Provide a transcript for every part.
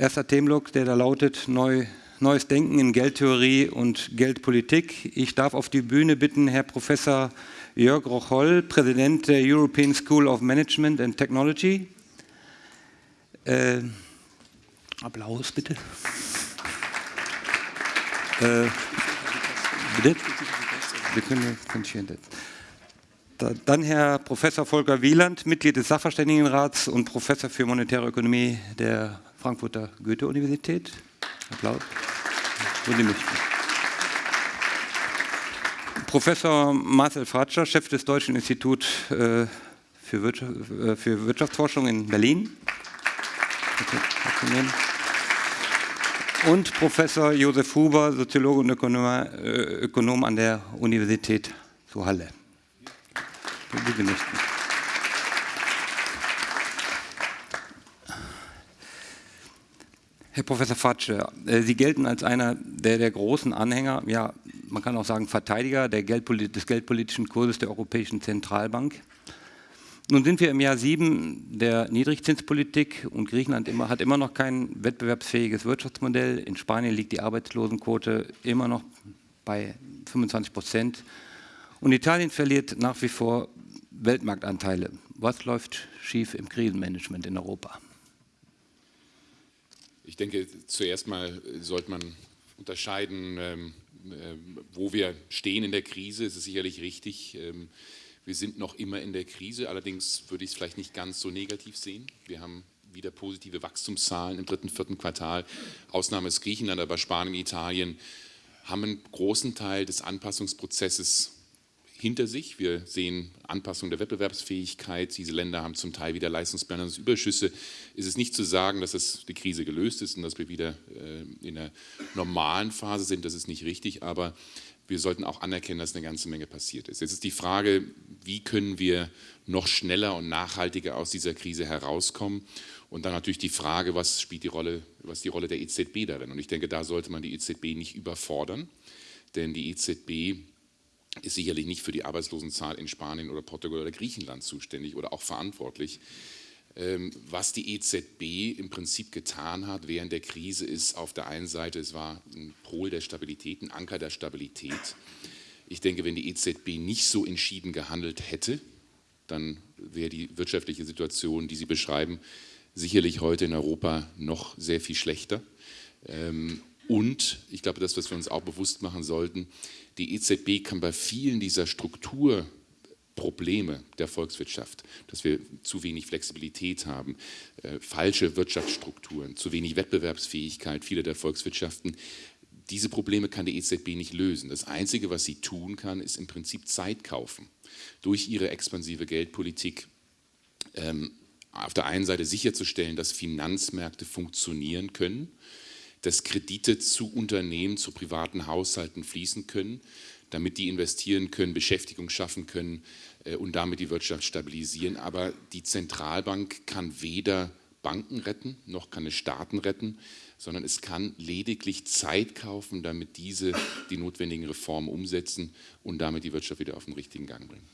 Erster Themenblock, der da lautet Neu, Neues Denken in Geldtheorie und Geldpolitik. Ich darf auf die Bühne bitten Herr Professor Jörg Rocholl, Präsident der European School of Management and Technology. Äh, Applaus bitte. Äh. Dann Herr Professor Volker Wieland, Mitglied des Sachverständigenrats und Professor für monetäre Ökonomie der Frankfurter Goethe-Universität. Applaus. Möchten. Professor Marcel Fratscher, Chef des Deutschen Instituts äh, für, äh, für Wirtschaftsforschung in Berlin. Und Professor Josef Huber, Soziologe und Ökonom, äh, an der Universität zu Halle Sie möchten. Herr Professor Fatsche, äh, Sie gelten als einer der, der, großen Anhänger, ja, man kann auch sagen Verteidiger Geldpolit des geldpolitischen Kurses der Europäischen Zentralbank. Nun sind wir im Jahr sieben der Niedrigzinspolitik und Griechenland immer, hat immer noch kein wettbewerbsfähiges Wirtschaftsmodell. In Spanien liegt die Arbeitslosenquote immer noch bei 25 Prozent. Und Italien verliert nach wie vor Weltmarktanteile. Was läuft schief im Krisenmanagement in Europa? Ich denke, zuerst mal sollte man unterscheiden, ähm, äh, wo wir stehen in der Krise. Es ist sicherlich richtig, ähm, wir sind noch immer in der Krise. Allerdings würde ich es vielleicht nicht ganz so negativ sehen. Wir haben wieder positive Wachstumszahlen im dritten, vierten Quartal. Ausnahme ist Griechenland, aber Spanien, Italien haben einen großen Teil des Anpassungsprozesses hinter sich. Wir sehen Anpassung der Wettbewerbsfähigkeit. Diese Länder haben zum Teil wieder Leistungsbilanzüberschüsse. Ist es nicht zu sagen, dass das die Krise gelöst ist und dass wir wieder äh, in einer normalen Phase sind, das ist nicht richtig, aber wir sollten auch anerkennen, dass eine ganze Menge passiert ist. Jetzt ist die Frage, wie können wir noch schneller und nachhaltiger aus dieser Krise herauskommen? Und dann natürlich die Frage, was spielt die Rolle, was die Rolle der EZB darin? Und ich denke, da sollte man die EZB nicht überfordern, denn die EZB ist sicherlich nicht für die Arbeitslosenzahl in Spanien oder Portugal oder Griechenland zuständig oder auch verantwortlich. Ähm, was die EZB im Prinzip getan hat während der Krise ist auf der einen Seite, es war ein Pol der Stabilität, ein Anker der Stabilität. Ich denke, wenn die EZB nicht so entschieden gehandelt hätte, dann wäre die wirtschaftliche Situation, die Sie beschreiben, sicherlich heute in Europa noch sehr viel schlechter. Ähm, und ich glaube, das, was wir uns auch bewusst machen sollten, die EZB kann bei vielen dieser Strukturprobleme der Volkswirtschaft, dass wir zu wenig Flexibilität haben, äh, falsche Wirtschaftsstrukturen, zu wenig Wettbewerbsfähigkeit vieler der Volkswirtschaften, diese Probleme kann die EZB nicht lösen. Das Einzige, was sie tun kann, ist im Prinzip Zeit kaufen. Durch ihre expansive Geldpolitik ähm, auf der einen Seite sicherzustellen, dass Finanzmärkte funktionieren können, dass Kredite zu Unternehmen, zu privaten Haushalten fließen können, damit die investieren können, Beschäftigung schaffen können äh, und damit die Wirtschaft stabilisieren. Aber die Zentralbank kann weder Banken retten, noch kann es Staaten retten, sondern es kann lediglich Zeit kaufen, damit diese die notwendigen Reformen umsetzen und damit die Wirtschaft wieder auf den richtigen Gang bringen.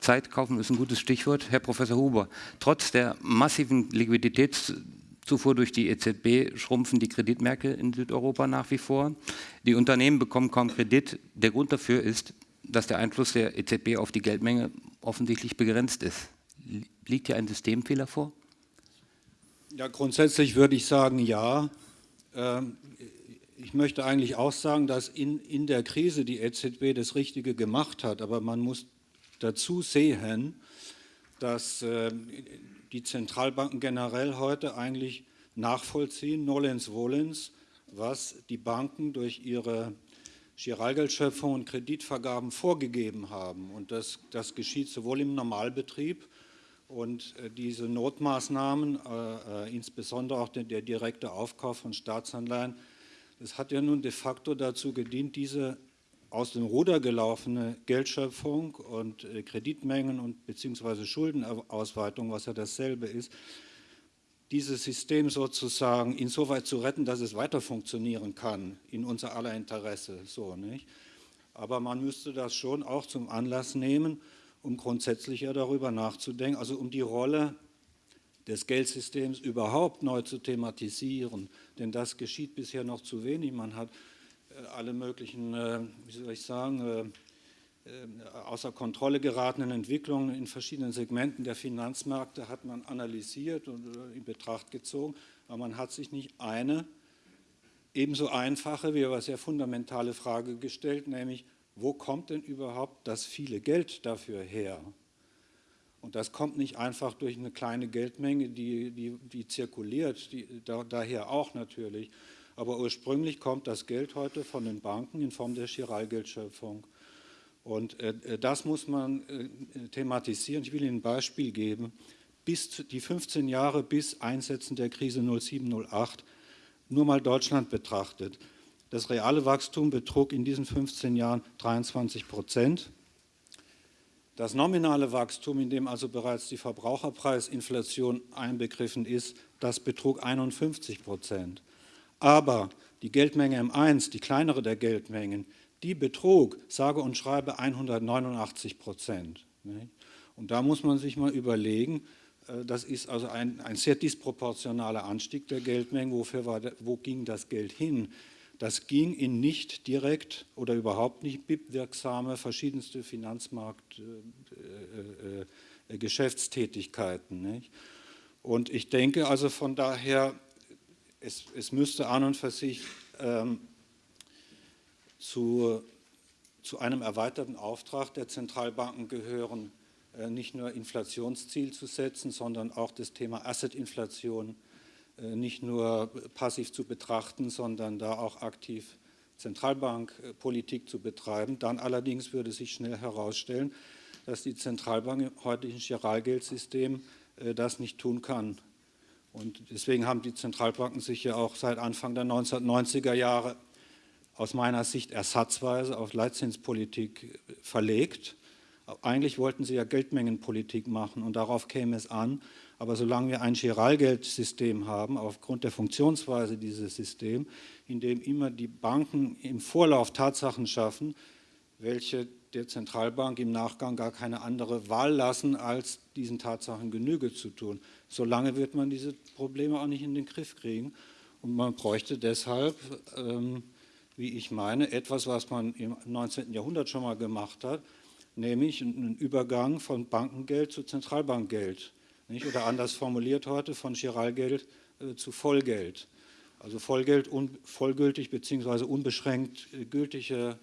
Zeit kaufen ist ein gutes Stichwort. Herr Professor Huber, trotz der massiven Liquiditäts Zufuhr durch die EZB schrumpfen die Kreditmärkte in Südeuropa nach wie vor. Die Unternehmen bekommen kaum Kredit. Der Grund dafür ist, dass der Einfluss der EZB auf die Geldmenge offensichtlich begrenzt ist. Liegt hier ein Systemfehler vor? Ja, grundsätzlich würde ich sagen, ja. Ähm, ich möchte eigentlich auch sagen, dass in, in der Krise die EZB das Richtige gemacht hat, aber man muss dazu sehen, dass ähm, die Zentralbanken generell heute eigentlich nachvollziehen, nolens volens, was die Banken durch ihre Giralgeldschöpfung und Kreditvergaben vorgegeben haben. Und das, das geschieht sowohl im Normalbetrieb und äh, diese Notmaßnahmen, äh, äh, insbesondere auch der, der direkte Aufkauf von Staatsanleihen, das hat ja nun de facto dazu gedient, diese aus dem Ruder gelaufene Geldschöpfung und äh, Kreditmengen und beziehungsweise Schuldenausweitung, was ja dasselbe ist, dieses System sozusagen insoweit zu retten, dass es weiter funktionieren kann, in unser aller Interesse. So, nicht? Aber man müsste das schon auch zum Anlass nehmen, um grundsätzlicher darüber nachzudenken, also um die Rolle des Geldsystems überhaupt neu zu thematisieren. Denn das geschieht bisher noch zu wenig. Man hat alle möglichen, äh, wie soll ich sagen, äh, außer Kontrolle geratenen Entwicklungen in verschiedenen Segmenten der Finanzmärkte hat man analysiert und in Betracht gezogen, aber man hat sich nicht eine ebenso einfache wie aber sehr fundamentale Frage gestellt, nämlich wo kommt denn überhaupt das viele Geld dafür her? Und das kommt nicht einfach durch eine kleine Geldmenge, die, die, die zirkuliert, die, da, daher auch natürlich. Aber ursprünglich kommt das Geld heute von den Banken in Form der Chiralgeldschöpfung. Und äh, äh das muss man äh, thematisieren. Ich will Ihnen ein Beispiel geben. Bis die 15 Jahre bis Einsetzen der Krise 0708, nur mal Deutschland betrachtet. Das reale Wachstum betrug in diesen 15 Jahren 23 Prozent. Das nominale Wachstum, in dem also bereits die Verbraucherpreisinflation einbegriffen ist, das betrug 51 Prozent. Aber die Geldmenge M1, die kleinere der Geldmengen, die betrug, sage und schreibe, 189 Prozent. Und da muss man sich mal überlegen, äh, das ist also ein, ein sehr disproportionaler Anstieg der Geldmengen. Wofür war, wo ging das Geld hin? Das ging in nicht direkt oder überhaupt nicht BIP-wirksame verschiedenste Finanzmarktgeschäftstätigkeiten. Äh, äh, und ich denke also von daher, es, es müsste an und für sich ähm, zu, zu einem erweiterten Auftrag der Zentralbanken gehören, äh, nicht nur Inflationsziel zu setzen, sondern auch das Thema Assetinflation äh, nicht nur passiv zu betrachten, sondern da auch aktiv Zentralbankpolitik zu betreiben. Dann allerdings würde sich schnell herausstellen, dass die Zentralbank im heutigen Giralgeldsystem äh, das nicht tun kann. Und deswegen haben die Zentralbanken sich ja auch seit Anfang der 1990er Jahre aus meiner Sicht ersatzweise auf Leitzinspolitik verlegt. Eigentlich wollten sie ja Geldmengenpolitik machen und darauf käme es an. Aber solange wir ein Giralgeldsystem haben, aufgrund der Funktionsweise dieses Systems, in dem immer die Banken im Vorlauf Tatsachen schaffen, welche der Zentralbank im Nachgang gar keine andere Wahl lassen, als diesen Tatsachen Genüge zu tun. Solange wird man diese Probleme auch nicht in den Griff kriegen. Und man bräuchte deshalb, ähm, wie ich meine, etwas, was man im 19. Jahrhundert schon mal gemacht hat, nämlich einen Übergang von Bankengeld zu Zentralbankgeld. Nicht? Oder anders formuliert heute von Giralgeld äh, zu Vollgeld. Also Vollgeld, un, vollgültig bzw. unbeschränkt äh, gültige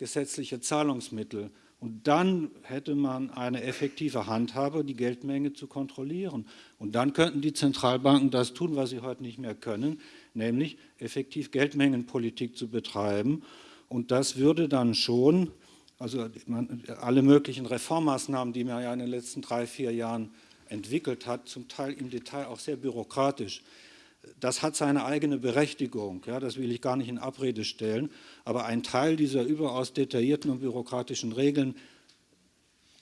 gesetzliche Zahlungsmittel. Und dann hätte man eine effektive Handhabe, die Geldmenge zu kontrollieren. Und dann könnten die Zentralbanken das tun, was sie heute nicht mehr können, nämlich effektiv Geldmengenpolitik zu betreiben. Und das würde dann schon, also alle möglichen Reformmaßnahmen, die man ja in den letzten drei, vier Jahren entwickelt hat, zum Teil im Detail auch sehr bürokratisch. Das hat seine eigene Berechtigung, ja, das will ich gar nicht in Abrede stellen, aber ein Teil dieser überaus detaillierten und bürokratischen Regeln,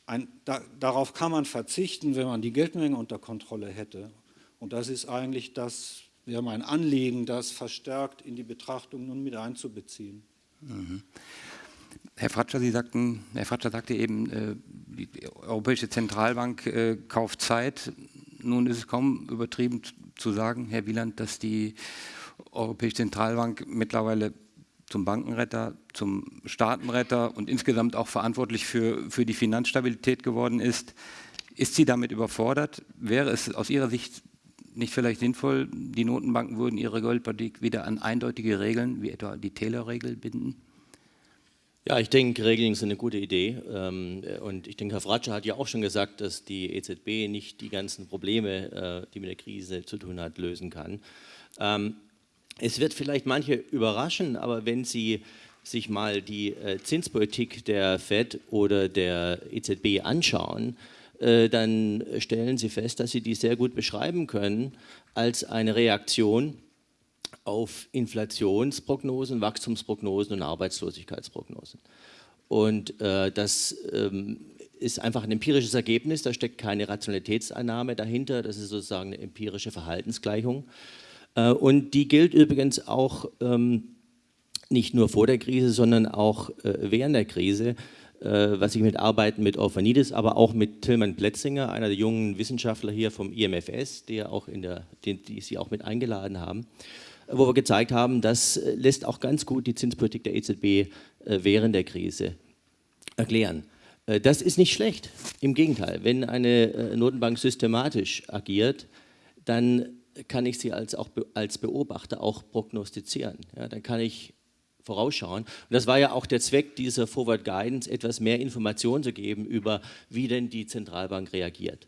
ein, da, darauf kann man verzichten, wenn man die Geldmenge unter Kontrolle hätte. Und das ist eigentlich das, wäre mein Anliegen, das verstärkt in die Betrachtung nun mit einzubeziehen. Mhm. Herr Fratscher, Sie sagten, Herr Fratscher sagte eben, äh, die Europäische Zentralbank äh, kauft Zeit. Nun ist es kaum übertrieben zu sagen, Herr Wieland, dass die Europäische Zentralbank mittlerweile zum Bankenretter, zum Staatenretter und insgesamt auch verantwortlich für, für die Finanzstabilität geworden ist. Ist sie damit überfordert? Wäre es aus Ihrer Sicht nicht vielleicht sinnvoll, die Notenbanken würden ihre Geldpolitik wieder an eindeutige Regeln, wie etwa die Taylor-Regel, binden? Ja, ich denke, Regeln sind eine gute Idee. Ähm, und ich denke, Herr Fratscher hat ja auch schon gesagt, dass die EZB nicht die ganzen Probleme, äh, die mit der Krise zu tun hat, lösen kann. Ähm, es wird vielleicht manche überraschen, aber wenn Sie sich mal die äh, Zinspolitik der FED oder der EZB anschauen, äh, dann stellen Sie fest, dass Sie die sehr gut beschreiben können als eine Reaktion auf Inflationsprognosen, Wachstumsprognosen und Arbeitslosigkeitsprognosen. Und äh, das ähm, ist einfach ein empirisches Ergebnis, da steckt keine Rationalitätsannahme dahinter, das ist sozusagen eine empirische Verhaltensgleichung. Äh, und die gilt übrigens auch ähm, nicht nur vor der Krise, sondern auch äh, während der Krise. äh, was ich mit Arbeiten mit Orphanidis, aber auch mit Tillmann Plätzinger, einer der jungen Wissenschaftler hier vom IMFS, der auch in der, den, die Sie auch mit eingeladen haben, wo wir gezeigt haben, das äh, lässt auch ganz gut die Zinspolitik der EZB äh, während der Krise erklären. Das ist nicht schlecht, im Gegenteil. Wenn eine Notenbank systematisch agiert, dann kann ich sie als, auch als Beobachter auch prognostizieren. Ja, dann kann ich vorausschauen. Und das war ja auch der Zweck dieser Forward Guidance, etwas mehr Informationen zu geben über, wie denn die Zentralbank reagiert.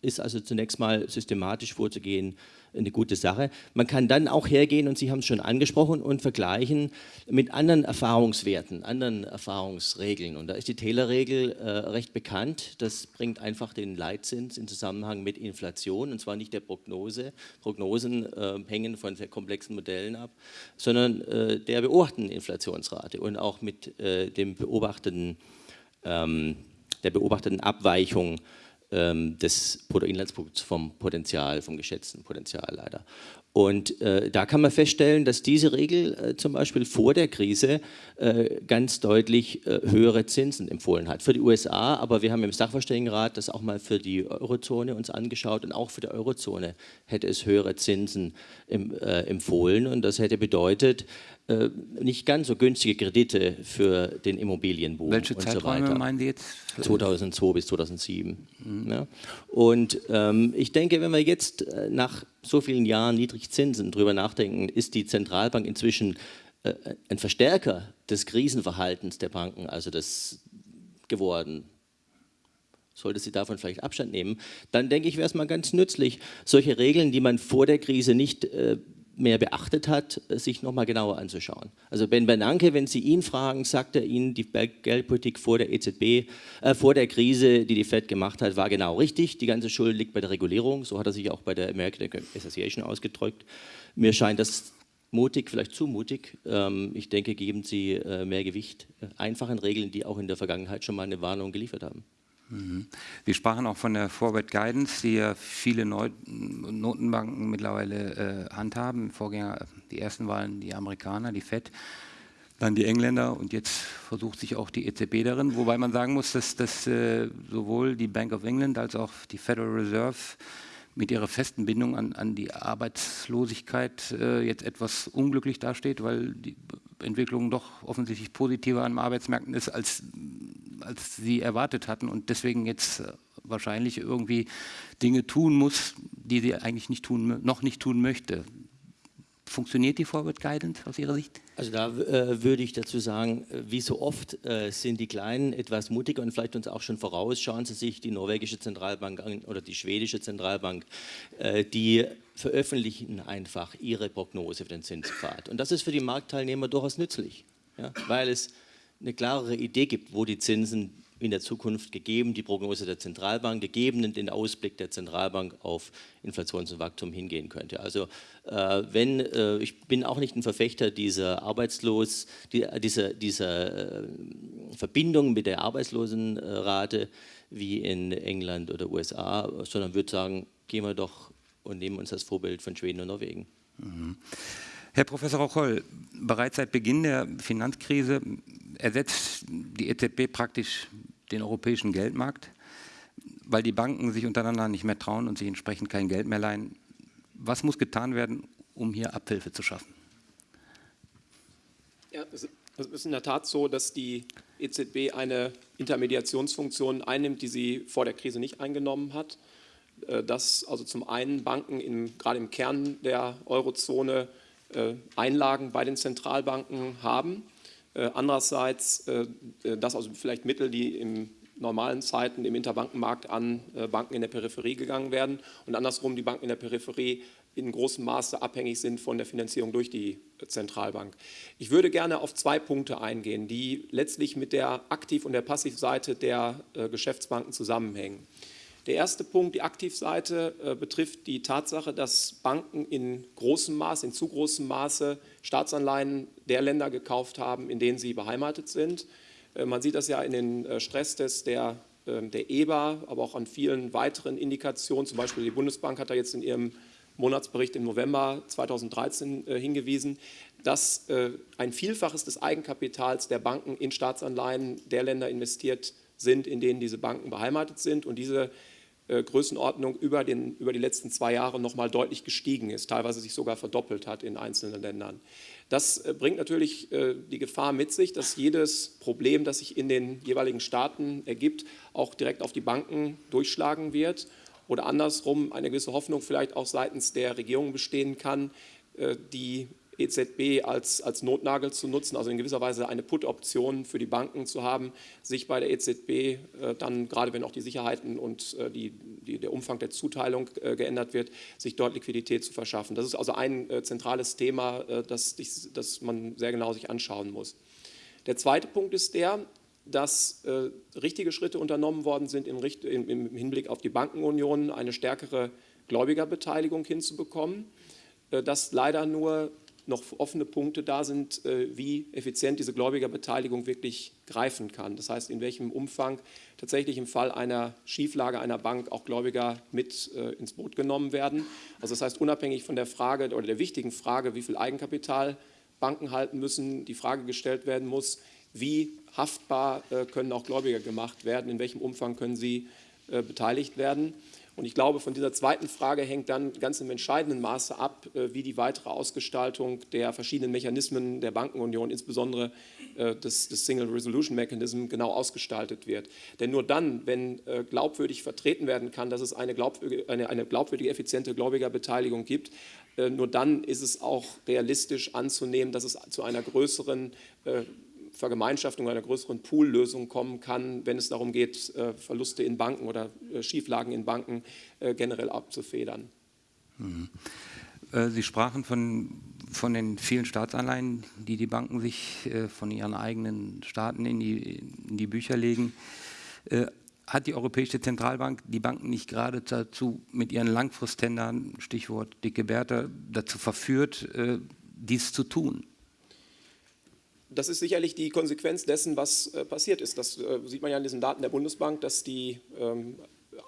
Ist also zunächst mal systematisch vorzugehen, eine gute Sache. Man kann dann auch hergehen, und Sie haben es schon angesprochen, und vergleichen mit anderen Erfahrungswerten, anderen Erfahrungsregeln. Und da ist die Taylor-Regel äh, recht bekannt. Das bringt einfach den Leitzins in Zusammenhang mit Inflation, und zwar nicht der Prognose. Prognosen äh, hängen von sehr komplexen Modellen ab, sondern äh, der beobachteten Inflationsrate und auch mit äh, dem beobachteten, ähm, der beobachteten Abweichung ähm, des Bruttoinlandsprodukts vom Potenzial, vom geschätzten Potenzial leider. Und äh, da kann man feststellen, dass diese Regel äh, zum Beispiel vor der Krise äh, ganz deutlich äh, höhere Zinsen empfohlen hat. Für die USA, aber wir haben im Sachverständigenrat das auch mal für die Eurozone uns angeschaut und auch für die Eurozone hätte es höhere Zinsen im, äh, empfohlen. Und das hätte bedeutet, äh, nicht ganz so günstige Kredite für den Immobilienboom Welche und Zeiträume so weiter. meinen Sie jetzt? 2002 bis 2007. Mhm. Ja. Und ähm, ich denke, wenn wir jetzt nach so vielen Jahren Niedrigzinsen drüber nachdenken, ist die Zentralbank inzwischen äh, ein Verstärker des Krisenverhaltens der Banken, also das geworden. Sollte sie davon vielleicht Abstand nehmen, dann denke ich, wäre es mal ganz nützlich, solche Regeln, die man vor der Krise nicht äh, mehr beachtet hat, sich nochmal genauer anzuschauen. Also Ben Bernanke, wenn Sie ihn fragen, sagt er Ihnen, die Geldpolitik vor der EZB, äh, vor der Krise, die die Fed gemacht hat, war genau richtig. Die ganze Schuld liegt bei der Regulierung. So hat er sich auch bei der American Association ausgedrückt. Mir scheint das mutig, vielleicht zu mutig. Ähm, ich denke, geben Sie äh, mehr Gewicht äh, einfachen Regeln, die auch in der Vergangenheit schon mal eine Warnung geliefert haben. Mhm. Sie sprachen auch von der Forward Guidance, die ja viele Notenbanken mittlerweile äh, handhaben. Vorgänger, die ersten waren die Amerikaner, die FED, dann die Engländer und jetzt versucht sich auch die EZB darin. Wobei man sagen muss, dass, dass äh, sowohl die Bank of England als auch die Federal Reserve mit ihrer festen Bindung an, an die Arbeitslosigkeit äh, jetzt etwas unglücklich dasteht, weil die Entwicklung doch offensichtlich positiver an Arbeitsmärkten ist, als als sie erwartet hatten und deswegen jetzt äh, wahrscheinlich irgendwie Dinge tun muss, die sie eigentlich nicht tun, noch nicht tun möchte. Funktioniert die Forward Guidance aus Ihrer Sicht? Also da äh, würde ich dazu sagen, äh, wie so oft äh, sind die Kleinen etwas mutiger und vielleicht uns auch schon voraus. Schauen Sie sich die norwegische Zentralbank an oder die schwedische Zentralbank. Äh, die veröffentlichen einfach ihre Prognose für den Zinspfad. Und das ist für die Marktteilnehmer durchaus nützlich, ja, weil es eine klarere Idee gibt, wo die Zinsen in der Zukunft gegeben, die Prognose der Zentralbank, gegeben den Ausblick der Zentralbank auf Inflations- und Wachstum hingehen könnte. Also äh, wenn, äh, ich bin auch nicht ein Verfechter dieser Arbeitslos, die, dieser, dieser äh, Verbindung mit der Arbeitslosenrate wie in England oder USA, sondern würde sagen, gehen wir doch und nehmen uns das Vorbild von Schweden und Norwegen. Mhm. Herr Professor Rocholl, bereits seit Beginn der Finanzkrise ersetzt die EZB praktisch den europäischen Geldmarkt, weil die Banken sich untereinander nicht mehr trauen und sich entsprechend kein Geld mehr leihen. Was muss getan werden, um hier Abhilfe zu schaffen? Ja, es ist in der Tat so, dass die EZB eine Intermediationsfunktion einnimmt, die sie vor der Krise nicht eingenommen hat. Äh, dass also zum einen Banken im, gerade im Kern der Eurozone Einlagen bei den Zentralbanken haben äh, andererseits, äh, äh, dass also vielleicht Mittel, die in normalen Zeiten im Interbankenmarkt an Banken in der Peripherie gegangen werden und andersrum die Banken in der Peripherie in großem Maße abhängig sind von der Finanzierung durch die Zentralbank. Ich würde gerne auf zwei Punkte eingehen, die letztlich mit der Aktiv- und der Passivseite der Geschäftsbanken zusammenhängen. Der erste Punkt, die Aktivseite, äh, betrifft die Tatsache, dass Banken in großem Maße, in zu großem Maße Staatsanleihen der Länder gekauft haben, in denen sie beheimatet sind. Äh, man sieht das ja in den äh, Stresstests der, ähm, der EBA, aber auch an vielen weiteren Indikationen. Zum Beispiel die Bundesbank hat da jetzt in ihrem Monatsbericht im November 2013 hingewiesen. dass ein Vielfaches des Eigenkapitals der Banken in Staatsanleihen der Länder investiert sind, in denen diese Banken beheimatet sind und diese Größenordnung über, den, über die letzten zwei Jahre nochmal deutlich gestiegen ist, teilweise sich sogar verdoppelt hat in einzelnen Ländern. Das äh, bringt natürlich äh, die Gefahr mit sich, dass jedes Problem, das sich in den jeweiligen Staaten ergibt, auch direkt auf die Banken durchschlagen wird oder andersrum eine gewisse Hoffnung vielleicht auch seitens der Regierung bestehen kann, die EZB als, als Notnagel zu nutzen, also in gewisser Weise eine Put-Option für die Banken zu haben, sich bei der EZB äh, dann, gerade wenn auch die Sicherheiten und äh, die, die, der Umfang der Zuteilung äh, geändert wird, sich dort Liquidität zu verschaffen. Das ist also ein äh, zentrales Thema, äh, das, das man sehr genau sich anschauen muss. Der zweite Punkt ist der, dass äh, richtige Schritte unternommen worden sind im, im, im Hinblick auf die Bankenunion, eine stärkere Gläubigerbeteiligung hinzubekommen. Das leider nur noch offene Punkte da sind, äh, wie effizient diese Gläubigerbeteiligung wirklich greifen kann. Das heißt, in welchem Umfang tatsächlich im Fall einer Schieflage einer Bank auch Gläubiger mit äh, ins Boot genommen werden. Also das heißt, unabhängig von der Frage oder der wichtigen Frage, wie viel Eigenkapital Banken halten müssen, die Frage gestellt werden muss, wie haftbar äh, können auch Gläubiger gemacht werden, in welchem Umfang können sie beteiligt werden. Und ich glaube, von dieser zweiten Frage hängt dann ganz im entscheidenden Maße ab, äh, wie die weitere Ausgestaltung der verschiedenen Mechanismen der Bankenunion, insbesondere äh, des, des Single Resolution Mechanism, genau ausgestaltet wird. Denn nur dann, wenn äh, glaubwürdig vertreten werden kann, dass es eine glaubwürdige, eine, eine glaubwürdige effiziente Gläubigerbeteiligung gibt, nur dann ist es auch realistisch anzunehmen, dass es zu einer größeren Vergemeinschaftung einer größeren Poollösung kommen kann, wenn es darum geht, äh, Verluste in Banken oder äh, Schieflagen in Banken äh, generell abzufedern. Mhm. Sie sprachen von, von den vielen Staatsanleihen, die die Banken sich von ihren eigenen Staaten in die, in die Bücher legen. Hat die Europäische Zentralbank die Banken nicht gerade dazu mit ihren Langfristtendern, Stichwort dicke Bärte, dazu verführt, dies zu tun? Das ist sicherlich die Konsequenz dessen, was äh, passiert ist. Das äh, sieht man ja in diesen Daten der Bundesbank, dass die ähm,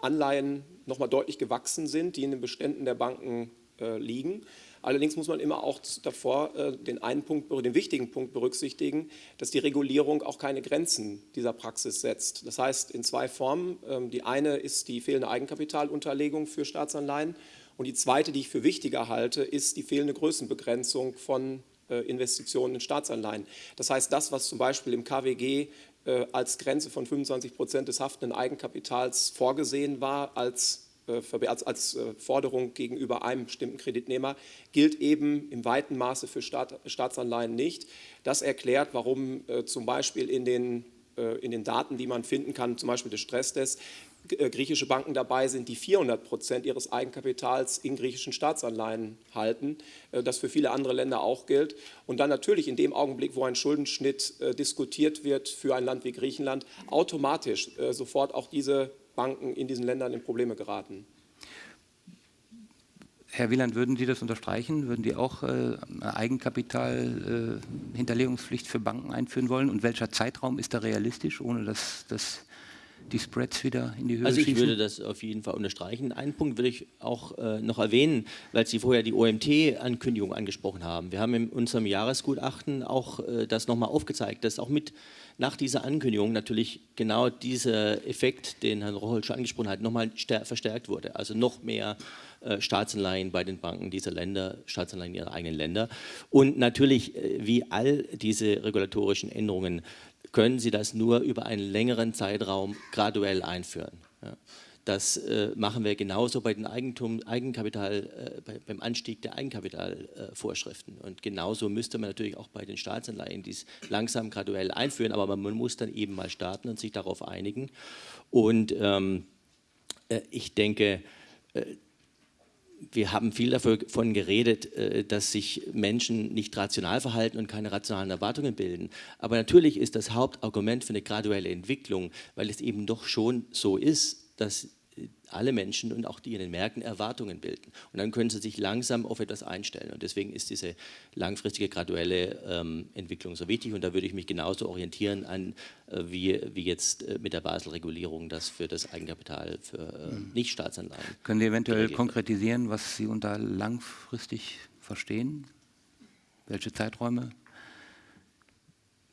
Anleihen nochmal deutlich gewachsen sind, die in den Beständen der Banken äh, liegen. Allerdings muss man immer auch davor äh, den einen Punkt, den wichtigen Punkt berücksichtigen, dass die Regulierung auch keine Grenzen dieser Praxis setzt. Das heißt in zwei Formen. Ähm, die eine ist die fehlende Eigenkapitalunterlegung für Staatsanleihen und die zweite, die ich für wichtiger halte, ist die fehlende Größenbegrenzung von Investitionen in Staatsanleihen. Das heißt, das, was zum Beispiel im KWG äh, als Grenze von 25 Prozent des haftenden Eigenkapitals vorgesehen war, als, äh, als, als Forderung gegenüber einem bestimmten Kreditnehmer, gilt eben im weiten Maße für Staat, Staatsanleihen nicht. Das erklärt, warum zum Beispiel in den in den Daten, die man finden kann, zum Beispiel des Stresstests, äh, griechische Banken dabei sind, die 400 Prozent ihres Eigenkapitals in griechischen Staatsanleihen halten, äh, das für viele andere Länder auch gilt. Und dann natürlich in dem Augenblick, wo ein Schuldenschnitt äh, diskutiert wird für ein Land wie Griechenland, automatisch sofort auch diese Banken in diesen Ländern in Probleme geraten. Herr Wieland, würden Sie das unterstreichen? Würden Sie auch äh, eine Eigenkapitalhinterlegungspflicht äh, für Banken einführen wollen? Und welcher Zeitraum ist da realistisch, ohne dass das die Spreads wieder in die Höhe Also ich schießen? würde das auf jeden Fall unterstreichen. Einen Punkt würde ich auch äh, noch erwähnen, weil Sie vorher die OMT-Ankündigung angesprochen haben. Wir haben in unserem Jahresgutachten auch äh, das nochmal aufgezeigt, dass auch mit nach dieser Ankündigung natürlich genau dieser Effekt, den Herrn Rocholt schon angesprochen hat, nochmal verstärkt wurde. Also noch mehr äh, Staatsanleihen bei den Banken dieser Länder, Staatsanleihen ihrer eigenen Länder. Und natürlich, äh, wie all diese regulatorischen Änderungen können Sie das nur über einen längeren Zeitraum graduell einführen. Das äh, machen wir genauso bei den Eigentum, Eigenkapital, äh, bei, beim Anstieg der Eigenkapitalvorschriften. Und genauso müsste man natürlich auch bei den Staatsanleihen dies langsam graduell einführen, aber man, muss dann eben mal starten und sich darauf einigen. Und ähm, äh, ich denke, wir haben viel davon geredet, äh, dass sich Menschen nicht rational verhalten und keine rationalen Erwartungen bilden. Aber natürlich ist das Hauptargument für eine graduelle Entwicklung, weil es eben doch schon so ist, dass alle Menschen und auch die in den Märkten Erwartungen bilden. Und dann können sie sich langsam auf etwas einstellen. Und deswegen ist diese langfristige, graduelle ähm, Entwicklung so wichtig. Und da würde ich mich genauso orientieren an, äh, wie, wie jetzt äh, mit der Basel-Regulierung das für das Eigenkapital für äh, mhm. Nichtstaatsanleihen. Können Sie eventuell konkretisieren, was Sie unter langfristig verstehen? Welche Zeiträume?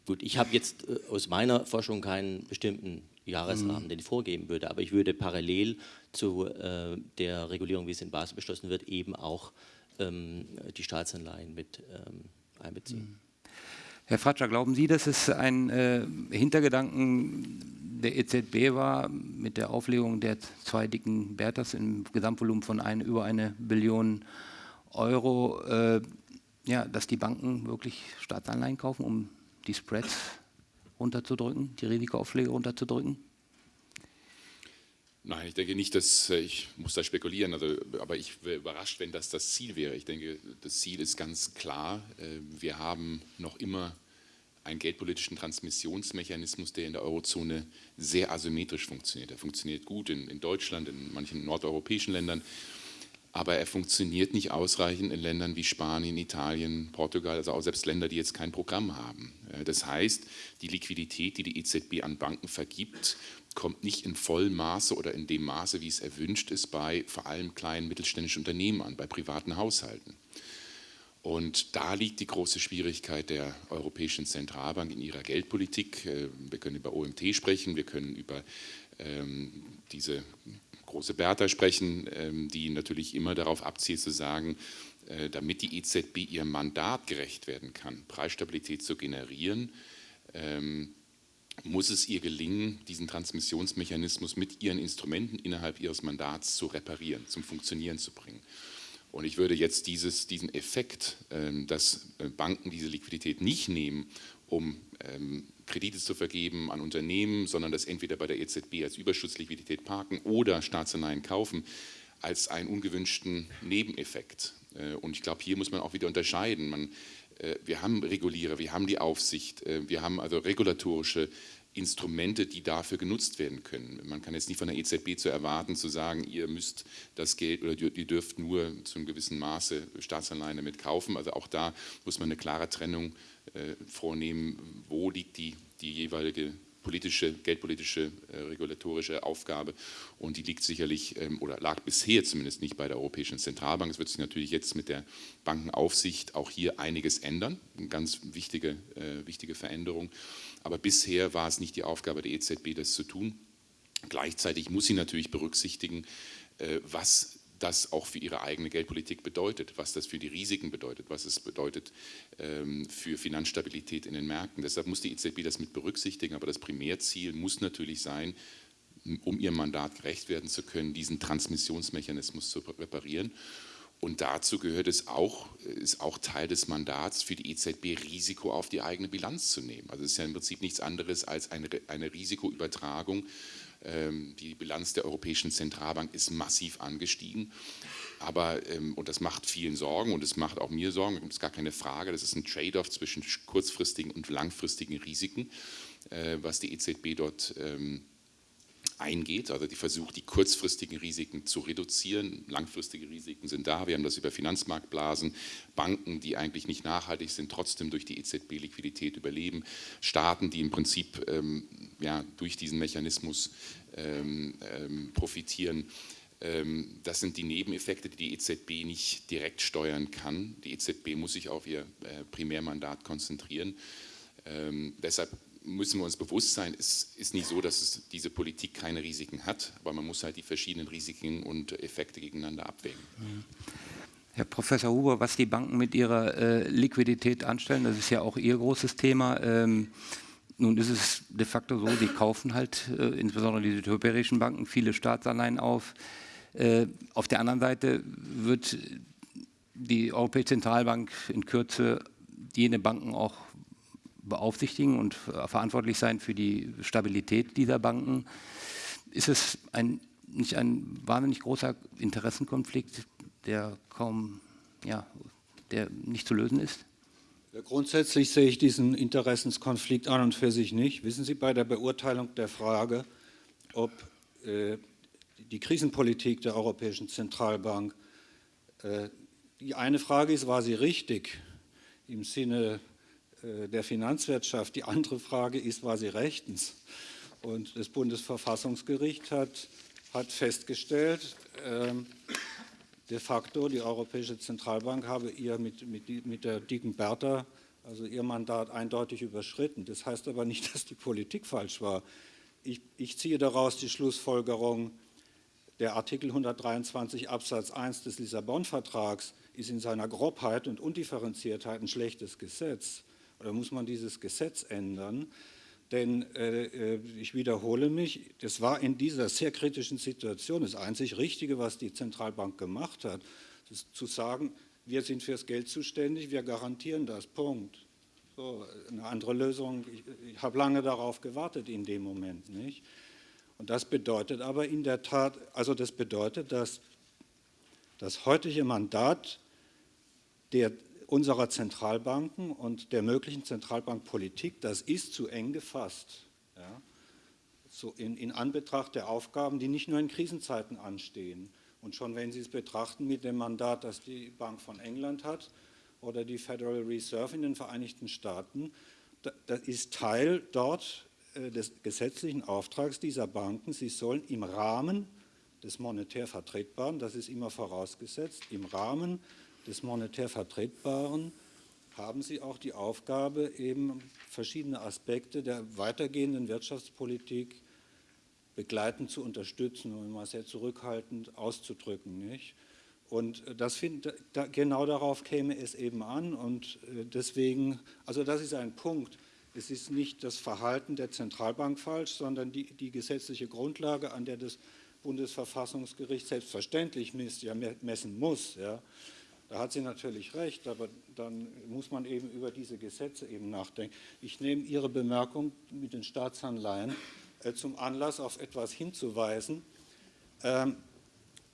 Gut, ich habe jetzt äh, aus meiner Forschung keinen bestimmten Jahresrahmen, mhm. den ich vorgeben würde, aber ich würde parallel zu äh, der Regulierung, wie es in Basel beschlossen wird, eben auch ähm, die Staatsanleihen mit ähm, einbeziehen. Mhm. Herr Fratscher, glauben Sie, dass es ein äh, Hintergedanken der EZB war mit der Auflegung der zwei dicken Berthas im Gesamtvolumen von ein, über eine Billion Euro, äh, ja, dass die Banken wirklich Staatsanleihen kaufen, um die Spreads runterzudrücken, die Risikoaufschläge runterzudrücken? Nein, ich denke nicht, dass äh, ich muss da spekulieren, also, aber ich wäre überrascht, wenn das das Ziel wäre. Ich denke, das Ziel ist ganz klar. Äh, wir haben noch immer einen geldpolitischen Transmissionsmechanismus, der in der Eurozone sehr asymmetrisch funktioniert. Er funktioniert gut in, in Deutschland, in manchen nordeuropäischen Ländern aber er funktioniert nicht ausreichend in Ländern wie Spanien, Italien, Portugal, also auch selbst Länder, die jetzt kein Programm haben. Äh, das heißt, die Liquidität, die die EZB an Banken vergibt, kommt nicht in vollem Maße oder in dem Maße, wie es erwünscht ist, bei vor allem kleinen mittelständischen Unternehmen an, bei privaten Haushalten. Und da liegt die große Schwierigkeit der Europäischen Zentralbank in ihrer Geldpolitik. Äh, wir können über OMT sprechen, wir können über ähm, diese große Bertha sprechen, ähm, die natürlich immer darauf abzielt zu sagen, äh, damit die EZB ihrem Mandat gerecht werden kann, Preisstabilität zu generieren, ähm, muss es ihr gelingen, diesen Transmissionsmechanismus mit ihren Instrumenten innerhalb ihres Mandats zu reparieren, zum Funktionieren zu bringen. Und ich würde jetzt dieses, diesen Effekt, ähm, dass äh, Banken diese Liquidität nicht nehmen, um Kredite zu vergeben an Unternehmen, sondern das entweder bei der EZB als Überschussliquidität parken oder Staatsanleihen kaufen, als einen ungewünschten Nebeneffekt. Äh, und ich glaube, hier muss man auch wieder unterscheiden. Man, äh, wir haben Regulierer, wir haben die Aufsicht, äh, wir haben also regulatorische Instrumente, die dafür genutzt werden können. Man kann jetzt nicht von der EZB zu erwarten, zu sagen, ihr müsst das Geld oder ihr dürft nur zu einem gewissen Maße Staatsanleihen damit kaufen. Also auch da muss man eine klare Trennung äh, vornehmen, wo liegt die, die jeweilige politische, geldpolitische, äh, regulatorische Aufgabe und die liegt sicherlich ähm, oder lag bisher zumindest nicht bei der Europäischen Zentralbank. Es wird sich natürlich jetzt mit der Bankenaufsicht auch hier einiges ändern, eine ganz wichtige, äh, wichtige Veränderung. Aber bisher war es nicht die Aufgabe der EZB, das zu tun. Gleichzeitig muss sie natürlich berücksichtigen, äh, was das auch für ihre eigene Geldpolitik bedeutet, was das für die Risiken bedeutet, was es bedeutet ähm, für Finanzstabilität in den Märkten. Deshalb muss die EZB das mit berücksichtigen, aber das Primärziel muss natürlich sein, um ihrem Mandat gerecht werden zu können, diesen Transmissionsmechanismus zu reparieren. Und dazu gehört es auch, ist auch Teil des Mandats für die EZB, Risiko auf die eigene Bilanz zu nehmen. Also es ist ja im Prinzip nichts anderes als eine, eine Risikoübertragung die Bilanz der Europäischen Zentralbank ist massiv angestiegen. Aber, ähm, und das macht vielen Sorgen und es macht auch mir Sorgen, das ist gar keine Frage, das ist ein Trade-off zwischen kurzfristigen und langfristigen Risiken, äh, was die EZB dort ähm, eingeht. Also die versucht, die kurzfristigen Risiken zu reduzieren. Langfristige Risiken sind da. Wir haben das über Finanzmarktblasen, Banken, die eigentlich nicht nachhaltig sind, trotzdem durch die EZB-Liquidität überleben. Staaten, die im Prinzip ähm, ja, durch diesen Mechanismus ähm, ähm, profitieren. Ähm, das sind die Nebeneffekte, die die EZB nicht direkt steuern kann. Die EZB muss sich auf ihr äh, Primärmandat konzentrieren. Ähm, deshalb müssen wir uns bewusst sein, es ist nicht so, dass es diese Politik keine Risiken hat, aber man muss halt die verschiedenen Risiken und Effekte gegeneinander abwägen. Herr Professor Huber, was die Banken mit ihrer äh, Liquidität anstellen, das ist ja auch Ihr großes Thema. Ähm, nun ist es de facto so, die kaufen halt, äh, insbesondere die südeuropäischen Banken, viele Staatsanleihen auf. Äh, auf der anderen Seite wird die Europäische Zentralbank in Kürze jene Banken auch beaufsichtigen und verantwortlich sein für die Stabilität dieser Banken. Ist es ein, nicht ein wahnsinnig großer Interessenkonflikt, der kaum, ja, der nicht zu lösen ist? Grundsätzlich sehe ich diesen Interessenskonflikt an und für sich nicht. Wissen Sie, bei der Beurteilung der Frage, ob äh, die Krisenpolitik der Europäischen Zentralbank, äh, die eine Frage ist, war sie richtig im Sinne der Finanzwirtschaft. Die andere Frage ist, war sie rechtens? Und das Bundesverfassungsgericht hat, hat festgestellt, ähm, de facto, die Europäische Zentralbank habe ihr mit, mit, mit der dicken Bertha, also ihr Mandat eindeutig überschritten. Das heißt aber nicht, dass die Politik falsch war. Ich, ich ziehe daraus die Schlussfolgerung, der Artikel 123 Absatz 1 des Lissabon-Vertrags ist in seiner Grobheit und Undifferenziertheit ein schlechtes Gesetz. Muss man dieses Gesetz ändern? Denn äh, äh, ich wiederhole mich, das war in dieser sehr kritischen Situation das einzig Richtige, was die Zentralbank gemacht hat, zu sagen, wir sind fürs Geld zuständig, wir garantieren das, Punkt. So, eine andere Lösung, ich, ich habe lange darauf gewartet in dem Moment. nicht. Und das bedeutet aber in der Tat, also das bedeutet, dass das heutige Mandat der unserer Zentralbanken und der möglichen Zentralbankpolitik, das ist zu eng gefasst. Ja? So in, in Anbetracht der Aufgaben, die nicht nur in Krisenzeiten anstehen. Und schon wenn Sie es betrachten mit dem Mandat, das die Bank von England hat oder die Federal Reserve in den Vereinigten Staaten, das ist Teil dort äh, des gesetzlichen Auftrags dieser Banken. Sie sollen im Rahmen des monetär Vertretbaren, das ist immer vorausgesetzt, im Rahmen des monetär Vertretbaren haben Sie auch die Aufgabe, eben verschiedene Aspekte der weitergehenden Wirtschaftspolitik begleitend zu unterstützen, um mal sehr zurückhaltend auszudrücken. Nicht? Und das find, da, genau darauf käme es eben an und äh, deswegen, also das ist ein Punkt, es ist nicht das Verhalten der Zentralbank falsch, sondern die, die gesetzliche Grundlage, an der das Bundesverfassungsgericht selbstverständlich misst, ja, messen muss. Ja. Da hat sie natürlich recht, aber dann muss man eben über diese Gesetze eben nachdenken. Ich nehme Ihre Bemerkung mit den Staatsanleihen äh, zum Anlass, auf etwas hinzuweisen. Ähm,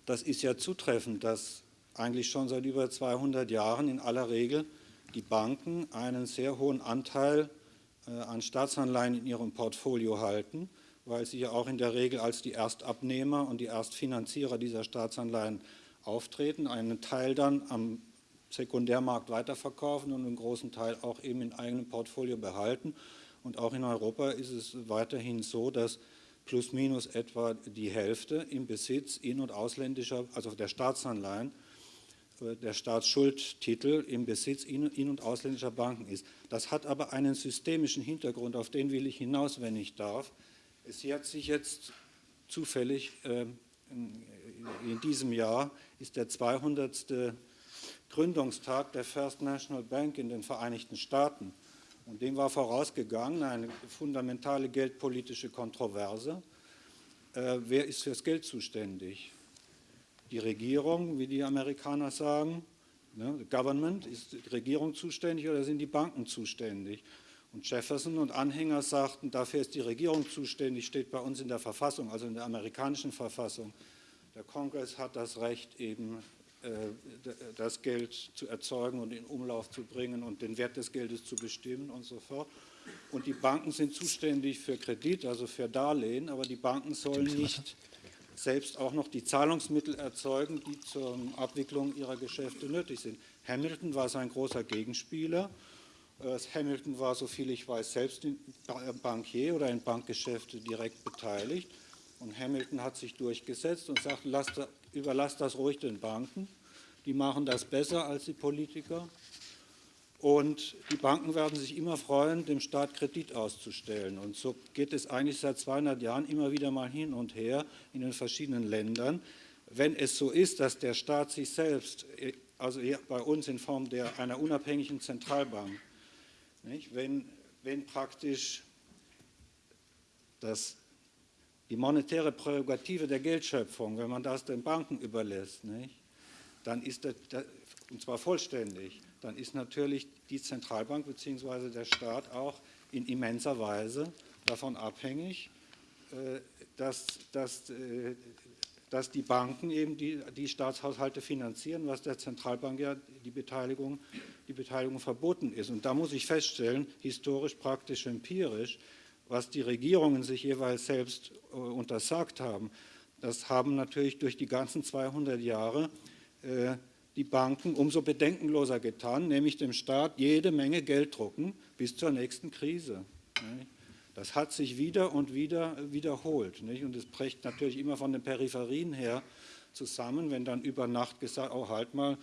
das ist ja zutreffend, dass eigentlich schon seit über 200 Jahren in aller Regel die Banken einen sehr hohen Anteil äh, an Staatsanleihen in ihrem Portfolio halten, weil sie ja auch in der Regel als die Erstabnehmer und die Erstfinanzierer dieser Staatsanleihen auftreten, einen Teil dann am Sekundärmarkt weiterverkaufen und einen großen Teil auch eben in eigenem Portfolio behalten. Und auch in Europa ist es weiterhin so, dass plus minus etwa die Hälfte im Besitz in- und ausländischer, also der Staatsanleihen, äh, der Staatsschuldtitel im Besitz in- und ausländischer Banken ist. Das hat aber einen systemischen Hintergrund, auf den will ich hinaus, wenn ich darf. Es hat sich jetzt zufällig äh, in diesem Jahr ist der 200. Gründungstag der First National Bank in den Vereinigten Staaten. Und dem war vorausgegangen eine fundamentale geldpolitische Kontroverse. Äh, wer ist fürs Geld zuständig? Die Regierung, wie die Amerikaner sagen, ne, Government, ist die Regierung zuständig oder sind die Banken zuständig? Und Jefferson und Anhänger sagten, dafür ist die Regierung zuständig, steht bei uns in der Verfassung, also in der amerikanischen Verfassung. Der Kongress hat das Recht, eben äh, das Geld zu erzeugen und in Umlauf zu bringen und den Wert des Geldes zu bestimmen und so fort. Und die Banken sind zuständig für Kredit, also für Darlehen, aber die Banken sollen nicht selbst auch noch die Zahlungsmittel erzeugen, die zur Abwicklung ihrer Geschäfte nötig sind. Hamilton war sein großer Gegenspieler. Äh, Hamilton war, soviel ich weiß, selbst in Bankier oder in Bankgeschäfte direkt beteiligt. Und Hamilton hat sich durchgesetzt und sagt, lasst, überlasst das ruhig den Banken. Die machen das besser als die Politiker. Und die Banken werden sich immer freuen, dem Staat Kredit auszustellen. Und so geht es eigentlich seit 200 Jahren immer wieder mal hin und her in den verschiedenen Ländern. Wenn es so ist, dass der Staat sich selbst, also bei uns in Form der, einer unabhängigen Zentralbank, nicht, wenn, wenn praktisch das die monetäre Prärogative der Geldschöpfung, wenn man das den Banken überlässt, nicht, dann ist das, und zwar vollständig, dann ist natürlich die Zentralbank bzw. der Staat auch in immenser Weise davon abhängig, äh, dass, dass, äh, dass die Banken eben die, die Staatshaushalte finanzieren, was der Zentralbank ja die Beteiligung, die Beteiligung verboten ist. Und da muss ich feststellen, historisch, praktisch, empirisch, was die Regierungen sich jeweils selbst äh, untersagt haben, das haben natürlich durch die ganzen 200 Jahre äh, die Banken umso bedenkenloser getan, nämlich dem Staat jede Menge Geld drucken bis zur nächsten Krise. Das hat sich wieder und wieder wiederholt. Nicht? Und es bricht natürlich immer von den Peripherien her zusammen, wenn dann über Nacht gesagt, oh halt mal,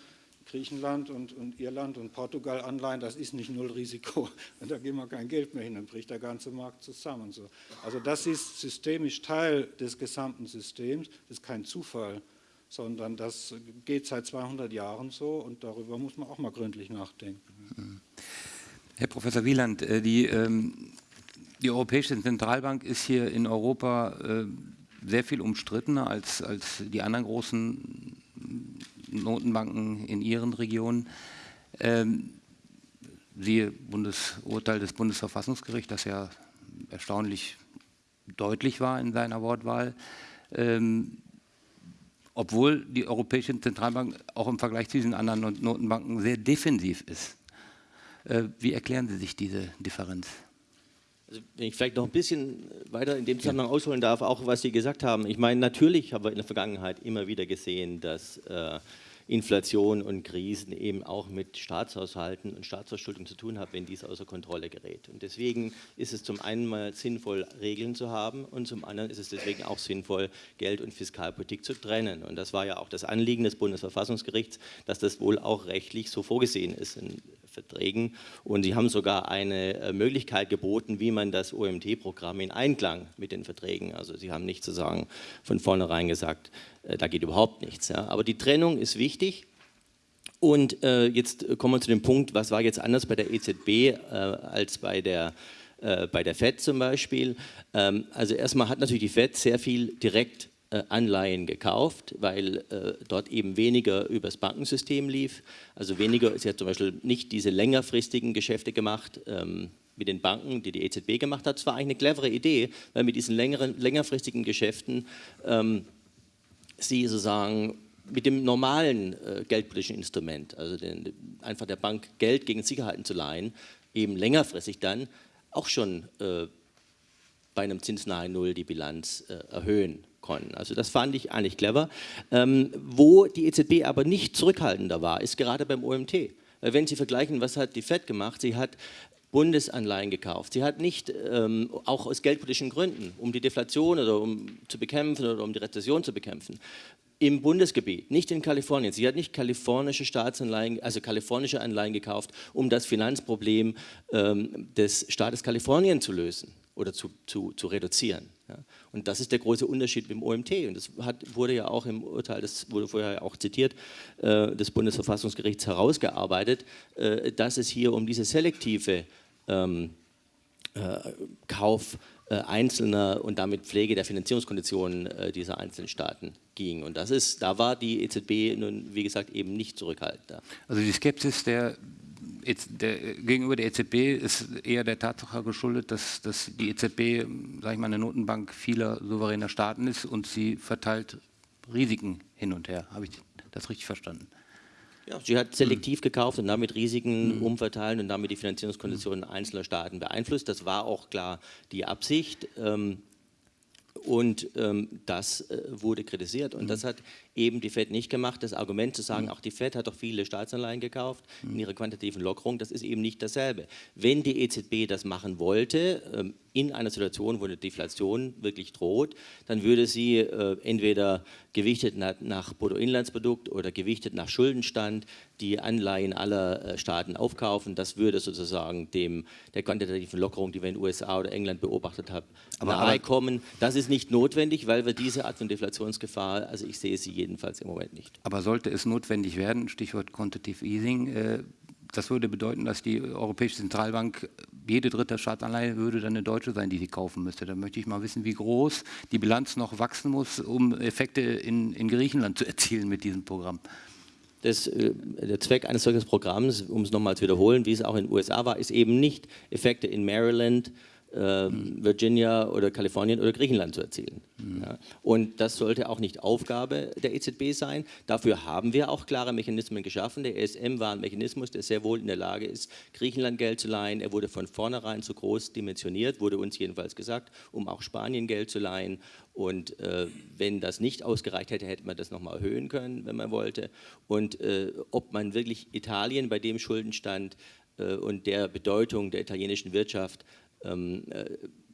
Griechenland und, und Irland und Portugal Anleihen, das ist nicht null Risiko. Da geben wir kein Geld mehr hin, dann bricht der ganze Markt zusammen. So. Also das ist systemisch Teil des gesamten Systems, das ist kein Zufall, sondern das geht seit 200 Jahren so und darüber muss man auch mal gründlich nachdenken. Herr Professor Wieland, äh, die, ähm, die Europäische Zentralbank ist hier in Europa äh, sehr viel umstrittener als, als die anderen großen Notenbanken in ihren Regionen. Ähm, siehe Bundesurteil des Bundesverfassungsgerichts, das ja erstaunlich deutlich war in seiner Wortwahl. Ähm, obwohl die Europäische Zentralbank auch im Vergleich zu diesen anderen Notenbanken sehr defensiv ist. Äh, wie erklären Sie sich diese Differenz? Also wenn ich vielleicht noch ein bisschen weiter in dem Zusammenhang ausholen darf, auch was Sie gesagt haben. Ich meine, natürlich haben wir in der Vergangenheit immer wieder gesehen, dass äh, Inflation und Krisen eben auch mit Staatshaushalten und Staatsverschuldung zu tun haben, wenn dies außer Kontrolle gerät. Und deswegen ist es zum einen mal sinnvoll, Regeln zu haben und zum anderen ist es deswegen auch sinnvoll, Geld- und Fiskalpolitik zu trennen. Und das war ja auch das Anliegen des Bundesverfassungsgerichts, dass das wohl auch rechtlich so vorgesehen ist in Verträgen. Und sie haben sogar eine äh, Möglichkeit geboten, wie man das OMT-Programm in Einklang mit den Verträgen, also sie haben nicht sozusagen von vornherein gesagt, äh, da geht überhaupt nichts. Aber die Trennung ist wichtig. Und äh, jetzt kommen wir zu dem Punkt, was war jetzt anders bei der EZB als bei der, bei der FED zum Beispiel. Ähm, also erstmal hat natürlich die FED sehr viel direkt Anleihen gekauft, weil äh, dort eben weniger übers Bankensystem lief. Also weniger, sie hat zum Beispiel nicht diese längerfristigen Geschäfte gemacht, ähm, mit den Banken, die die EZB gemacht hat. Das war eigentlich eine clevere Idee, weil mit diesen längeren, längerfristigen Geschäften ähm, sie sozusagen mit dem normalen äh, geldpolitischen Instrument, also den, einfach der Bank Geld gegen Sicherheiten zu leihen, eben längerfristig dann auch schon äh, bei einem zinsnahen Null die Bilanz äh, erhöhen konnten. Also das fand ich eigentlich clever. Ähm, wo die EZB aber nicht zurückhaltender war, ist gerade beim OMT. Wenn Sie vergleichen, was hat die FED gemacht? Sie hat Bundesanleihen gekauft. Sie hat nicht, ähm, auch aus geldpolitischen Gründen, um die Deflation oder um zu bekämpfen oder um die Rezession zu bekämpfen, im Bundesgebiet, nicht in Kalifornien. Sie hat nicht kalifornische Staatsanleihen, also kalifornische Anleihen gekauft, um das Finanzproblem ähm, des Staates Kalifornien zu lösen oder zu, zu, zu reduzieren. Ja. Und das ist der große Unterschied mit dem OMT. Und das hat, wurde ja auch im Urteil, das wurde vorher auch zitiert, äh, des Bundesverfassungsgerichts herausgearbeitet, äh, dass es hier um diese selektive ähm, äh, Kauf äh, einzelner und damit Pflege der Finanzierungskonditionen äh, dieser einzelnen Staaten ging. Und das ist, da war die EZB nun, wie gesagt, eben nicht zurückhaltender. Also die Skepsis der, der, gegenüber der EZB ist eher der Tatsache geschuldet, dass, dass die EZB, sage ich mal, eine Notenbank vieler souveräner Staaten ist und sie verteilt Risiken hin und her. Habe ich das richtig verstanden? Ja, sie hat selektiv gekauft und damit Risiken mhm. umverteilt und damit die Finanzierungskonditionen einzelner Staaten beeinflusst. Das war auch klar die Absicht. Ähm, und ähm, das äh, wurde kritisiert und mhm. das hat eben die FED nicht gemacht. Das Argument zu sagen, mhm. auch die FED hat doch viele Staatsanleihen gekauft mhm. in ihrer quantitativen Lockerung, das ist eben nicht dasselbe. Wenn die EZB das machen wollte, ähm, in einer Situation, wo eine Deflation wirklich droht, dann würde sie äh, entweder gewichtet nach, nach Bruttoinlandsprodukt oder gewichtet nach Schuldenstand die Anleihen aller äh, Staaten aufkaufen. Das würde sozusagen dem, der quantitativen Lockerung, die wir in den USA oder England beobachtet haben, nahe kommen. Das ist nicht notwendig, weil wir diese Art von Deflationsgefahr, also ich sehe sie jedenfalls im Moment nicht. Aber sollte es notwendig werden, Stichwort Quantitative Easing, äh, das würde bedeuten, dass die Europäische Zentralbank jede dritte Staatsanleihe würde dann eine deutsche sein, die sie kaufen müsste. Da möchte ich mal wissen, wie groß die Bilanz noch wachsen muss, um Effekte in, in Griechenland zu erzielen mit diesem Programm. Das, äh, der Zweck eines solchen Programms, um es nochmal zu wiederholen, wie es auch in den USA war, ist eben nicht Effekte in Maryland, äh, Virginia oder Kalifornien oder Griechenland zu erzielen. Mhm. Ja. Und das sollte auch nicht Aufgabe der EZB sein. Dafür haben wir auch klare Mechanismen geschaffen. Der ESM war ein Mechanismus, der sehr wohl in der Lage ist, Griechenland Geld zu leihen. Er wurde von vornherein zu groß dimensioniert, wurde uns jedenfalls gesagt, um auch Spanien Geld zu leihen. Und äh, wenn das nicht ausgereicht hätte, hätte man das nochmal erhöhen können, wenn man wollte. Und äh, ob man wirklich Italien bei dem Schuldenstand äh, und der Bedeutung der italienischen Wirtschaft ähm,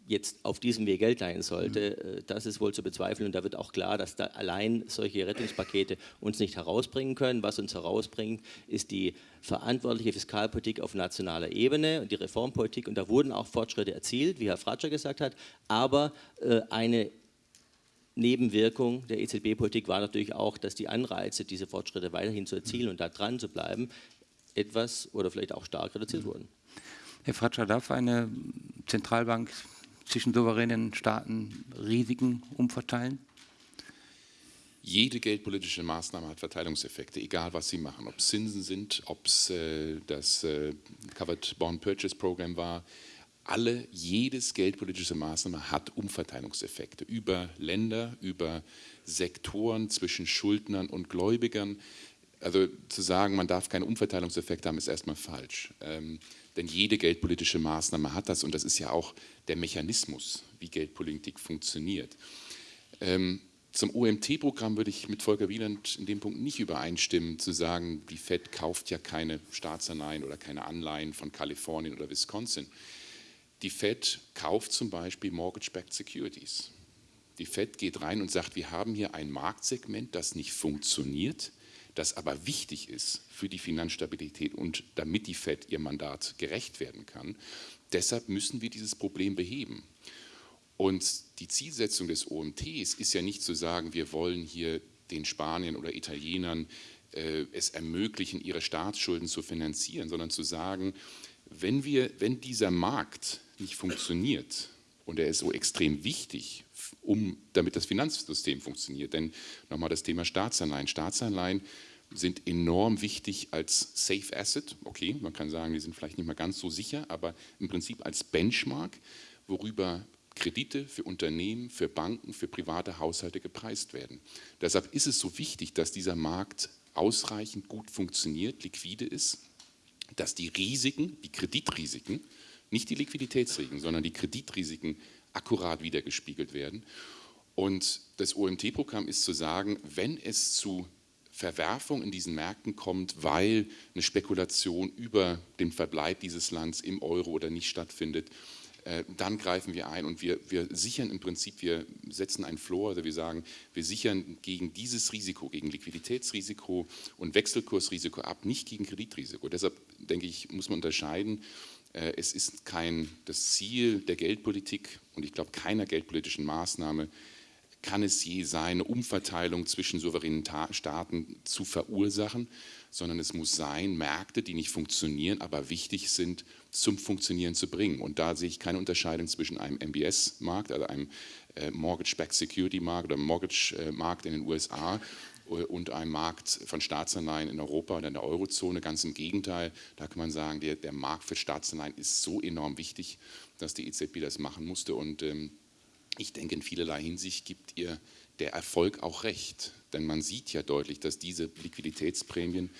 jetzt auf diesem Weg Geld leihen sollte, mhm. das ist wohl zu bezweifeln. Und da wird auch klar, dass da allein solche Rettungspakete uns nicht herausbringen können. Was uns herausbringt, ist die verantwortliche Fiskalpolitik auf nationaler Ebene und die Reformpolitik. Und da wurden auch Fortschritte erzielt, wie Herr Fratscher gesagt hat. Aber äh, eine Nebenwirkung der EZB-Politik war natürlich auch, dass die Anreize, diese Fortschritte weiterhin zu erzielen und da dran zu bleiben, etwas oder vielleicht auch stark reduziert wurden. Herr Fratscher, darf eine Zentralbank zwischen souveränen Staaten Risiken umverteilen? Jede geldpolitische Maßnahme hat Verteilungseffekte, egal was sie machen. Ob es Zinsen sind, ob es äh, das äh, Covered Bond Purchase Program war. Alle, jedes geldpolitische Maßnahme hat Umverteilungseffekte über Länder, über Sektoren zwischen Schuldnern und Gläubigern. Also zu sagen, man darf keine Umverteilungseffekte haben, ist erstmal falsch. Ähm, denn jede geldpolitische Maßnahme hat das und das ist ja auch der Mechanismus, wie Geldpolitik funktioniert. Ähm, zum OMT-Programm würde ich mit Volker Wieland in dem Punkt nicht übereinstimmen, zu sagen, die Fed kauft ja keine Staatsanleihen oder keine Anleihen von Kalifornien oder Wisconsin. Die Fed kauft zum Beispiel Mortgage-Backed Securities. Die Fed geht rein und sagt, wir haben hier ein Marktsegment, das nicht funktioniert das aber wichtig ist für die Finanzstabilität und damit die Fed ihr Mandat gerecht werden kann. Deshalb müssen wir dieses Problem beheben. Und die Zielsetzung des OMTs ist ja nicht zu sagen, wir wollen hier den Spaniern oder Italienern äh, es ermöglichen, ihre Staatsschulden zu finanzieren, sondern zu sagen, wenn, wir, wenn dieser Markt nicht funktioniert und er ist so extrem wichtig, um, damit das Finanzsystem funktioniert. Denn nochmal das Thema Staatsanleihen. Staatsanleihen sind enorm wichtig als Safe Asset. Okay, man kann sagen, die sind vielleicht nicht mehr ganz so sicher, aber im Prinzip als Benchmark, worüber Kredite für Unternehmen, für Banken, für private Haushalte gepreist werden. Deshalb ist es so wichtig, dass dieser Markt ausreichend gut funktioniert, liquide ist, dass die Risiken, die Kreditrisiken, nicht die Liquiditätsrisiken, sondern die Kreditrisiken akkurat wiedergespiegelt werden. Und das OMT-Programm ist zu sagen, wenn es zu Verwerfung in diesen Märkten kommt, weil eine Spekulation über den Verbleib dieses Landes im Euro oder nicht stattfindet, äh, dann greifen wir ein und wir, wir sichern im Prinzip, wir setzen einen Floor, also wir sagen, wir sichern gegen dieses Risiko, gegen Liquiditätsrisiko und Wechselkursrisiko ab, nicht gegen Kreditrisiko. Deshalb denke ich, muss man unterscheiden, es ist kein das Ziel der Geldpolitik und ich glaube keiner geldpolitischen Maßnahme kann es je sein, eine Umverteilung zwischen souveränen Staaten zu verursachen, sondern es muss sein, Märkte, die nicht funktionieren, aber wichtig sind, zum Funktionieren zu bringen. Und da sehe ich keine Unterscheidung zwischen einem MBS-Markt, also einem äh, Mortgage-Backed Security-Markt oder Mortgage-Markt in den USA äh, und einem Markt von Staatsanleihen in Europa oder in der Eurozone. Ganz im Gegenteil, da kann man sagen, der, der Markt für Staatsanleihen ist so enorm wichtig, dass die EZB das machen musste. Und ähm, ich denke, in vielerlei Hinsicht gibt ihr der Erfolg auch recht. Denn man sieht ja deutlich, dass diese Liquiditätsprämien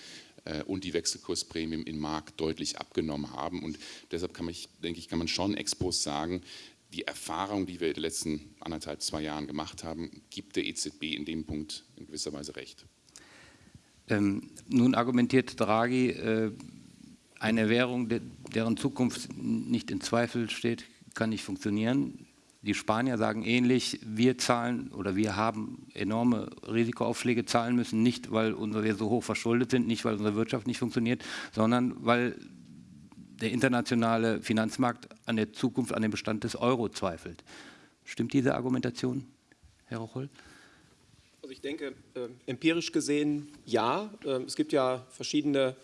äh, und die Wechselkursprämien im Markt deutlich abgenommen haben. Und deshalb kann man, denke ich, kann man schon expos sagen, die Erfahrung, die wir in den letzten anderthalb, zwei Jahren gemacht haben, gibt der EZB in dem Punkt in gewisser Weise recht. Ähm, nun argumentiert Draghi, äh, eine Währung, de deren Zukunft nicht in Zweifel steht, kann nicht funktionieren. Die Spanier sagen ähnlich, wir zahlen oder wir haben enorme Risikoaufschläge zahlen müssen, nicht weil wir so hoch verschuldet sind, nicht weil unsere Wirtschaft nicht funktioniert, sondern weil der internationale Finanzmarkt an der Zukunft, an dem Bestand des Euro zweifelt. Stimmt diese Argumentation, Herr Rocholl? Also ich denke, äh, empirisch gesehen ja. Äh, es gibt ja verschiedene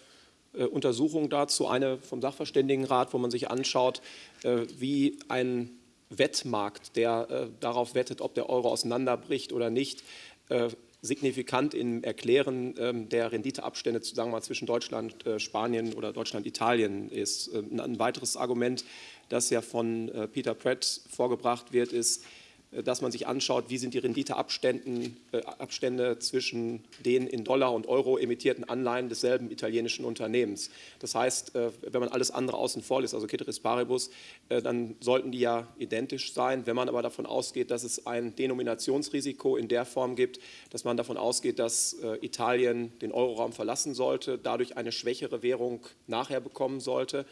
äh, Untersuchungen dazu. Eine vom Sachverständigenrat, wo man sich anschaut, äh, wie ein Wettmarkt, der äh, darauf wettet, ob der Euro auseinanderbricht oder nicht, äh, signifikant im Erklären ähm, der Renditeabstände sagen wir mal, zwischen Deutschland, äh, Spanien oder Deutschland, Italien ist. Ähm, ein weiteres Argument, das ja von äh, Peter Pratt vorgebracht wird, ist, äh, dass man sich anschaut, wie sind die Renditeabstände äh, zwischen den in Dollar und Euro emittierten Anleihen desselben italienischen Unternehmens. Das heißt, äh, wenn man alles andere außen vor lässt, also Ceteris Paribus, dann sollten die ja identisch sein. Wenn man aber davon ausgeht, dass es ein Denominationsrisiko in der Form gibt, dass man davon ausgeht, dass Italien den Euroraum verlassen sollte, dadurch eine schwächere Währung nachher bekommen sollte, äh,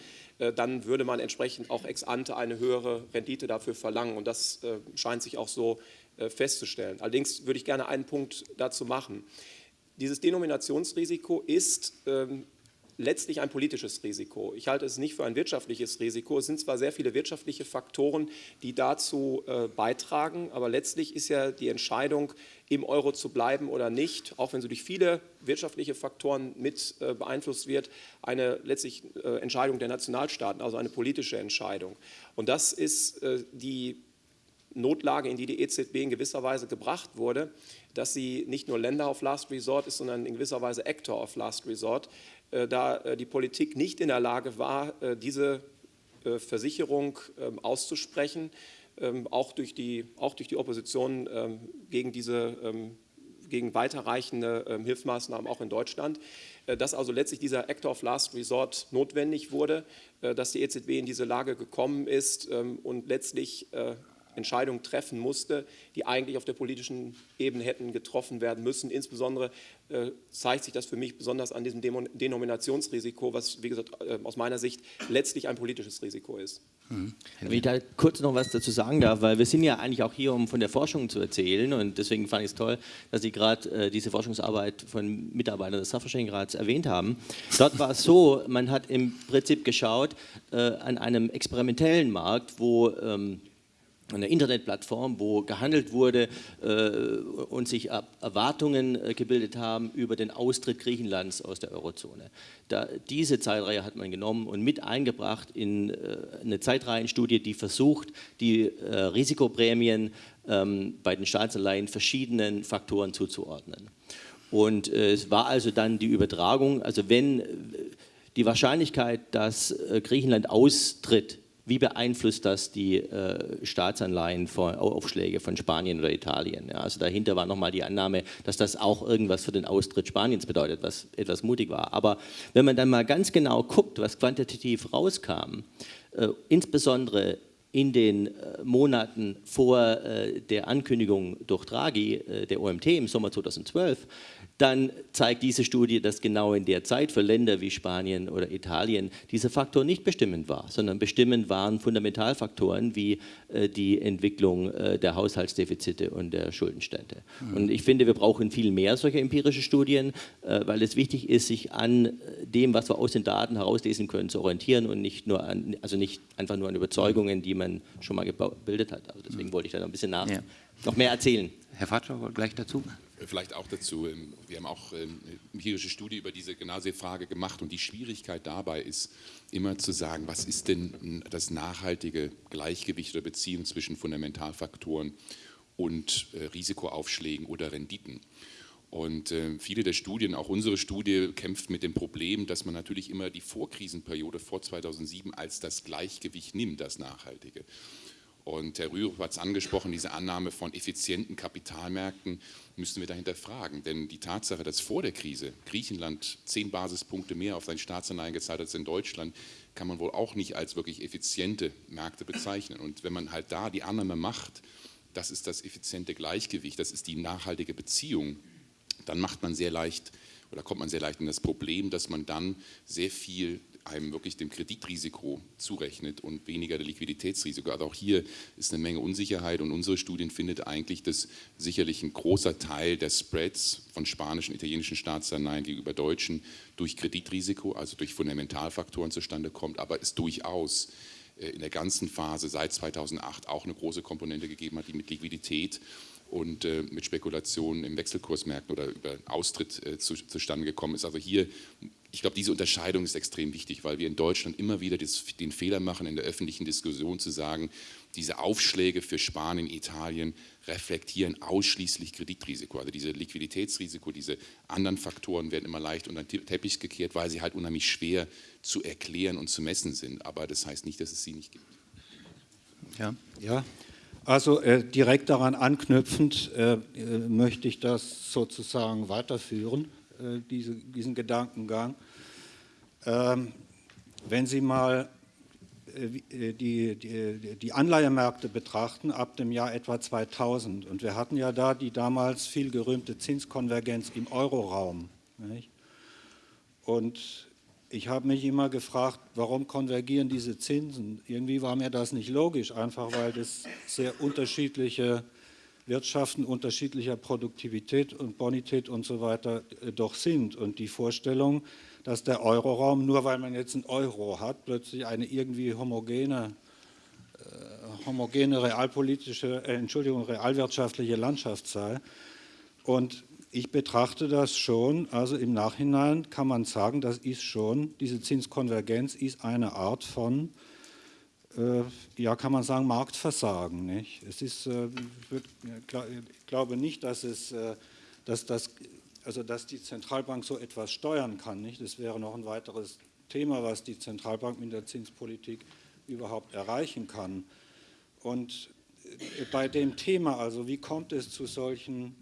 dann würde man entsprechend auch ex ante eine höhere Rendite dafür verlangen. Und das äh, scheint sich auch so äh, festzustellen. Allerdings würde ich gerne einen Punkt dazu machen. Dieses Denominationsrisiko ist ähm, letztlich ein politisches Risiko. Ich halte es nicht für ein wirtschaftliches Risiko. Es sind zwar sehr viele wirtschaftliche Faktoren, die dazu äh, beitragen, aber letztlich ist ja die Entscheidung, im Euro zu bleiben oder nicht, auch wenn sie durch viele wirtschaftliche Faktoren mit äh, beeinflusst wird, eine letztlich äh, Entscheidung der Nationalstaaten, also eine politische Entscheidung. Und das ist äh, die Notlage, in die die EZB in gewisser Weise gebracht wurde, dass sie nicht nur Länder of Last Resort ist, sondern in gewisser Weise Actor of Last Resort. Äh, da äh, die Politik nicht in der Lage war, äh, diese Versicherung ähm, auszusprechen, auch durch die, auch durch die Opposition ähm, gegen diese gegen weiterreichende Hilfsmaßnahmen auch in Deutschland, dass also letztlich dieser Act of Last Resort notwendig wurde, dass die EZB in diese Lage gekommen ist und letztlich Entscheidungen treffen musste, die eigentlich auf der politischen Ebene hätten getroffen werden müssen. Insbesondere äh, zeigt sich das für mich besonders an diesem Denominationsrisiko, was, wie gesagt, äh, aus meiner Sicht letztlich ein politisches Risiko ist. Mhm. Wenn ich da kurz noch was dazu sagen darf, weil wir sind ja eigentlich auch hier, um von der Forschung zu erzählen und deswegen fand ich es toll, dass Sie gerade äh, diese Forschungsarbeit von Mitarbeitern des Sachverständigenrats erwähnt haben. Dort war es so, man hat im Prinzip geschaut äh, an einem experimentellen Markt, wo ähm, eine Internetplattform, wo gehandelt wurde äh, und sich Erwartungen äh, gebildet haben über den Austritt Griechenlands aus der Eurozone. Da, diese Zeitreihe hat man genommen und mit eingebracht in äh, eine Zeitreihenstudie, die versucht, die äh, Risikoprämien ähm, bei den Staatsanleihen verschiedenen Faktoren zuzuordnen. Und äh, es war also dann die Übertragung, also wenn äh, die Wahrscheinlichkeit, dass Griechenland austritt, wie beeinflusst das die äh, Staatsanleihen von, Aufschläge von Spanien oder Italien? Ja, also dahinter war nochmal die Annahme, dass das auch irgendwas für den Austritt Spaniens bedeutet, was etwas mutig war. Aber wenn man dann mal ganz genau guckt, was quantitativ rauskam, äh, insbesondere in den äh, Monaten vor äh, der Ankündigung durch Draghi äh, der OMT im Sommer 2012, dann zeigt diese Studie, dass genau in der Zeit für Länder wie Spanien oder Italien dieser Faktor nicht bestimmend war, sondern bestimmend waren Fundamentalfaktoren wie äh, die Entwicklung äh, der Haushaltsdefizite und der Schuldenstände. Mhm. Und ich finde, wir brauchen viel mehr solcher empirische Studien, äh, weil es wichtig ist, sich an dem, was wir aus den Daten herauslesen können, zu orientieren und nicht nur an, also nicht einfach nur an Überzeugungen, die man schon mal gebildet hat. Also deswegen mhm. wollte ich da noch ein bisschen nach, ja. noch mehr erzählen. Herr Fatscher, gleich dazu. Vielleicht auch dazu. Ähm, wir haben auch eine ähm, empirische Studie über diese genau diese Frage gemacht und die Schwierigkeit dabei ist, immer zu sagen, was ist denn das nachhaltige Gleichgewicht oder Beziehung zwischen Fundamentalfaktoren und äh, Risikoaufschlägen oder Renditen. Und äh, viele der Studien, auch unsere Studie, kämpft mit dem Problem, dass man natürlich immer die Vorkrisenperiode vor 2007 als das Gleichgewicht nimmt, das Nachhaltige. Und Herr Rürup hat es angesprochen, diese Annahme von effizienten Kapitalmärkten müssen wir dahinter fragen. Denn die Tatsache, dass vor der Krise Griechenland zehn Basispunkte mehr auf seine Staatsanleihen gezahlt hat als in Deutschland, kann man wohl auch nicht als wirklich effiziente Märkte bezeichnen. Und wenn man halt da die Annahme macht, das ist das effiziente Gleichgewicht, das ist die nachhaltige Beziehung, dann macht man sehr leicht oder kommt man sehr leicht in das Problem, dass man dann sehr viel einem wirklich dem Kreditrisiko zurechnet und weniger der Liquiditätsrisiko. Also auch hier ist eine Menge Unsicherheit und unsere Studien findet eigentlich, dass sicherlich ein großer Teil der Spreads von spanischen, italienischen Staatsanleihen gegenüber deutschen durch Kreditrisiko, also durch Fundamentalfaktoren zustande kommt, aber es durchaus äh, in der ganzen Phase seit 2008 auch eine große Komponente gegeben hat, die mit Liquidität und äh, mit Spekulationen im Wechselkursmärkten oder über Austritt äh, zu, zustande gekommen ist. Also hier ich glaube, diese Unterscheidung ist extrem wichtig, weil wir in Deutschland immer wieder das, den Fehler machen, in der öffentlichen Diskussion zu sagen, diese Aufschläge für Spanien, Italien reflektieren ausschließlich Kreditrisiko. Also diese Liquiditätsrisiko, diese anderen Faktoren werden immer leicht unter den Teppich gekehrt, weil sie halt unheimlich schwer zu erklären und zu messen sind. Aber das heißt nicht, dass es sie nicht gibt. Ja, ja. Also äh, direkt daran anknüpfend äh, äh möchte ich das sozusagen weiterführen. Äh, diese, diesen Gedankengang. Ähm, wenn Sie mal äh, die, die, die Anleihemärkte betrachten ab dem Jahr etwa 2000 und wir hatten ja da die damals viel gerühmte Zinskonvergenz im Euroraum. Und ich habe mich immer gefragt, warum konvergieren diese Zinsen? Irgendwie war mir das nicht logisch, einfach weil das sehr unterschiedliche Wirtschaften unterschiedlicher Produktivität und Bonität und so weiter äh, doch sind. Und die Vorstellung, dass der Euroraum, nur weil man jetzt einen Euro hat, plötzlich eine irgendwie homogene, äh, homogene realpolitische, äh, Entschuldigung, realwirtschaftliche Landschaft sei. Und ich betrachte das schon, also im Nachhinein kann man sagen, das ist schon, diese Zinskonvergenz ist eine Art von äh, ja, kann man sagen, Marktversagen. Nicht? Es ist, äh, ich glaube nicht, dass, es, äh, dass, das, also dass die Zentralbank so etwas steuern kann. Nicht? Das wäre noch ein weiteres Thema, was die Zentralbank mit der Zinspolitik überhaupt erreichen kann. Und bei dem Thema, also wie kommt es zu solchen,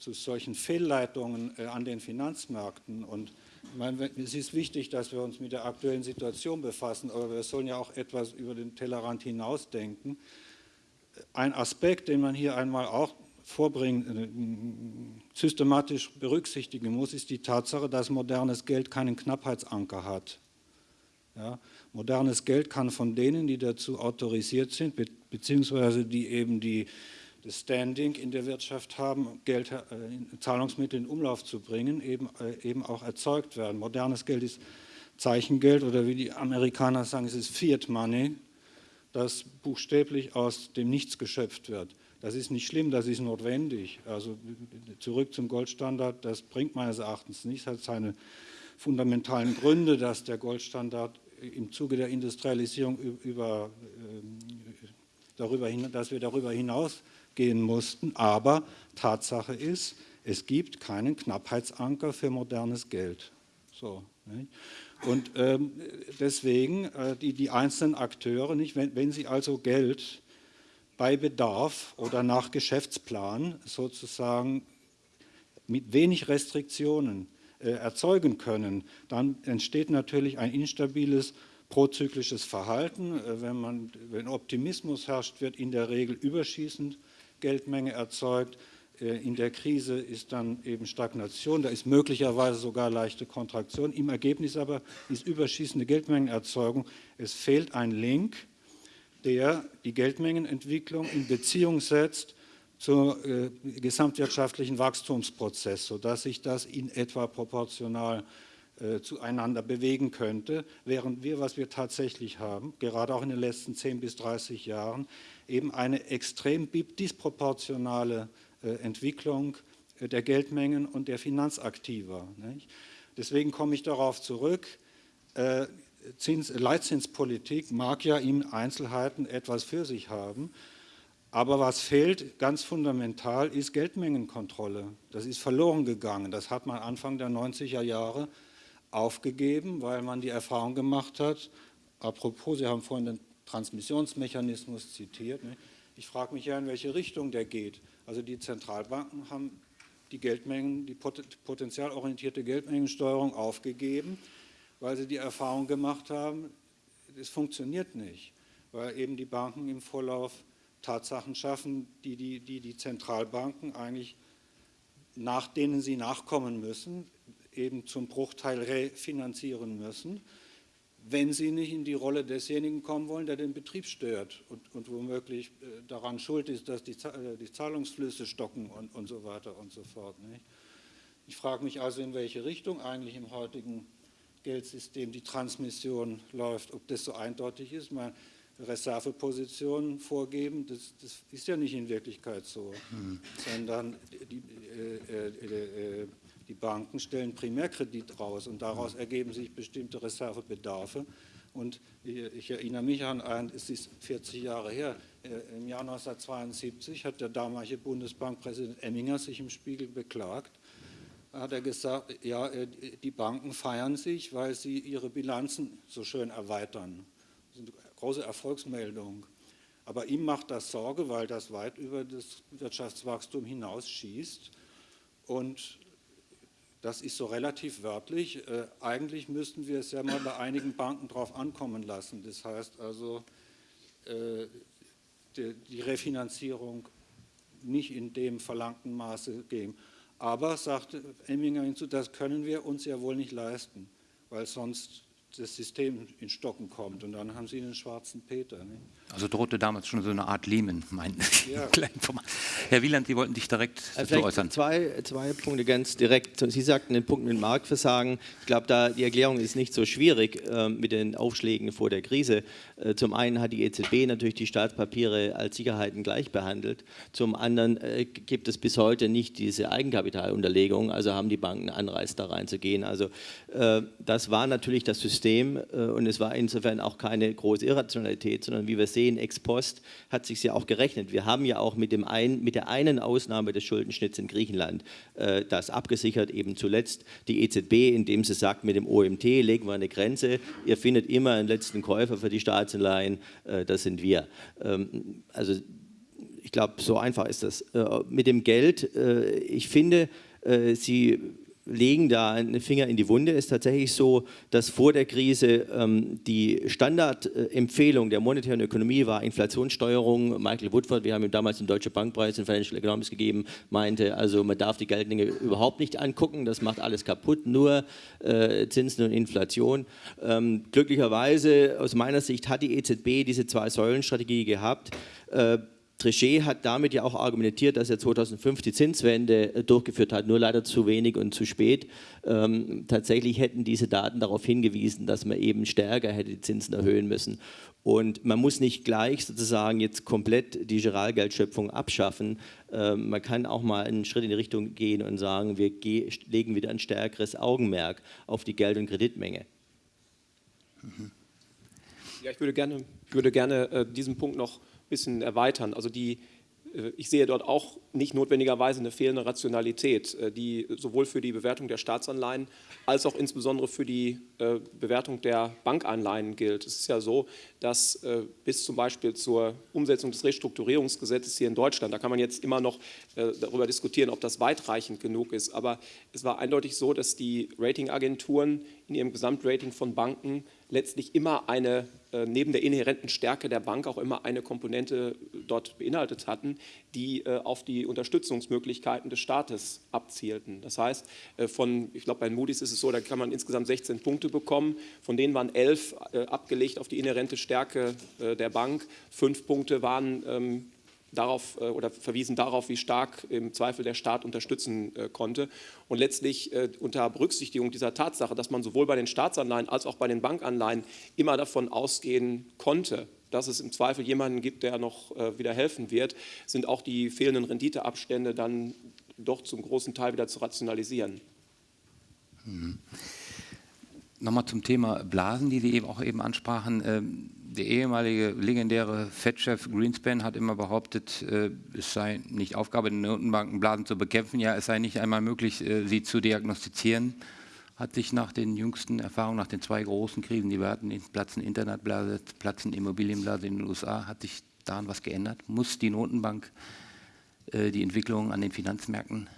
zu solchen Fehlleitungen an den Finanzmärkten und meine, es ist wichtig, dass wir uns mit der aktuellen Situation befassen, aber wir sollen ja auch etwas über den Tellerrand hinausdenken. Ein Aspekt, den man hier einmal auch vorbringen, äh, systematisch berücksichtigen muss, ist die Tatsache, dass modernes Geld keinen Knappheitsanker hat. Ja, modernes Geld kann von denen, die dazu autorisiert sind, beziehungsweise die eben die das Standing in der Wirtschaft haben, Geld, äh, Zahlungsmittel in Umlauf zu bringen, eben, äh, eben auch erzeugt werden. Modernes Geld ist Zeichengeld oder wie die Amerikaner sagen, es ist Fiat Money, das buchstäblich aus dem Nichts geschöpft wird. Das ist nicht schlimm, das ist notwendig. Also zurück zum Goldstandard, das bringt meines Erachtens nichts, hat seine fundamentalen Gründe, dass der Goldstandard im Zuge der Industrialisierung über, ähm, darüber dass wir darüber hinaus gehen mussten. Aber Tatsache ist, es gibt keinen Knappheitsanker für modernes Geld. So, Und ähm, deswegen äh, die, die einzelnen Akteure, nicht, wenn, wenn sie also Geld bei Bedarf oder nach Geschäftsplan sozusagen mit wenig Restriktionen äh, erzeugen können, dann entsteht natürlich ein instabiles prozyklisches Verhalten. Äh, wenn, man, wenn Optimismus herrscht, wird in der Regel überschießend Geldmenge erzeugt. Äh, in der Krise ist dann eben Stagnation, da ist möglicherweise sogar leichte Kontraktion. Im Ergebnis aber ist überschießende Geldmengenerzeugung. Es fehlt ein Link, der die Geldmengenentwicklung in Beziehung setzt zum äh, gesamtwirtschaftlichen Wachstumsprozess, sodass sich das in etwa proportional äh, zueinander bewegen könnte, während wir, was wir tatsächlich haben, gerade auch in den letzten 10 bis 30 Jahren, eben eine extrem disproportionale äh, Entwicklung äh, der Geldmengen und der Finanzaktiva. Deswegen komme ich darauf zurück, äh, Zins, Leitzinspolitik mag ja in Einzelheiten etwas für sich haben, aber was fehlt ganz fundamental ist Geldmengenkontrolle. Das ist verloren gegangen. Das hat man Anfang der 90er Jahre aufgegeben, weil man die Erfahrung gemacht hat, apropos, Sie haben vorhin den Transmissionsmechanismus zitiert. Ne? Ich frage mich ja, in welche Richtung der geht. Also die Zentralbanken haben die Geldmengen, die potenzialorientierte Geldmengensteuerung aufgegeben, weil sie die Erfahrung gemacht haben, es funktioniert nicht, weil eben die Banken im Vorlauf Tatsachen schaffen, die die, die, die Zentralbanken eigentlich, nach denen sie nachkommen müssen, eben zum Bruchteil refinanzieren müssen wenn sie nicht in die Rolle desjenigen kommen wollen, der den Betrieb stört und, und womöglich äh, daran schuld ist, dass die, äh, die Zahlungsflüsse stocken und, und, so weiter und so fort. Nicht? Ich frage mich also, in welche Richtung eigentlich im heutigen Geldsystem die Transmission läuft, ob das so eindeutig ist. Meine Reservepositionen vorgeben, das, das, ist ja nicht in Wirklichkeit so, hm. sondern die, äh, äh, äh, die Banken stellen Primärkredit raus und daraus ergeben sich bestimmte Reservebedarfe. Und ich erinnere mich an ein, es ist 40 Jahre her, äh, im Jahr 1972 hat der damalige Bundesbankpräsident Emminger sich im Spiegel beklagt. Hat er gesagt, ja, äh, die Banken feiern sich, weil sie ihre Bilanzen so schön erweitern. Das ist eine große Erfolgsmeldung. Aber ihm macht das Sorge, weil das weit über das Wirtschaftswachstum hinaus schießt. Und das ist so relativ wörtlich. Äh, eigentlich müssten wir es ja mal bei einigen Banken drauf ankommen lassen. Das heißt also, äh, die, die, Refinanzierung nicht in dem verlangten Maße geben. Aber, sagte Emminger hinzu, das können wir uns ja wohl nicht leisten. weil sonst das System in Stocken kommt und dann haben Sie einen schwarzen Peter. Ne? Also drohte damals schon so eine Art Lehman, mein Ja. Herr Wieland, Sie wollten sich direkt Äh, dazu äußern. zwei, zwei Punkte ganz direkt. Sie sagten den Punkt mit Marktversagen. Ich glaube, da die Erklärung ist nicht so schwierig äh, mit den Aufschlägen vor der Krise. Äh, zum einen hat die EZB natürlich die Staatspapiere als Sicherheiten gleich behandelt. Zum anderen äh, gibt es bis heute nicht diese Eigenkapitalunterlegung, also haben die Banken Anreiz da reinzugehen. Also äh, das war natürlich das System äh, und es war insofern auch keine große Irrationalität, sondern wie wir sehen, ex post hat sich ja auch gerechnet. Wir haben ja auch mit, dem ein, mit der einen Ausnahme des Schuldenschnitts in Griechenland äh, das abgesichert, eben zuletzt die EZB, indem sie sagt, mit dem OMT legen wir eine Grenze, ihr findet immer einen letzten Käufer für die Staatsanleihen, äh, das sind wir. Ähm, also ich glaube, so einfach ist das. Äh, mit dem Geld, äh, ich finde, äh, Sie legen da einen Finger in die Wunde. Es ist tatsächlich so, dass vor der Krise ähm, die Standardempfehlung der monetären Ökonomie war Inflationssteuerung. Michael Woodford, wir haben ihm damals den Deutsche Bankpreis in Financial Economics gegeben, meinte, also man darf die Geldmenge überhaupt nicht angucken, das macht alles kaputt, nur äh, Zinsen und Inflation. Ähm, glücklicherweise, aus meiner Sicht, hat die EZB diese Zwei-Säulen-Strategie gehabt. Äh, Trichet hat damit ja auch argumentiert, dass er 2005 die Zinswende äh, durchgeführt hat, nur leider zu wenig und zu spät. Ähm, tatsächlich hätten diese Daten darauf hingewiesen, dass man eben stärker hätte die Zinsen erhöhen müssen. Und man muss nicht gleich sozusagen jetzt komplett die Giralgeldschöpfung abschaffen. Ähm, man kann auch mal einen Schritt in die Richtung gehen und sagen, wir ge legen wieder ein stärkeres Augenmerk auf die Geld- und Kreditmenge. Ja, ich würde gerne, ich würde gerne äh, diesen Punkt noch bisschen erweitern. Also die, äh, ich sehe dort auch nicht notwendigerweise eine fehlende Rationalität, äh, die sowohl für die Bewertung der Staatsanleihen als auch insbesondere für die äh, Bewertung der Bankanleihen gilt. Es ist ja so, dass bis zum Beispiel zur Umsetzung des Restrukturierungsgesetzes hier in Deutschland, da kann man jetzt immer noch darüber diskutieren, ob das weitreichend genug ist, aber es war eindeutig so, dass die Ratingagenturen in ihrem Gesamtrating von Banken letztlich immer eine, neben der inhärenten Stärke der Bank auch immer eine Komponente dort beinhaltet hatten, die äh, auf die Unterstützungsmöglichkeiten des Staates abzielten. Das heißt, äh, von, ich glaube bei Moody's ist es so, da kann man insgesamt 16 Punkte bekommen, von denen waren elf äh, abgelegt auf die inhärente Stärke äh, der Bank, fünf Punkte waren ähm, darauf äh, oder verwiesen darauf, wie stark im Zweifel der Staat unterstützen äh, konnte. Und letztlich äh, unter Berücksichtigung dieser Tatsache, dass man sowohl bei den Staatsanleihen als auch bei den Bankanleihen immer davon ausgehen konnte, dass es im Zweifel jemanden gibt, der noch wieder helfen wird, sind auch die fehlenden Renditeabstände dann doch zum großen Teil wieder zu rationalisieren. Nochmal zum Thema Blasen, die Sie eben auch eben ansprachen. Der ehemalige legendäre Fed-Chef Greenspan hat immer behauptet, äh, es sei nicht Aufgabe der Notenbanken, Blasen zu bekämpfen. Ja, es sei nicht einmal möglich, äh, sie zu diagnostizieren. Hat sich nach den jüngsten Erfahrungen, nach den zwei großen Krisen, die wir hatten, den Platzen Internetblase, Platzen Immobilienblase in den USA, hat sich daran was geändert? Muss die Notenbank äh, die Entwicklung an den Finanzmärkten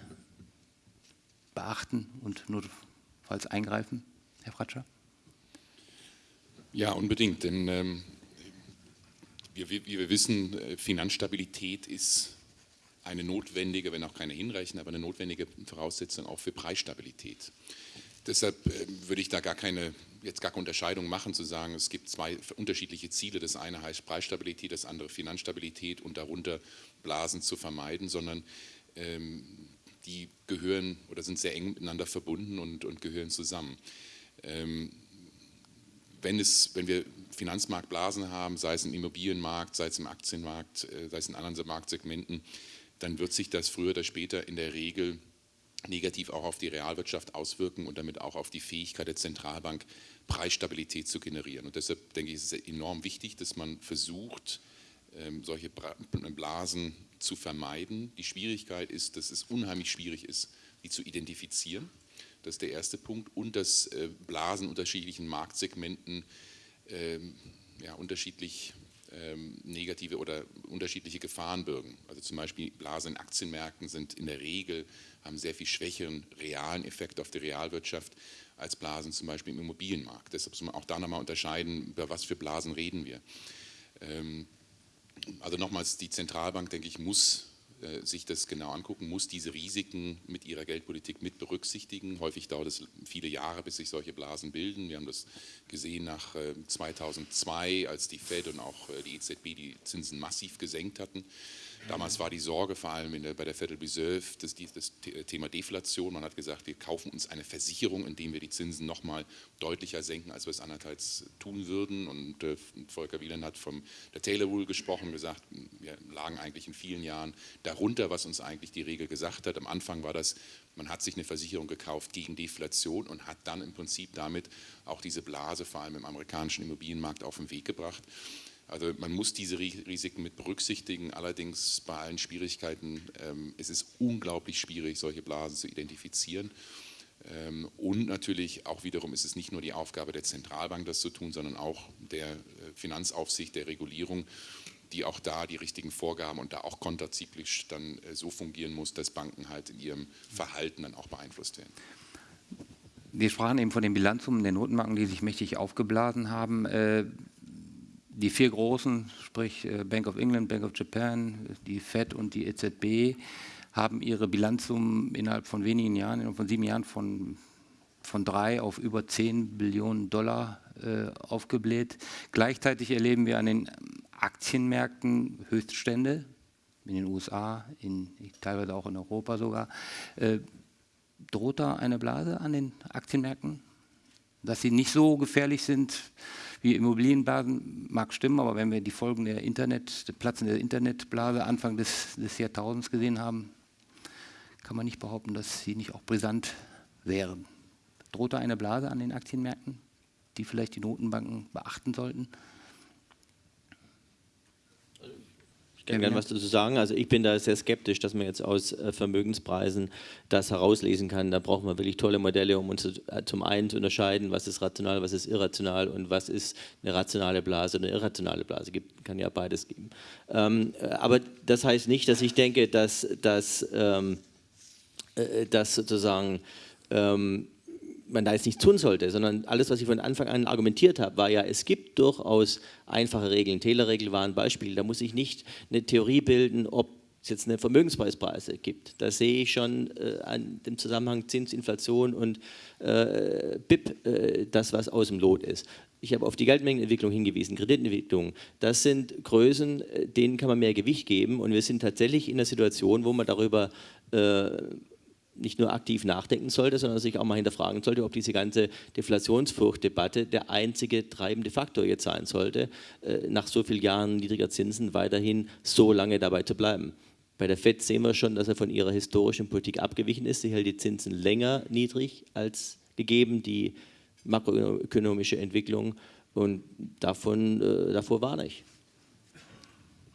beachten und notfalls eingreifen? Herr Fratscher? Ja, unbedingt, denn ähm, wir, wie wir wissen, äh, Finanzstabilität ist eine notwendige, wenn auch keine hinreichende, aber eine notwendige Voraussetzung auch für Preisstabilität. Deshalb äh, würde ich da gar keine, jetzt gar keine Unterscheidung machen, zu sagen, es gibt zwei unterschiedliche Ziele. Das eine heißt Preisstabilität, das andere Finanzstabilität und darunter Blasen zu vermeiden, sondern ähm, die gehören oder sind sehr eng miteinander verbunden und, und gehören zusammen. Ähm, wenn, es, wenn wir Finanzmarktblasen haben, sei es im Immobilienmarkt, sei es im Aktienmarkt, äh, sei es in anderen Marktsegmenten, dann wird sich das früher oder später in der Regel negativ auch auf die Realwirtschaft auswirken und damit auch auf die Fähigkeit der Zentralbank, Preisstabilität zu generieren. Und deshalb denke ich, ist es enorm wichtig, dass man versucht, ähm, solche Blasen zu vermeiden. Die Schwierigkeit ist, dass es unheimlich schwierig ist, die zu identifizieren. Das ist der erste Punkt. Und dass äh, Blasen unterschiedlichen Marktsegmenten ähm, ja, unterschiedlich ähm, negative oder unterschiedliche Gefahren birgen. Also zum Beispiel Blasen in Aktienmärkten sind in der Regel, haben sehr viel schwächeren realen Effekt auf die Realwirtschaft als Blasen zum Beispiel im Immobilienmarkt. Deshalb muss man auch da nochmal unterscheiden, über was für Blasen reden wir. Ähm, also nochmals, die Zentralbank, denke ich, muss sich das genau angucken, muss diese Risiken mit ihrer Geldpolitik mit berücksichtigen. Häufig dauert es viele Jahre, bis sich solche Blasen bilden. Wir haben das gesehen nach 2002, äh, als die Fed und auch äh, die EZB die Zinsen massiv gesenkt hatten. Damals war die Sorge vor allem der, bei der Federal Reserve das, das, Thema Deflation. Man hat gesagt, wir kaufen uns eine Versicherung, indem wir die Zinsen nochmal deutlicher senken, als wir es andererseits tun würden. Und äh, Volker Wieland hat vom der Taylor Rule gesprochen, gesagt, wir lagen eigentlich in vielen Jahren darunter, was uns eigentlich die Regel gesagt hat. Am Anfang war das, man hat sich eine Versicherung gekauft gegen Deflation und hat dann im Prinzip damit auch diese Blase, vor allem im amerikanischen Immobilienmarkt, auf den Weg gebracht. Also man muss diese Risiken mit berücksichtigen, allerdings bei allen Schwierigkeiten ähm, es ist unglaublich schwierig, solche Blasen zu identifizieren. Ähm, und natürlich auch wiederum ist es nicht nur die Aufgabe der Zentralbank, das zu tun, sondern auch der äh, Finanzaufsicht, der Regulierung, die auch da die richtigen Vorgaben und da auch konterzyklisch dann äh, so fungieren muss, dass Banken halt in ihrem Verhalten dann auch beeinflusst werden. Wir sprachen eben von den Bilanzsummen der Notenbanken, die sich mächtig aufgeblasen haben. Äh, die vier großen, sprich äh, Bank of England, Bank of Japan, die Fed und die EZB, haben ihre Bilanzsummen innerhalb von wenigen Jahren, innerhalb von sieben Jahren von, von drei auf über zehn Billionen Dollar äh, aufgebläht. Gleichzeitig erleben wir an den Aktienmärkten Höchststände, in den USA, in, teilweise auch in Europa sogar. Äh, droht da eine Blase an den Aktienmärkten? Dass sie nicht so gefährlich sind, wie Immobilienblasen mag stimmen, aber wenn wir die Folgen der Internet, der Platzen der Internetblase Anfang des, des Jahrtausends gesehen haben, kann man nicht behaupten, dass sie nicht auch brisant wären. Droht da eine Blase an den Aktienmärkten, die vielleicht die Notenbanken beachten sollten? Ich kann gerne was dazu sagen. Also ich bin da sehr skeptisch, dass man jetzt aus äh, Vermögenspreisen das herauslesen kann. Da braucht man wirklich tolle Modelle, um uns äh, zum einen zu unterscheiden, was ist rational, was ist irrational und was ist eine rationale Blase oder eine irrationale Blase. Gibt, kann ja beides geben. Ähm, äh, aber das heißt nicht, dass ich denke, dass, dass, ähm, dass sozusagen ähm, man da jetzt nichts tun sollte, sondern alles, was ich von Anfang an argumentiert habe, war ja, es gibt durchaus einfache Regeln. Taylor-Regel war ein Beispiel. Da muss ich nicht eine Theorie bilden, ob es jetzt eine Vermögenspreispreise gibt. Da sehe ich schon äh, an dem Zusammenhang Zinsinflation und äh, BIP äh, das, was aus dem Lot ist. Ich habe auf die Geldmengenentwicklung hingewiesen, Kreditentwicklung. Das sind Größen, äh, denen kann man mehr Gewicht geben und wir sind tatsächlich in einer Situation, wo man darüber äh, nicht nur aktiv nachdenken sollte, sondern sich auch mal hinterfragen sollte, ob diese ganze Deflationsfurchtdebatte der einzige treibende Faktor jetzt sein sollte, äh, nach so vielen Jahren niedriger Zinsen weiterhin so lange dabei zu bleiben. Bei der FED sehen wir schon, dass er von ihrer historischen Politik abgewichen ist. Sie hält die Zinsen länger niedrig als gegeben, die makroökonomische Entwicklung und davon, äh, davor warne ich.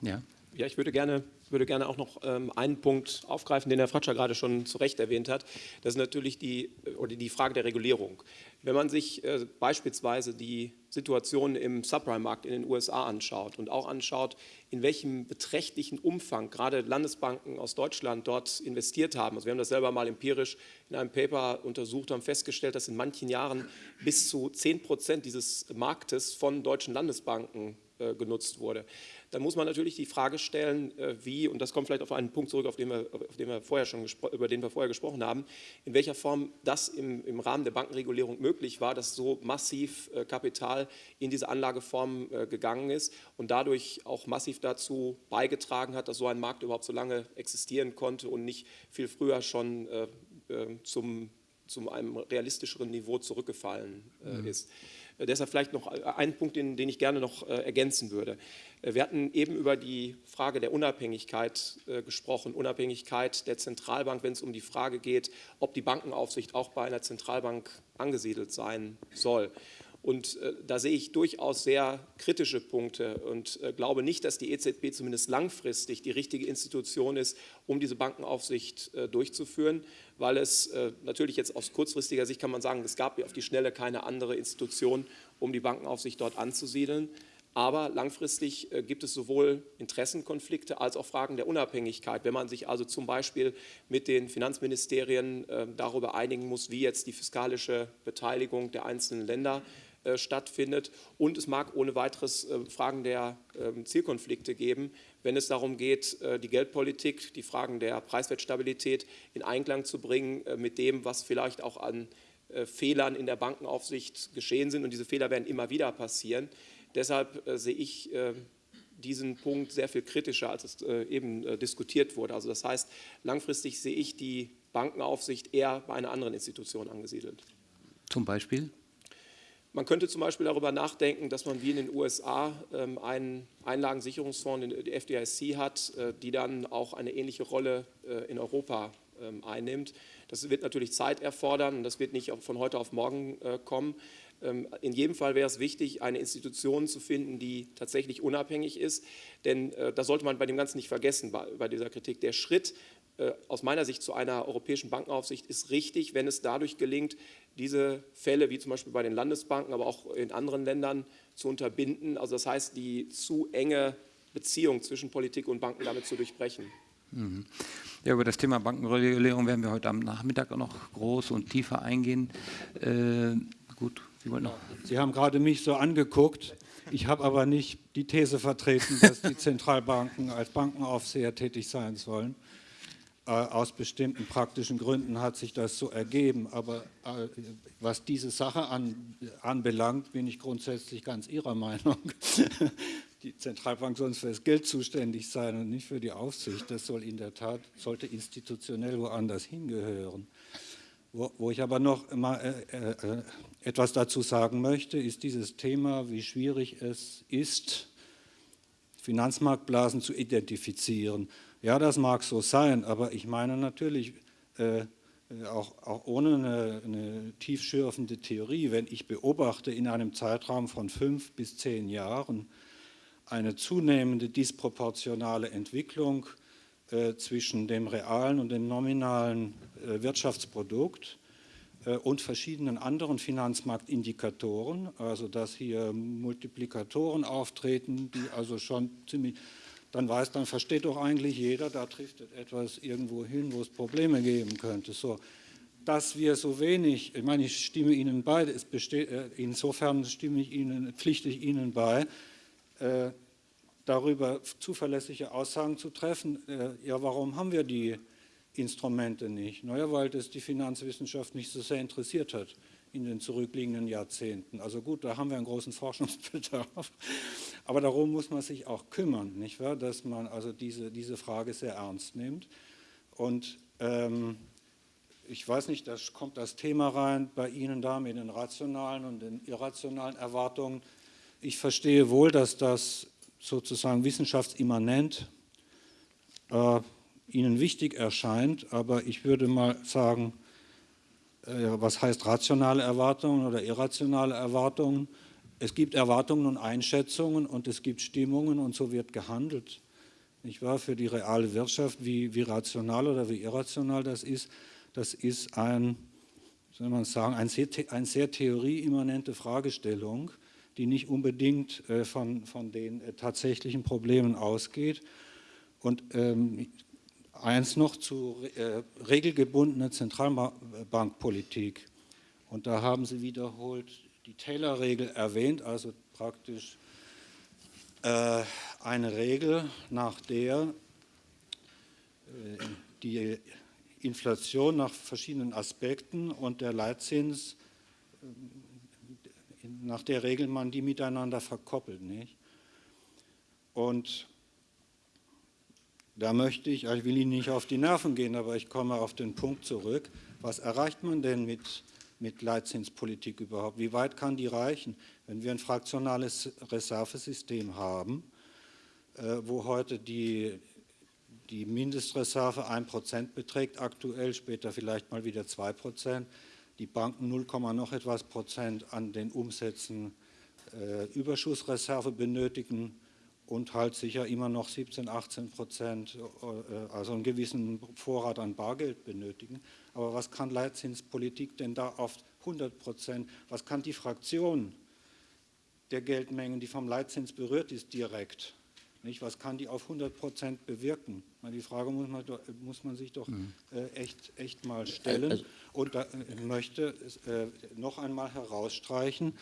Ja. ja, ich würde gerne würde gerne auch noch ähm, einen Punkt aufgreifen, den Herr Fratscher gerade schon zu Recht erwähnt hat. Das ist natürlich die, oder die Frage der Regulierung. Wenn man sich äh, beispielsweise die Situation im Subprime-Markt in den USA anschaut und auch anschaut, in welchem beträchtlichen Umfang gerade Landesbanken aus Deutschland dort investiert haben. Also wir haben das selber mal empirisch in einem Paper untersucht, haben festgestellt, dass in manchen Jahren bis zu 10 Prozent dieses Marktes von deutschen Landesbanken äh, genutzt wurde dann muss man natürlich die Frage stellen, äh, wie, und das kommt vielleicht auf einen Punkt zurück, auf den wir, auf den wir vorher schon über den wir vorher gesprochen haben, in welcher Form das im, im Rahmen der Bankenregulierung möglich war, dass so massiv äh, Kapital in diese Anlageform äh, gegangen ist und dadurch auch massiv dazu beigetragen hat, dass so ein Markt überhaupt so lange existieren konnte und nicht viel früher schon zum, zum einem realistischeren Niveau zurückgefallen mhm. ist. Deshalb vielleicht noch einen Punkt, den, den ich gerne noch ergänzen würde. Äh, wir hatten eben über die Frage der Unabhängigkeit äh, gesprochen, Unabhängigkeit der Zentralbank, wenn es um die Frage geht, ob die Bankenaufsicht auch bei einer Zentralbank angesiedelt sein soll. Und äh, da sehe ich durchaus sehr kritische Punkte und äh, glaube nicht, dass die EZB zumindest langfristig die richtige Institution ist, um diese Bankenaufsicht äh, durchzuführen, weil es äh, natürlich jetzt aus kurzfristiger Sicht kann man sagen, es gab auf die Schnelle keine andere Institution, um die Bankenaufsicht dort anzusiedeln. Aber langfristig äh, gibt es sowohl Interessenkonflikte als auch Fragen der Unabhängigkeit. Wenn man sich also zum Beispiel mit den Finanzministerien äh, darüber einigen muss, wie jetzt die fiskalische Beteiligung der einzelnen Länder äh, stattfindet. Und es mag ohne weiteres äh, Fragen der ähm, Zielkonflikte geben, wenn es darum geht, äh, die Geldpolitik, die Fragen der Preiswertstabilität in Einklang zu bringen mit dem, was vielleicht auch an Fehlern in der Bankenaufsicht geschehen sind. Und diese Fehler werden immer wieder passieren. Deshalb sehe ich diesen Punkt sehr viel kritischer, als es eben diskutiert wurde. Also das heißt, langfristig sehe ich die Bankenaufsicht eher bei einer anderen Institution angesiedelt. Zum Beispiel? Man könnte zum Beispiel darüber nachdenken, dass man wie in den USA ähm, einen Einlagensicherungsfonds, die FDIC hat, äh, die dann auch eine ähnliche Rolle äh, in Europa ähm, einnimmt. Das wird natürlich Zeit erfordern und das wird nicht von heute auf morgen äh, kommen. Ähm, in jedem Fall wäre es wichtig, eine Institution zu finden, die tatsächlich unabhängig ist, denn das sollte man bei dem Ganzen nicht vergessen, bei dieser Kritik. Der Schritt aus meiner Sicht zu einer europäischen Bankenaufsicht ist richtig, wenn es dadurch gelingt, diese Fälle, wie zum Beispiel bei den Landesbanken, aber auch in anderen Ländern, zu unterbinden. Also das heißt, die zu enge Beziehung zwischen Politik und Banken damit zu durchbrechen. Mhm. Ja, über das Thema Bankenregulierung werden wir heute am Nachmittag noch groß und tiefer eingehen. Äh, gut, Sie wollten noch. Sie haben gerade mich so angeguckt. Ich habe aber nicht die These vertreten, dass die Zentralbanken als Bankenaufseher tätig sein sollen. Äh, aus bestimmten praktischen Gründen hat sich das so ergeben. Aber äh, was diese Sache an, anbelangt, bin ich grundsätzlich ganz Ihrer Meinung. Die Zentralbank soll für das Geld zuständig sein und nicht für die Aufsicht. Das soll in der Tat, sollte institutionell woanders hingehören. Wo, wo ich aber noch mal, äh, äh, etwas dazu sagen möchte, ist dieses Thema, wie schwierig es ist, Finanzmarktblasen zu identifizieren. Ja, das mag so sein, aber ich meine natürlich, äh, auch, auch, ohne eine, eine tiefschürfende Theorie, wenn ich beobachte in einem Zeitraum von fünf bis zehn Jahren eine zunehmende disproportionale Entwicklung äh, zwischen dem realen und dem nominalen äh, Wirtschaftsprodukt äh, und verschiedenen anderen Finanzmarktindikatoren, also dass hier Multiplikatoren auftreten, die also schon ziemlich dann weiß, dann versteht doch eigentlich jeder, da trifft etwas irgendwo hin, wo es Probleme geben könnte. So, dass wir so wenig, ich meine, ich stimme Ihnen bei, es besteht, äh, insofern stimme ich Ihnen, pflichte ich Ihnen bei, äh, darüber zuverlässige Aussagen zu treffen. Äh, ja, warum haben wir die Instrumente nicht? Naja, weil das die Finanzwissenschaft nicht so sehr interessiert hat in den zurückliegenden Jahrzehnten. Also gut, da haben wir einen großen Forschungsbedarf, aber darum muss man sich auch kümmern, nicht wahr? dass man also diese, diese Frage sehr ernst nimmt. Und ähm, ich weiß nicht, da kommt das Thema rein bei Ihnen da mit den rationalen und den irrationalen Erwartungen. Ich verstehe wohl, dass das sozusagen wissenschaftsimmanent äh, Ihnen wichtig erscheint, aber ich würde mal sagen, was heißt rationale Erwartungen oder irrationale Erwartungen? Es gibt Erwartungen und Einschätzungen und es gibt Stimmungen und so wird gehandelt. Nicht wahr? Für die reale Wirtschaft, wie, wie rational oder wie irrational das ist, das ist ein, soll man sagen, ein sehr, ein sehr theorieimmanente Fragestellung, die nicht unbedingt äh, von, von den äh, tatsächlichen Problemen ausgeht. Und ähm, Eins noch zu äh, regelgebundener Zentralbankpolitik. Und da haben Sie wiederholt die Taylor-Regel erwähnt, also praktisch äh, eine Regel, nach der äh, die Inflation nach verschiedenen Aspekten und der Leitzins, äh, nach der Regel man die miteinander verkoppelt. Nicht? Und da möchte ich, ich will Ihnen nicht auf die Nerven gehen, aber ich komme auf den Punkt zurück. Was erreicht man denn mit, mit Leitzinspolitik überhaupt? Wie weit kann die reichen? Wenn wir ein fraktionales Reservesystem haben, äh, wo heute die, die Mindestreserve 1% beträgt, aktuell, später vielleicht mal wieder 2%, die Banken 0, noch etwas Prozent an den Umsätzen äh, Überschussreserve benötigen, und halt sicher immer noch 17, 18 Prozent, äh, also einen gewissen Vorrat an Bargeld benötigen. Aber was kann Leitzinspolitik denn da auf 100 Prozent, was kann die Fraktion der Geldmengen, die vom Leitzins berührt ist, direkt, nicht? was kann die auf 100 Prozent bewirken? Die Frage muss man, muss man sich doch mhm. äh, echt, echt mal stellen. Also, und da äh, möchte noch einmal herausstreichen,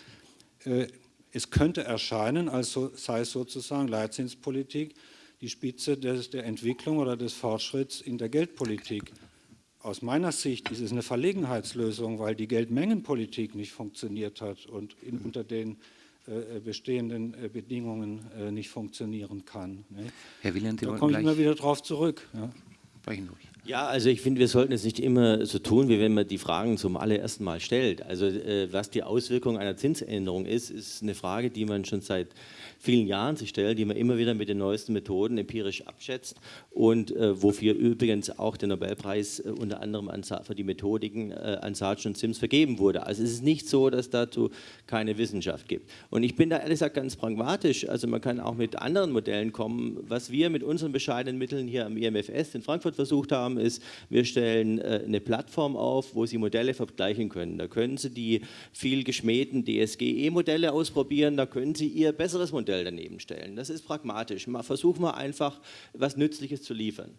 es könnte erscheinen, als sei es sozusagen Leitzinspolitik die Spitze des, der Entwicklung oder des Fortschritts in der Geldpolitik. Aus meiner Sicht ist es eine Verlegenheitslösung, weil die Geldmengenpolitik nicht funktioniert hat und in, unter den äh, bestehenden äh, Bedingungen äh, nicht funktionieren kann. Ne? Herr Wieland, da komme ich immer wieder darauf zurück. Ja. Sprechen durch. Ja, also ich finde, wir sollten es nicht immer so tun, wie wenn man die Fragen zum allerersten Mal stellt. Also äh, was die Auswirkung einer Zinsänderung ist, ist eine Frage, die man schon seit vielen Jahren sich stellt, die man immer wieder mit den neuesten Methoden empirisch abschätzt und äh, wofür übrigens auch der Nobelpreis äh, unter anderem an, für die Methodiken äh, an Sargent und Sims vergeben wurde. Also es ist nicht so, dass dazu keine Wissenschaft gibt. Und ich bin da ehrlich gesagt ganz pragmatisch, also man kann auch mit anderen Modellen kommen. Was wir mit unseren bescheidenen Mitteln hier am IMFS in Frankfurt versucht haben, ist, wir stellen äh, eine Plattform auf, wo Sie Modelle vergleichen können. Da können Sie die viel geschmähten DSGE-Modelle ausprobieren, da können Sie Ihr besseres Modell daneben stellen. Das ist pragmatisch. Mal, versuchen wir einfach, was Nützliches zu liefern.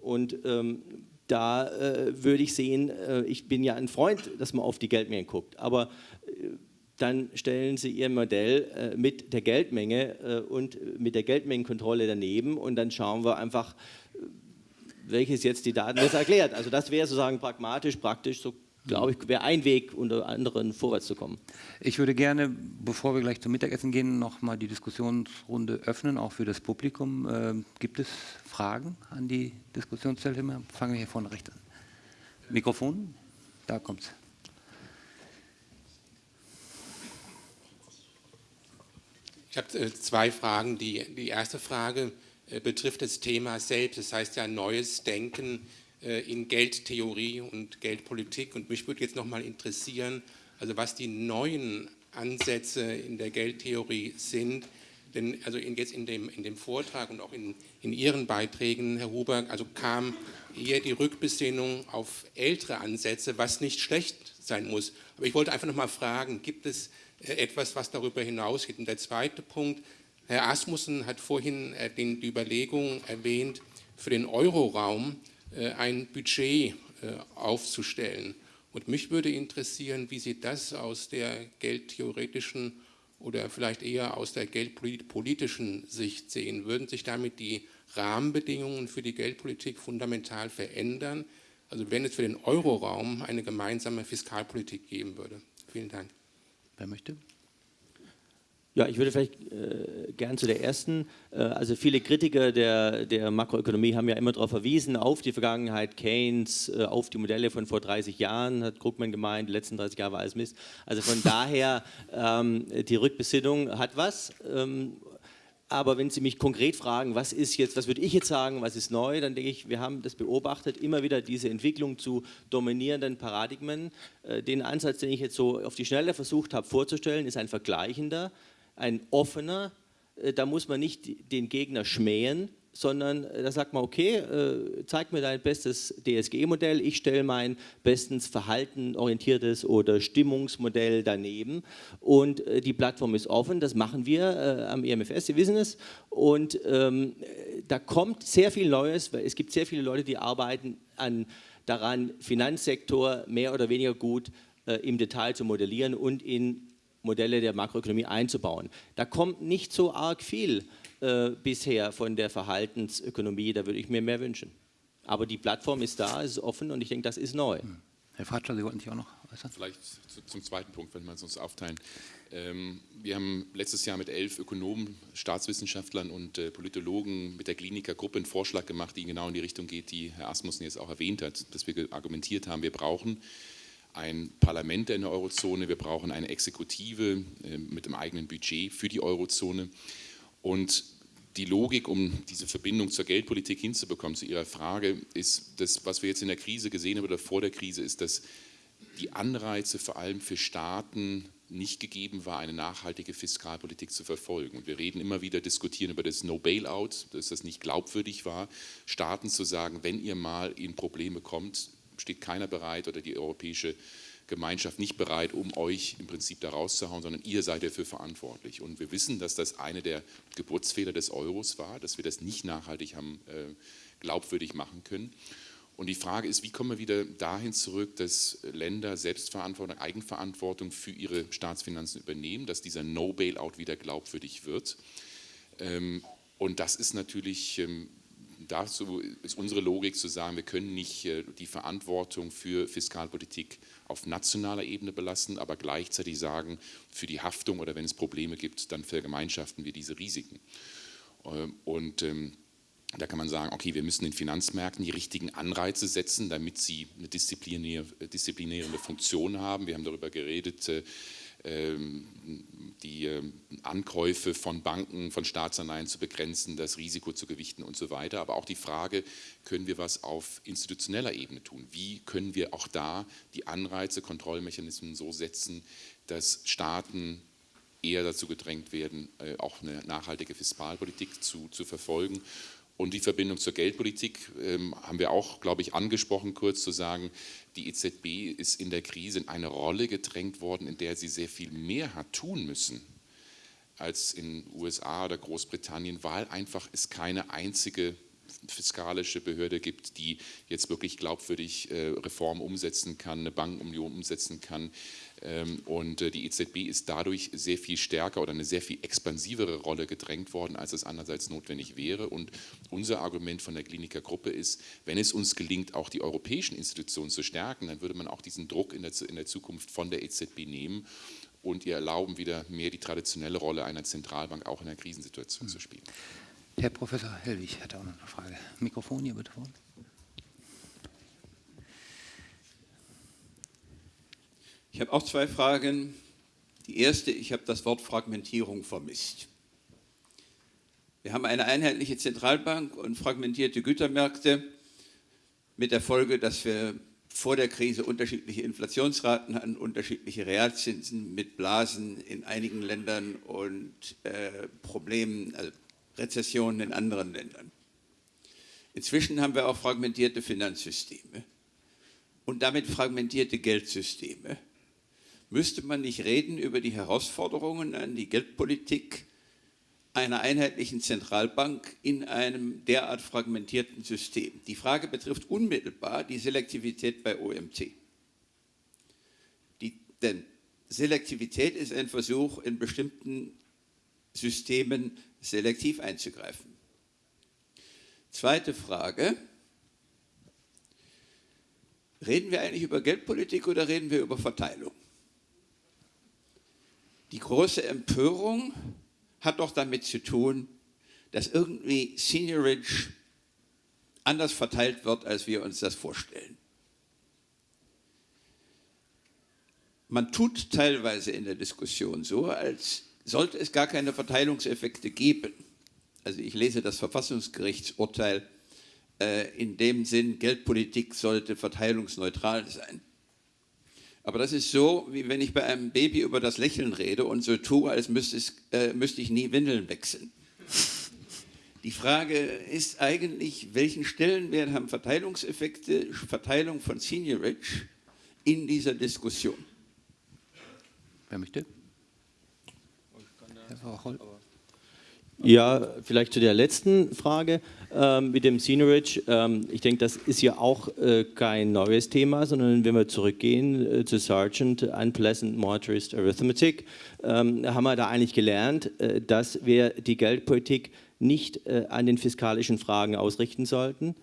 Und ähm, da äh, würde ich sehen, äh, ich bin ja ein Freund, dass man auf die Geldmenge guckt, aber äh, dann stellen Sie Ihr Modell äh, mit der Geldmenge äh, und mit der Geldmengenkontrolle daneben und dann schauen wir einfach, welches jetzt die Daten jetzt erklärt. Also das wäre sozusagen pragmatisch, praktisch, so glaube ich, wäre ein Weg, unter anderem vorwärts zu kommen. Ich würde gerne, bevor wir gleich zum Mittagessen gehen, noch mal die Diskussionsrunde öffnen, auch für das Publikum. Äh, gibt es Fragen an die Diskussionsteilnehmer? Fangen wir hier vorne rechts an. Mikrofon, da kommt es. Ich habe äh, zwei Fragen. Die, die erste Frage betrifft das Thema selbst. Das heißt ja neues Denken äh, in Geldtheorie und Geldpolitik. Und mich würde jetzt noch mal interessieren, also was die neuen Ansätze in der Geldtheorie sind. Denn also in, jetzt in dem, in dem Vortrag und auch in, in Ihren Beiträgen, Herr Huber, also kam eher die Rückbesinnung auf ältere Ansätze, was nicht schlecht sein muss. Aber ich wollte einfach noch mal fragen, gibt es äh, etwas, was darüber hinausgeht? Und der zweite Punkt, Herr Asmussen hat vorhin äh, die Überlegung erwähnt, für den Euroraum äh, ein Budget äh, aufzustellen. Und mich würde interessieren, wie Sie das aus der geldtheoretischen oder vielleicht eher aus der geldpolitischen Sicht sehen. Würden sich damit die Rahmenbedingungen für die Geldpolitik fundamental verändern? Also wenn es für den Euroraum eine gemeinsame Fiskalpolitik geben würde. Vielen Dank. Wer möchte? Ja, ich würde vielleicht äh, gern zu der ersten. Äh, also viele Kritiker der, der Makroökonomie haben ja immer darauf verwiesen, auf die Vergangenheit Keynes, äh, auf die Modelle von vor 30 Jahren, hat Krugman gemeint, die letzten 30 Jahre war alles Mist. Also von daher, ähm, die Rückbesinnung hat was. Ähm, aber wenn Sie mich konkret fragen, was ist jetzt, was würde ich jetzt sagen, was ist neu, dann denke ich, wir haben das beobachtet, immer wieder diese Entwicklung zu dominierenden Paradigmen. Äh, den Ansatz, den ich jetzt so auf die Schnelle versucht habe vorzustellen, ist ein vergleichender ein offener, äh, da muss man nicht den Gegner schmähen, sondern äh, da sagt man, okay, äh, zeig mir dein bestes DSGE-Modell, ich stelle mein bestens verhaltenorientiertes oder Stimmungsmodell daneben und die Plattform ist offen, das machen wir am EMFS, Sie wissen es und ähm, da kommt sehr viel Neues, weil es gibt sehr viele Leute, die arbeiten an, daran, Finanzsektor mehr oder weniger gut äh, im Detail zu modellieren und in Modelle der Makroökonomie einzubauen. Da kommt nicht so arg viel äh, bisher von der Verhaltensökonomie, da würde ich mir mehr wünschen. Aber die Plattform ist da, ist offen und ich denke, das ist neu. Hm. Herr Fratscher, Sie wollten sich auch noch äußern? Vielleicht zum zweiten Punkt, wenn wir es uns aufteilen. Ähm, wir haben letztes Jahr mit elf Ökonomen, Staatswissenschaftlern und äh, Politologen mit der Klinikergruppe einen Vorschlag gemacht, die genau in die Richtung geht, die Herr Asmussen jetzt auch erwähnt hat, dass wir argumentiert haben, wir brauchen ein Parlament in der Eurozone, wir brauchen eine Exekutive äh, mit einem eigenen Budget für die Eurozone. Und die Logik, um diese Verbindung zur Geldpolitik hinzubekommen, zu Ihrer Frage, ist das, was wir jetzt in der Krise gesehen haben oder vor der Krise, ist, dass die Anreize vor allem für Staaten nicht gegeben war, eine nachhaltige Fiskalpolitik zu verfolgen. Und wir reden immer wieder, diskutieren über das No-Bailout, dass das nicht glaubwürdig war, Staaten zu sagen, wenn ihr mal in Probleme kommt, steht keiner bereit oder die europäische Gemeinschaft nicht bereit, um euch im Prinzip da rauszuhauen, sondern ihr seid dafür verantwortlich. Und wir wissen, dass das eine der Geburtsfehler des Euros war, dass wir das nicht nachhaltig haben äh, glaubwürdig machen können. Und die Frage ist, wie kommen wir wieder dahin zurück, dass Länder Selbstverantwortung, Eigenverantwortung für ihre Staatsfinanzen übernehmen, dass dieser No-Bailout wieder glaubwürdig wird. Ähm, und das ist natürlich, ähm, dazu ist unsere Logik zu sagen, wir können nicht äh, die Verantwortung für Fiskalpolitik auf nationaler Ebene belassen, aber gleichzeitig sagen, für die Haftung oder wenn es Probleme gibt, dann vergemeinschaften wir diese Risiken. Ähm, und da kann man sagen, okay, wir müssen den Finanzmärkten die richtigen Anreize setzen, damit sie eine disziplinierende Funktion haben. Wir haben darüber geredet, äh, ähm, die ähm, Ankäufe von Banken, von Staatsanleihen zu begrenzen, das Risiko zu gewichten und so weiter. Aber auch die Frage, können wir was auf institutioneller Ebene tun? Wie können wir auch da die Anreize, Kontrollmechanismen so setzen, dass Staaten eher dazu gedrängt werden, äh, auch eine nachhaltige Fiskalpolitik zu, zu verfolgen und die Verbindung zur Geldpolitik ähm, haben wir auch, glaube ich, angesprochen, kurz zu sagen, die EZB ist in der Krise in eine Rolle gedrängt worden, in der sie sehr viel mehr hat tun müssen als in USA oder Großbritannien, weil einfach es keine einzige fiskalische Behörde gibt, die jetzt wirklich glaubwürdig äh, Reformen umsetzen kann, eine Bankenunion umsetzen kann. Ähm, und äh, die EZB ist dadurch sehr viel stärker oder eine sehr viel expansivere Rolle gedrängt worden, als es andererseits notwendig wäre. Und unser Argument von der Kliniker Gruppe ist, wenn es uns gelingt, auch die europäischen Institutionen zu stärken, dann würde man auch diesen Druck in der, Zukunft von der EZB nehmen und ihr erlauben, wieder mehr die traditionelle Rolle einer Zentralbank auch in einer Krisensituation zu spielen. Herr Professor Hellwig hat auch noch eine Frage. Mikrofon hier bitte vor. Ich habe auch zwei Fragen. Die erste, ich habe das Wort Fragmentierung vermisst. Wir haben eine einheitliche Zentralbank und fragmentierte Gütermärkte mit der Folge, dass wir vor der Krise unterschiedliche Inflationsraten hatten, unterschiedliche Realzinsen mit Blasen in einigen Ländern und äh, Problemen, also Rezessionen in anderen Ländern. Inzwischen haben wir auch fragmentierte Finanzsysteme und damit fragmentierte Geldsysteme. Müsste man nicht reden über die Herausforderungen an die Geldpolitik einer einheitlichen Zentralbank in einem derart fragmentierten System? Die Frage betrifft unmittelbar die Selektivität bei OMT. Die, denn Selektivität ist ein Versuch, in bestimmten Systemen selektiv einzugreifen. Zweite Frage. Reden wir eigentlich über Geldpolitik oder reden wir über Verteilung? Die große Empörung hat doch damit zu tun, dass irgendwie Seniorage anders verteilt wird, als wir uns das vorstellen. Man tut teilweise in der Diskussion so, als sollte es gar keine Verteilungseffekte geben, also ich lese das Verfassungsgerichtsurteil äh, in dem Sinn, Geldpolitik sollte verteilungsneutral sein. Aber das ist so, wie wenn ich bei einem Baby über das Lächeln rede und so tue, als müsste, es, äh, müsste ich nie Windeln wechseln. Die Frage ist eigentlich, welchen Stellenwert haben Verteilungseffekte, Verteilung von Seniorage in dieser Diskussion? Wer möchte? Ja, vielleicht zu der letzten Frage ähm, mit dem Scenerage. Ähm, ich denke, das ist ja auch äh, kein neues Thema, sondern wenn wir zurückgehen äh, zu Sargent, Unpleasant Motorist Arithmetic, ähm, haben wir da eigentlich gelernt, äh, dass wir die Geldpolitik nicht äh, an den fiskalischen Fragen ausrichten sollten,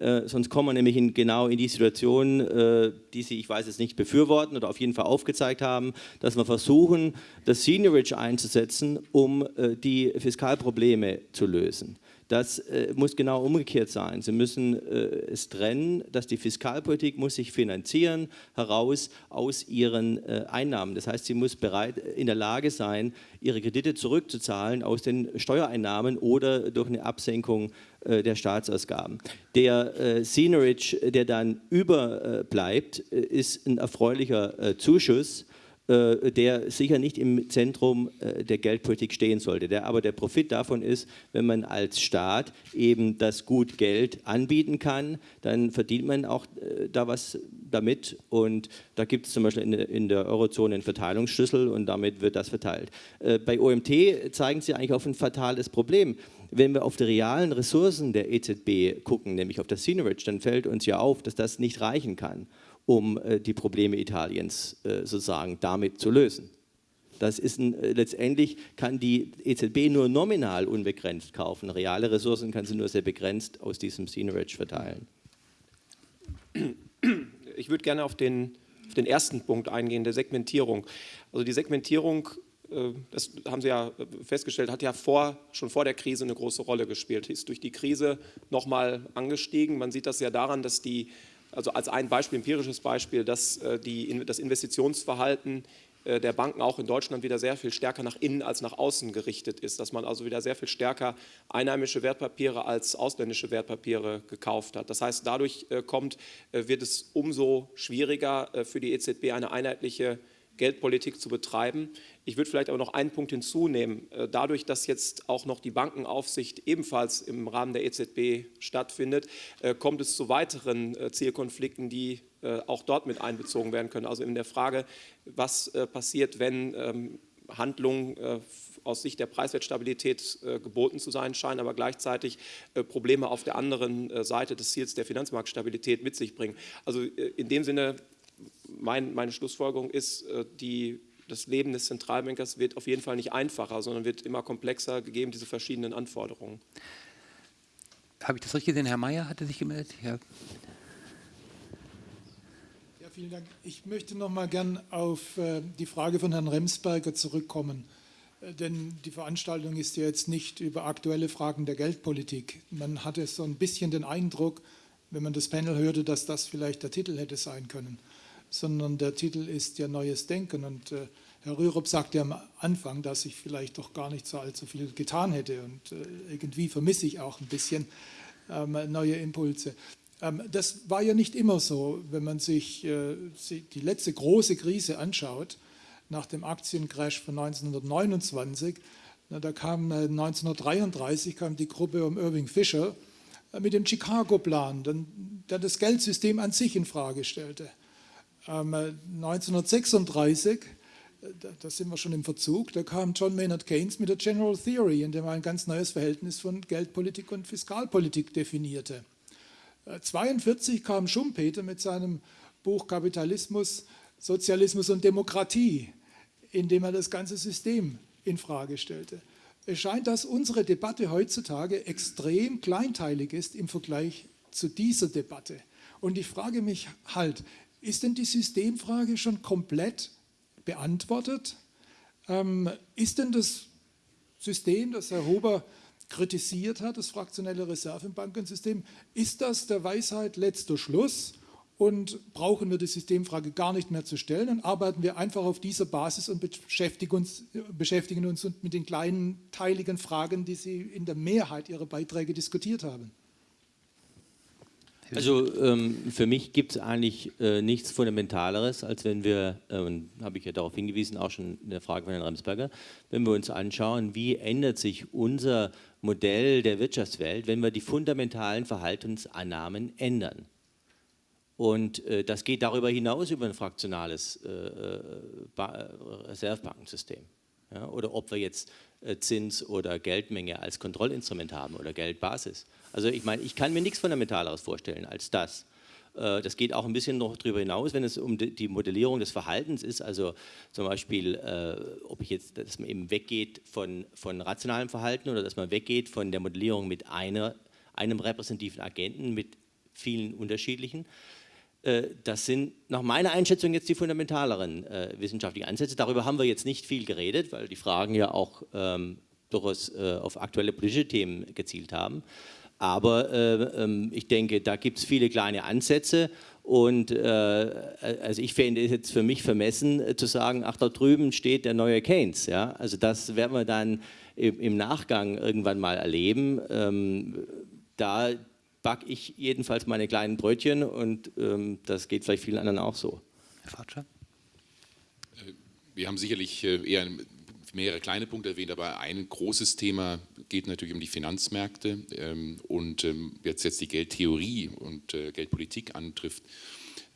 äh, sonst kommen wir nämlich in, genau in die Situation, äh, die Sie, ich weiß es nicht, befürworten oder auf jeden Fall aufgezeigt haben, dass wir versuchen, das Seniorage einzusetzen, um äh, die Fiskalprobleme zu lösen. Das äh, muss genau umgekehrt sein. Sie müssen äh, es trennen, dass die Fiskalpolitik muss sich finanzieren heraus aus ihren äh, Einnahmen. Das heißt, sie muss bereit in der Lage sein, ihre Kredite zurückzuzahlen aus den Steuereinnahmen oder durch eine Absenkung äh, der Staatsausgaben. Der äh, Scenerage, der dann überbleibt, äh, ist ein erfreulicher Zuschuss, äh, der sicher nicht im Zentrum äh, der Geldpolitik stehen sollte. Der, aber der Profit davon ist, wenn man als Staat eben das Gut Geld anbieten kann, dann verdient man auch äh, da was damit und da gibt es zum Beispiel in, der Eurozone einen Verteilungsschlüssel und damit wird das verteilt. bei OMT zeigen sie eigentlich auf ein fatales Problem. Wenn wir auf die realen Ressourcen der EZB gucken, nämlich auf das Seigniorage, dann fällt uns ja auf, dass das nicht reichen kann um äh, die Probleme Italiens äh, sozusagen damit zu lösen. Das ist ein, äh, letztendlich kann die EZB nur nominal unbegrenzt kaufen. Reale Ressourcen kann sie nur sehr begrenzt aus diesem Seigniorage verteilen. Ich würde gerne auf den, auf den ersten Punkt eingehen, der Segmentierung. Also die Segmentierung das haben Sie ja festgestellt, hat ja vor, schon vor der Krise eine große Rolle gespielt, ist durch die Krise nochmal angestiegen. Man sieht das ja daran, dass die also als ein Beispiel, empirisches Beispiel, dass äh, die, das Investitionsverhalten äh, der Banken auch in Deutschland wieder sehr viel stärker nach innen als nach außen gerichtet ist, dass man also wieder sehr viel stärker einheimische Wertpapiere als ausländische Wertpapiere gekauft hat. Das heißt, dadurch äh, kommt, wird es umso schwieriger für die EZB eine einheitliche Geldpolitik zu betreiben. Ich würde vielleicht aber noch einen Punkt hinzunehmen. Äh, dadurch, dass jetzt auch noch die Bankenaufsicht ebenfalls im Rahmen der EZB stattfindet, äh, kommt es zu weiteren äh, Zielkonflikten, die auch dort mit einbezogen werden können. Also in der Frage, was passiert, wenn ähm, Handlungen aus Sicht der Preiswertstabilität geboten zu sein scheinen, aber gleichzeitig Probleme auf der anderen Seite des Ziels der Finanzmarktstabilität mit sich bringen. Also in dem Sinne mein, meine Schlussfolgerung ist, äh, die, das Leben des Zentralbankers wird auf jeden Fall nicht einfacher, sondern wird immer komplexer, gegeben diese verschiedenen Anforderungen. Habe ich das richtig gesehen? Herr Mayer hatte sich gemeldet? Ja. ja vielen Dank. Ich möchte noch mal gern auf äh, die Frage von Herrn Remsberger zurückkommen. Äh, denn die Veranstaltung ist ja jetzt nicht über aktuelle Fragen der Geldpolitik. Man hatte so ein bisschen den Eindruck, wenn man das Panel hörte, dass das vielleicht der Titel hätte sein können sondern der Titel ist ja Neues Denken. Und äh, Herr Rürup sagte ja am Anfang, dass ich vielleicht doch gar nicht so allzu viel getan hätte. Und äh, irgendwie vermisse ich auch ein bisschen ähm, neue Impulse. Ähm, das war ja nicht immer so, wenn man sich äh, die letzte große Krise anschaut, nach dem Aktiencrash von 1929. Na, da kam 1933 äh, kam die Gruppe um Irving Fisher äh, mit dem Chicago-Plan, der das Geldsystem an sich in Frage stellte. 1936, ähm, äh, da sind wir schon im Verzug, da kam John Maynard Keynes mit der General Theory, in dem er ein ganz neues Verhältnis von Geldpolitik und Fiskalpolitik definierte. 1942 äh, kam Schumpeter mit seinem Buch Kapitalismus, Sozialismus und Demokratie, in dem er das ganze System in Frage stellte. Es scheint, dass unsere Debatte heutzutage extrem kleinteilig ist im Vergleich zu dieser Debatte. Und ich frage mich halt, ist denn die Systemfrage schon komplett beantwortet? Ähm, ist denn das System, das Herr Huber kritisiert hat, das fraktionelle Reservenbankensystem, ist das der Weisheit letzter Schluss und brauchen wir die Systemfrage gar nicht mehr zu stellen und arbeiten wir einfach auf dieser Basis und beschäftigen uns, beschäftigen uns mit den kleinen teiligen Fragen, die Sie in der Mehrheit Ihrer Beiträge diskutiert haben? Also ähm, für mich gibt es eigentlich äh, nichts Fundamentaleres, als wenn wir, äh, und habe ich ja darauf hingewiesen, auch schon in der Frage von Herrn Ramsberger, wenn wir uns anschauen, wie ändert sich unser Modell der Wirtschaftswelt, wenn wir die fundamentalen Verhaltensannahmen ändern. Und äh, das geht darüber hinaus über ein fraktionales äh, äh, Reservebankensystem. Ja, oder ob wir jetzt Zins oder Geldmenge als Kontrollinstrument haben oder Geldbasis. Also ich meine, ich kann mir nichts Fundamentaleres vorstellen als das. Äh, das geht auch ein bisschen noch darüber hinaus, wenn es um die Modellierung des Verhaltens ist, also zum Beispiel, äh, ob ich jetzt, dass man eben weggeht von, von rationalem Verhalten oder dass man weggeht von der Modellierung mit einer, einem repräsentativen Agenten, mit vielen unterschiedlichen. Äh, das sind nach meiner Einschätzung jetzt die fundamentaleren äh, wissenschaftlichen Ansätze. Darüber haben wir jetzt nicht viel geredet, weil die Fragen ja auch ähm, durchaus äh, auf aktuelle politische Themen gezielt haben. Aber äh, ähm, ich denke, da gibt es viele kleine Ansätze und äh, also ich fände es jetzt für mich vermessen äh, zu sagen, ach da drüben steht der neue Keynes. Ja? Also das werden wir dann im, im Nachgang irgendwann mal erleben. Ähm, da backe ich jedenfalls meine kleinen Brötchen und ähm, das geht vielleicht vielen anderen auch so. Herr Fatscher? wir haben sicherlich äh, eher mehrere kleine Punkte erwähnt, aber ein großes Thema geht natürlich um die Finanzmärkte ähm, und ähm, jetzt, jetzt die Geldtheorie und äh, Geldpolitik antrifft.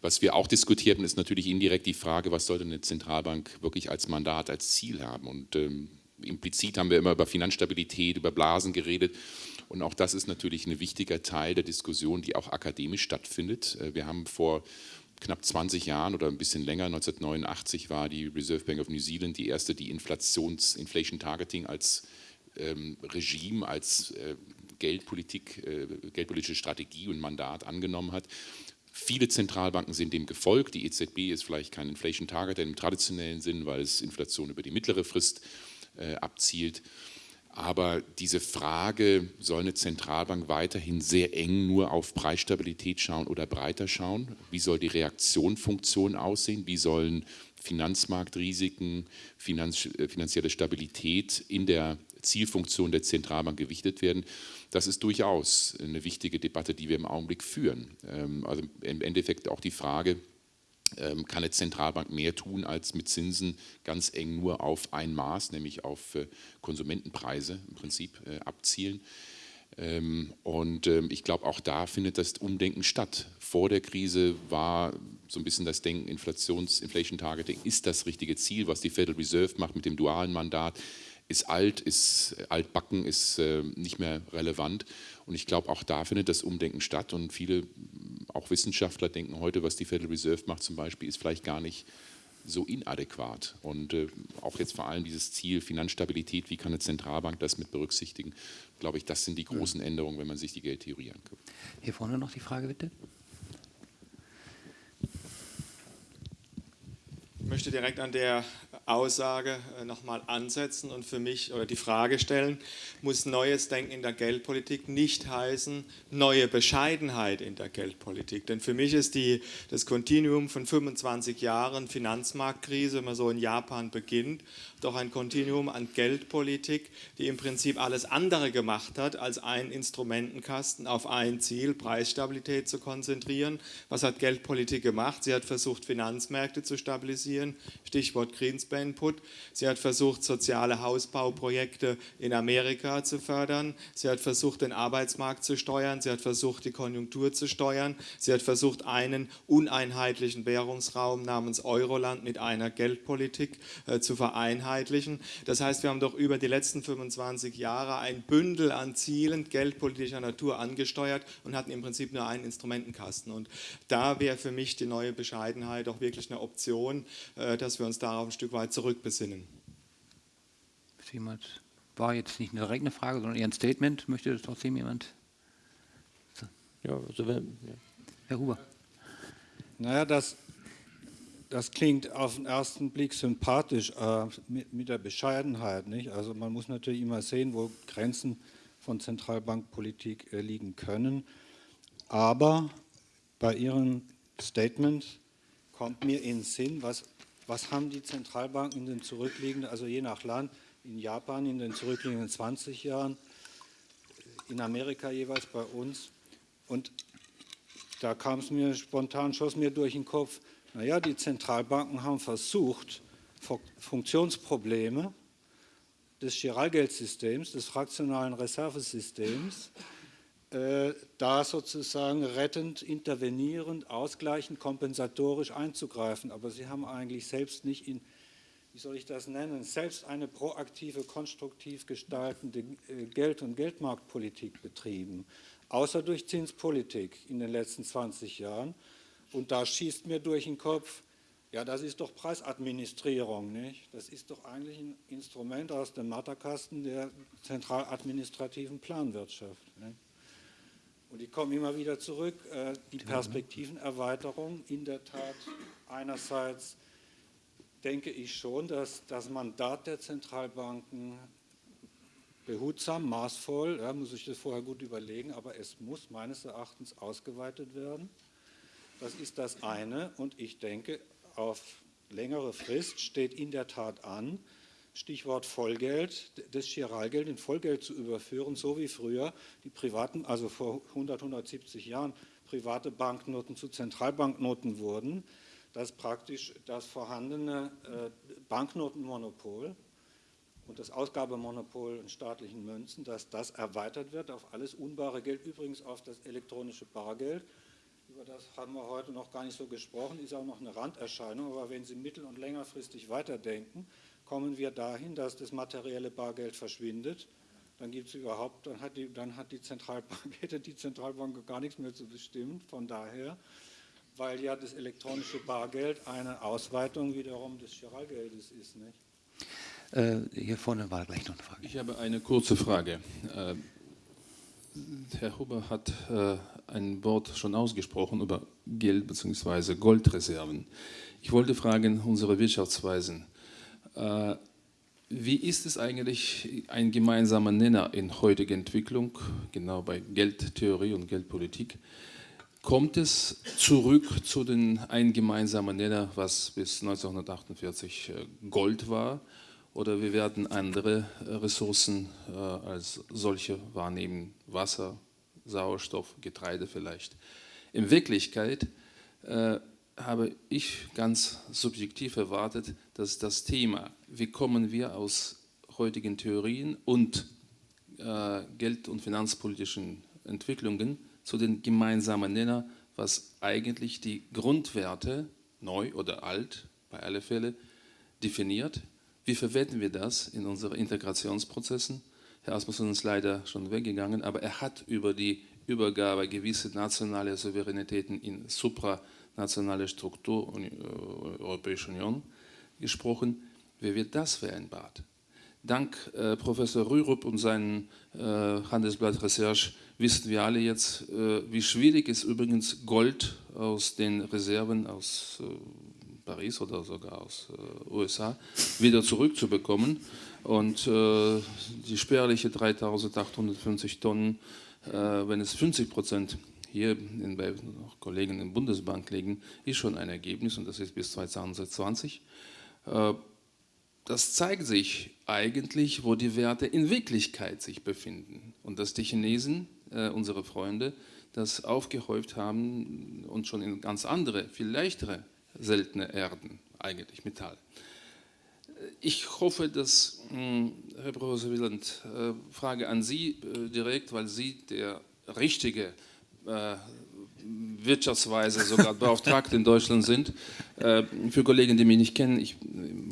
Was wir auch diskutierten, ist natürlich indirekt die Frage, was sollte eine Zentralbank wirklich als Mandat, als Ziel haben. Und ähm, implizit haben wir immer über Finanzstabilität, über Blasen geredet. Und auch das ist natürlich ein wichtiger Teil der Diskussion, die auch akademisch stattfindet. Äh, wir haben vor knapp 20 Jahren oder ein bisschen länger, 1989 war die Reserve Bank of New Zealand die erste, die Inflations, Inflation Targeting als ähm, Regime, als äh, Geldpolitik, äh, geldpolitische Strategie und Mandat angenommen hat. Viele Zentralbanken sind dem gefolgt. Die EZB ist vielleicht kein Inflation Target im traditionellen Sinn, weil es Inflation über die mittlere Frist äh, abzielt. Aber diese Frage, soll eine Zentralbank weiterhin sehr eng nur auf Preisstabilität schauen oder breiter schauen? Wie soll die Reaktionfunktion aussehen? Wie sollen Finanzmarktrisiken, Finanz, äh, finanzielle Stabilität in der Zielfunktion der Zentralbank gewichtet werden? Das ist durchaus eine wichtige Debatte, die wir im Augenblick führen. Ähm, also im Endeffekt auch die Frage, kann eine Zentralbank mehr tun, als mit Zinsen ganz eng nur auf ein Maß, nämlich auf äh, Konsumentenpreise im Prinzip äh, abzielen. Ähm, und ähm, ich glaube, auch da findet das Umdenken statt. Vor der Krise war so ein bisschen das Denken, Inflations, Inflation Targeting ist das richtige Ziel, was die Federal Reserve macht mit dem dualen Mandat ist alt, ist altbacken, ist äh, nicht mehr relevant. Und ich glaube, auch da findet das Umdenken statt. Und viele, auch Wissenschaftler, denken heute, was die Federal Reserve macht zum Beispiel, ist vielleicht gar nicht so inadäquat. Und äh, auch jetzt vor allem dieses Ziel Finanzstabilität, wie kann eine Zentralbank das mit berücksichtigen, glaube ich, das sind die großen Änderungen, wenn man sich die Geldtheorie anguckt. Hier vorne noch die Frage, bitte. Ich möchte direkt an der Aussage äh, nochmal ansetzen und für mich oder die Frage stellen, muss neues Denken in der Geldpolitik nicht heißen, neue Bescheidenheit in der Geldpolitik? Denn für mich ist die, das Kontinuum von 25 Jahren Finanzmarktkrise, wenn man so in Japan beginnt, doch ein Kontinuum an Geldpolitik, die im Prinzip alles andere gemacht hat, als einen Instrumentenkasten auf ein Ziel, Preisstabilität zu konzentrieren. Was hat Geldpolitik gemacht? Sie hat versucht, Finanzmärkte zu stabilisieren, Stichwort Greenspan Input. Sie hat versucht, soziale Hausbauprojekte in Amerika zu fördern. Sie hat versucht, den Arbeitsmarkt zu steuern. Sie hat versucht, die Konjunktur zu steuern. Sie hat versucht, einen uneinheitlichen Währungsraum namens Euroland mit einer Geldpolitik äh, zu vereinheitlichen. Das heißt, wir haben doch über die letzten 25 Jahre ein Bündel an Zielen geldpolitischer Natur angesteuert und hatten im Prinzip nur einen Instrumentenkasten. Und da wäre für mich die neue Bescheidenheit auch wirklich eine Option, äh, dass wir uns darauf ein Stück weit zurückbesinnen. Jemand war jetzt nicht eine direkte Frage, sondern eher ein Statement. Möchte das trotzdem jemand? So. Ja, also wenn, ja. Herr Huber. Naja, das, das klingt auf den ersten Blick sympathisch äh, mit, mit, der Bescheidenheit. Nicht? Also man muss natürlich immer sehen, wo Grenzen von Zentralbankpolitik äh, liegen können. Aber bei Ihrem Statement kommt mir in den Sinn, was was haben die Zentralbanken in den zurückliegenden, also je nach Land, in Japan in den zurückliegenden 20 Jahren, in Amerika jeweils bei uns. Und da kam es mir spontan, schoss mir durch den Kopf, naja, die Zentralbanken haben versucht, Funktionsprobleme des Giralgeldsystems, des fraktionalen Reservesystems, da sozusagen rettend, intervenierend, ausgleichend, kompensatorisch einzugreifen. Aber sie haben eigentlich selbst nicht in, wie soll ich das nennen, selbst eine proaktive, konstruktiv gestaltende äh, Geld- und Geldmarktpolitik betrieben, außer durch Zinspolitik in den letzten 20 Jahren. Und da schießt mir durch den Kopf, ja, das ist doch Preisadministrierung, nicht? Das ist doch eigentlich ein Instrument aus dem Matterkasten der zentraladministrativen Planwirtschaft. Nicht? Und ich komme immer wieder zurück, äh, die Perspektivenerweiterung. In der Tat einerseits denke ich schon, dass das Mandat der Zentralbanken behutsam, maßvoll, ja, muss ich das vorher gut überlegen, aber es muss meines Erachtens ausgeweitet werden. Das ist das eine. Und ich denke, auf längere Frist steht in der Tat an, Stichwort Vollgeld, das Chiralgeld in Vollgeld zu überführen, so wie früher die privaten, also vor 100, 170 Jahren, private Banknoten zu Zentralbanknoten wurden. dass praktisch das vorhandene äh, Banknotenmonopol und das Ausgabemonopol in staatlichen Münzen, dass das erweitert wird auf alles unbare Geld, übrigens auf das elektronische Bargeld. Über das haben wir heute noch gar nicht so gesprochen, ist auch noch eine Randerscheinung, aber wenn Sie mittel- und längerfristig weiterdenken, kommen wir dahin, dass das materielle Bargeld verschwindet. Dann gibt es überhaupt, dann hat die, dann hat die Zentralbank, hätte die Zentralbank gar nichts mehr zu bestimmen. Von daher, weil ja das elektronische Bargeld eine Ausweitung wiederum des Giralgeldes ist. Nicht? Äh, hier vorne war gleich noch eine Frage. Ich habe eine kurze Frage. Äh, Herr Huber hat äh, ein Wort schon ausgesprochen über Geld bzw. Goldreserven. Ich wollte fragen, unsere Wirtschaftsweisen, wie ist es eigentlich ein gemeinsamer Nenner in heutiger Entwicklung, genau bei Geldtheorie und Geldpolitik? Kommt es zurück zu den ein gemeinsamen Nenner, was bis 1948 äh, Gold war? oder wir werden andere äh, Ressourcen äh, als solche wahrnehmen, Wasser, Sauerstoff, Getreide vielleicht. In Wirklichkeit äh, habe ich ganz subjektiv erwartet, dass das Thema, wie kommen wir aus heutigen Theorien und äh, geld- und finanzpolitischen Entwicklungen zu den gemeinsamen Nenner, was eigentlich die Grundwerte, neu oder alt, bei alle Fälle, definiert, wie verwenden wir das in unseren Integrationsprozessen? Herr Asmussen ist leider schon weggegangen, aber er hat über die Übergabe gewisser nationaler Souveränitäten in supranationale Struktur äh, Europäische Union gesprochen. Wie wird das vereinbart? Dank äh, Professor Rürup und seinem äh, Handelsblatt Research wissen wir alle jetzt, äh, wie schwierig es übrigens Gold aus den Reserven aus äh, Paris oder sogar aus äh, USA wieder zurückzubekommen. Und äh, die spärliche 3850 Tonnen, wenn es 50 Prozent hier in, bei Kollegen in der Bundesbank liegen, ist schon ein Ergebnis und das ist bis 2020. Äh, das zeigt sich eigentlich, wo die Werte in Wirklichkeit sich befinden und dass die Chinesen, äh, unsere Freunde, das aufgehäuft haben und schon in ganz andere, viel leichtere seltene Erden, eigentlich Metall. Ich hoffe, dass, hm, Herr Professor Wieland, äh, Frage an Sie äh, direkt, weil Sie der richtige äh, Wirtschaftsweise sogar Beauftragte in Deutschland sind. Für Kollegen, die mich nicht kennen, ich,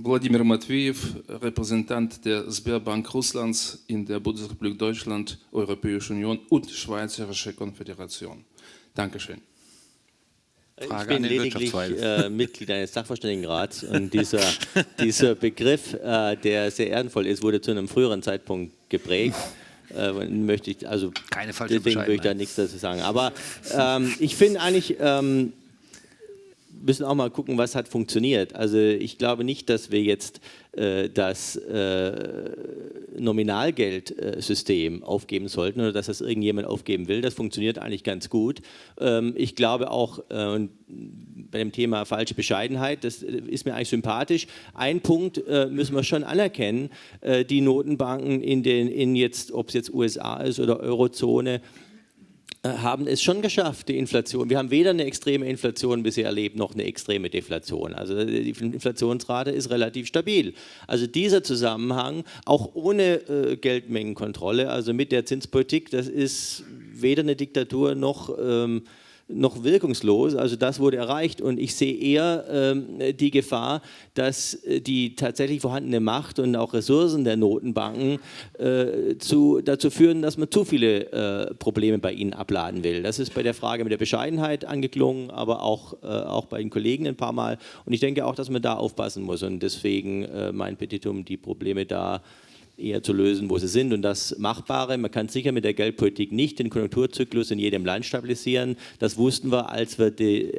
Wladimir Matveev, Repräsentant der Sberbank Russlands in der Bundesrepublik Deutschland, Europäische Union und Schweizerische Konföderation. Dankeschön. Frage ich bin lediglich äh, Mitglied eines Sachverständigenrats und dieser, dieser Begriff, äh, der sehr ehrenvoll ist, wurde zu einem früheren Zeitpunkt geprägt. Äh, möchte ich, also Keine falsche deswegen würde ich da nichts dazu sagen. Aber ähm, ich finde eigentlich, ähm, müssen auch mal gucken, was hat funktioniert. Also ich glaube nicht, dass wir jetzt äh, das äh, Nominalgeldsystem aufgeben sollten oder dass das irgendjemand aufgeben will. Das funktioniert eigentlich ganz gut. Ähm, ich glaube auch, äh, bei dem Thema falsche Bescheidenheit, das äh, ist mir eigentlich sympathisch. Ein Punkt äh, müssen wir schon anerkennen, äh, die Notenbanken in den, in jetzt, ob es jetzt USA ist oder Eurozone, äh, haben es schon geschafft, die Inflation. Wir haben weder eine extreme Inflation bisher erlebt, noch eine extreme Deflation. Also äh, die Inflationsrate ist relativ stabil. Also dieser Zusammenhang, auch ohne äh, Geldmengenkontrolle, also mit der Zinspolitik, das ist weder eine Diktatur noch... Ähm, noch wirkungslos. Also das wurde erreicht und ich sehe eher ähm, die Gefahr, dass äh, die tatsächlich vorhandene Macht und auch Ressourcen der Notenbanken äh, zu, dazu führen, dass man zu viele äh, Probleme bei ihnen abladen will. Das ist bei der Frage mit der Bescheidenheit angeklungen, aber auch, äh, auch bei den Kollegen ein paar Mal. Und ich denke auch, dass man da aufpassen muss und deswegen äh, mein Petitum, die Probleme da eher zu lösen, wo sie sind. Und das Machbare, man kann sicher mit der Geldpolitik nicht den Konjunkturzyklus in jedem Land stabilisieren. Das wussten wir, als wir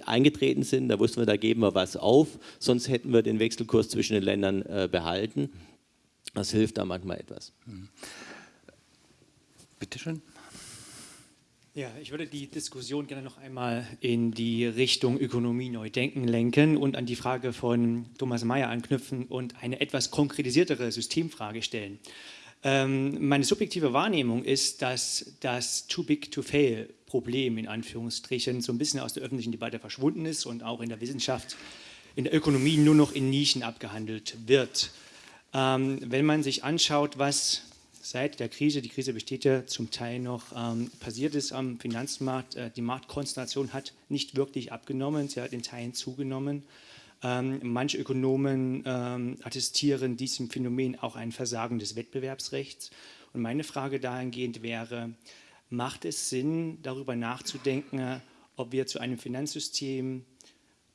eingetreten sind. Da wussten wir, da geben wir was auf. Sonst hätten wir den Wechselkurs zwischen den Ländern äh, behalten. Das hilft da manchmal etwas. Mhm. Bitte schön. Ja, ich würde die Diskussion gerne noch einmal in die Richtung Ökonomie neu denken lenken und an die Frage von Thomas Mayer anknüpfen und eine etwas konkretisiertere Systemfrage stellen. Ähm, meine subjektive Wahrnehmung ist, dass das Too Big to Fail Problem in Anführungsstrichen so ein bisschen aus der öffentlichen Debatte verschwunden ist und auch in der Wissenschaft in der Ökonomie nur noch in Nischen abgehandelt wird. Ähm, wenn man sich anschaut, was seit der Krise, die Krise besteht ja zum Teil noch, ähm, passiert ist am Finanzmarkt, äh, die Marktkonzentration hat nicht wirklich abgenommen, sie hat in Teilen zugenommen. Ähm, manche Ökonomen ähm, attestieren diesem Phänomen auch ein Versagen des Wettbewerbsrechts. Und meine Frage dahingehend wäre, macht es Sinn, darüber nachzudenken, ob wir zu einem Finanzsystem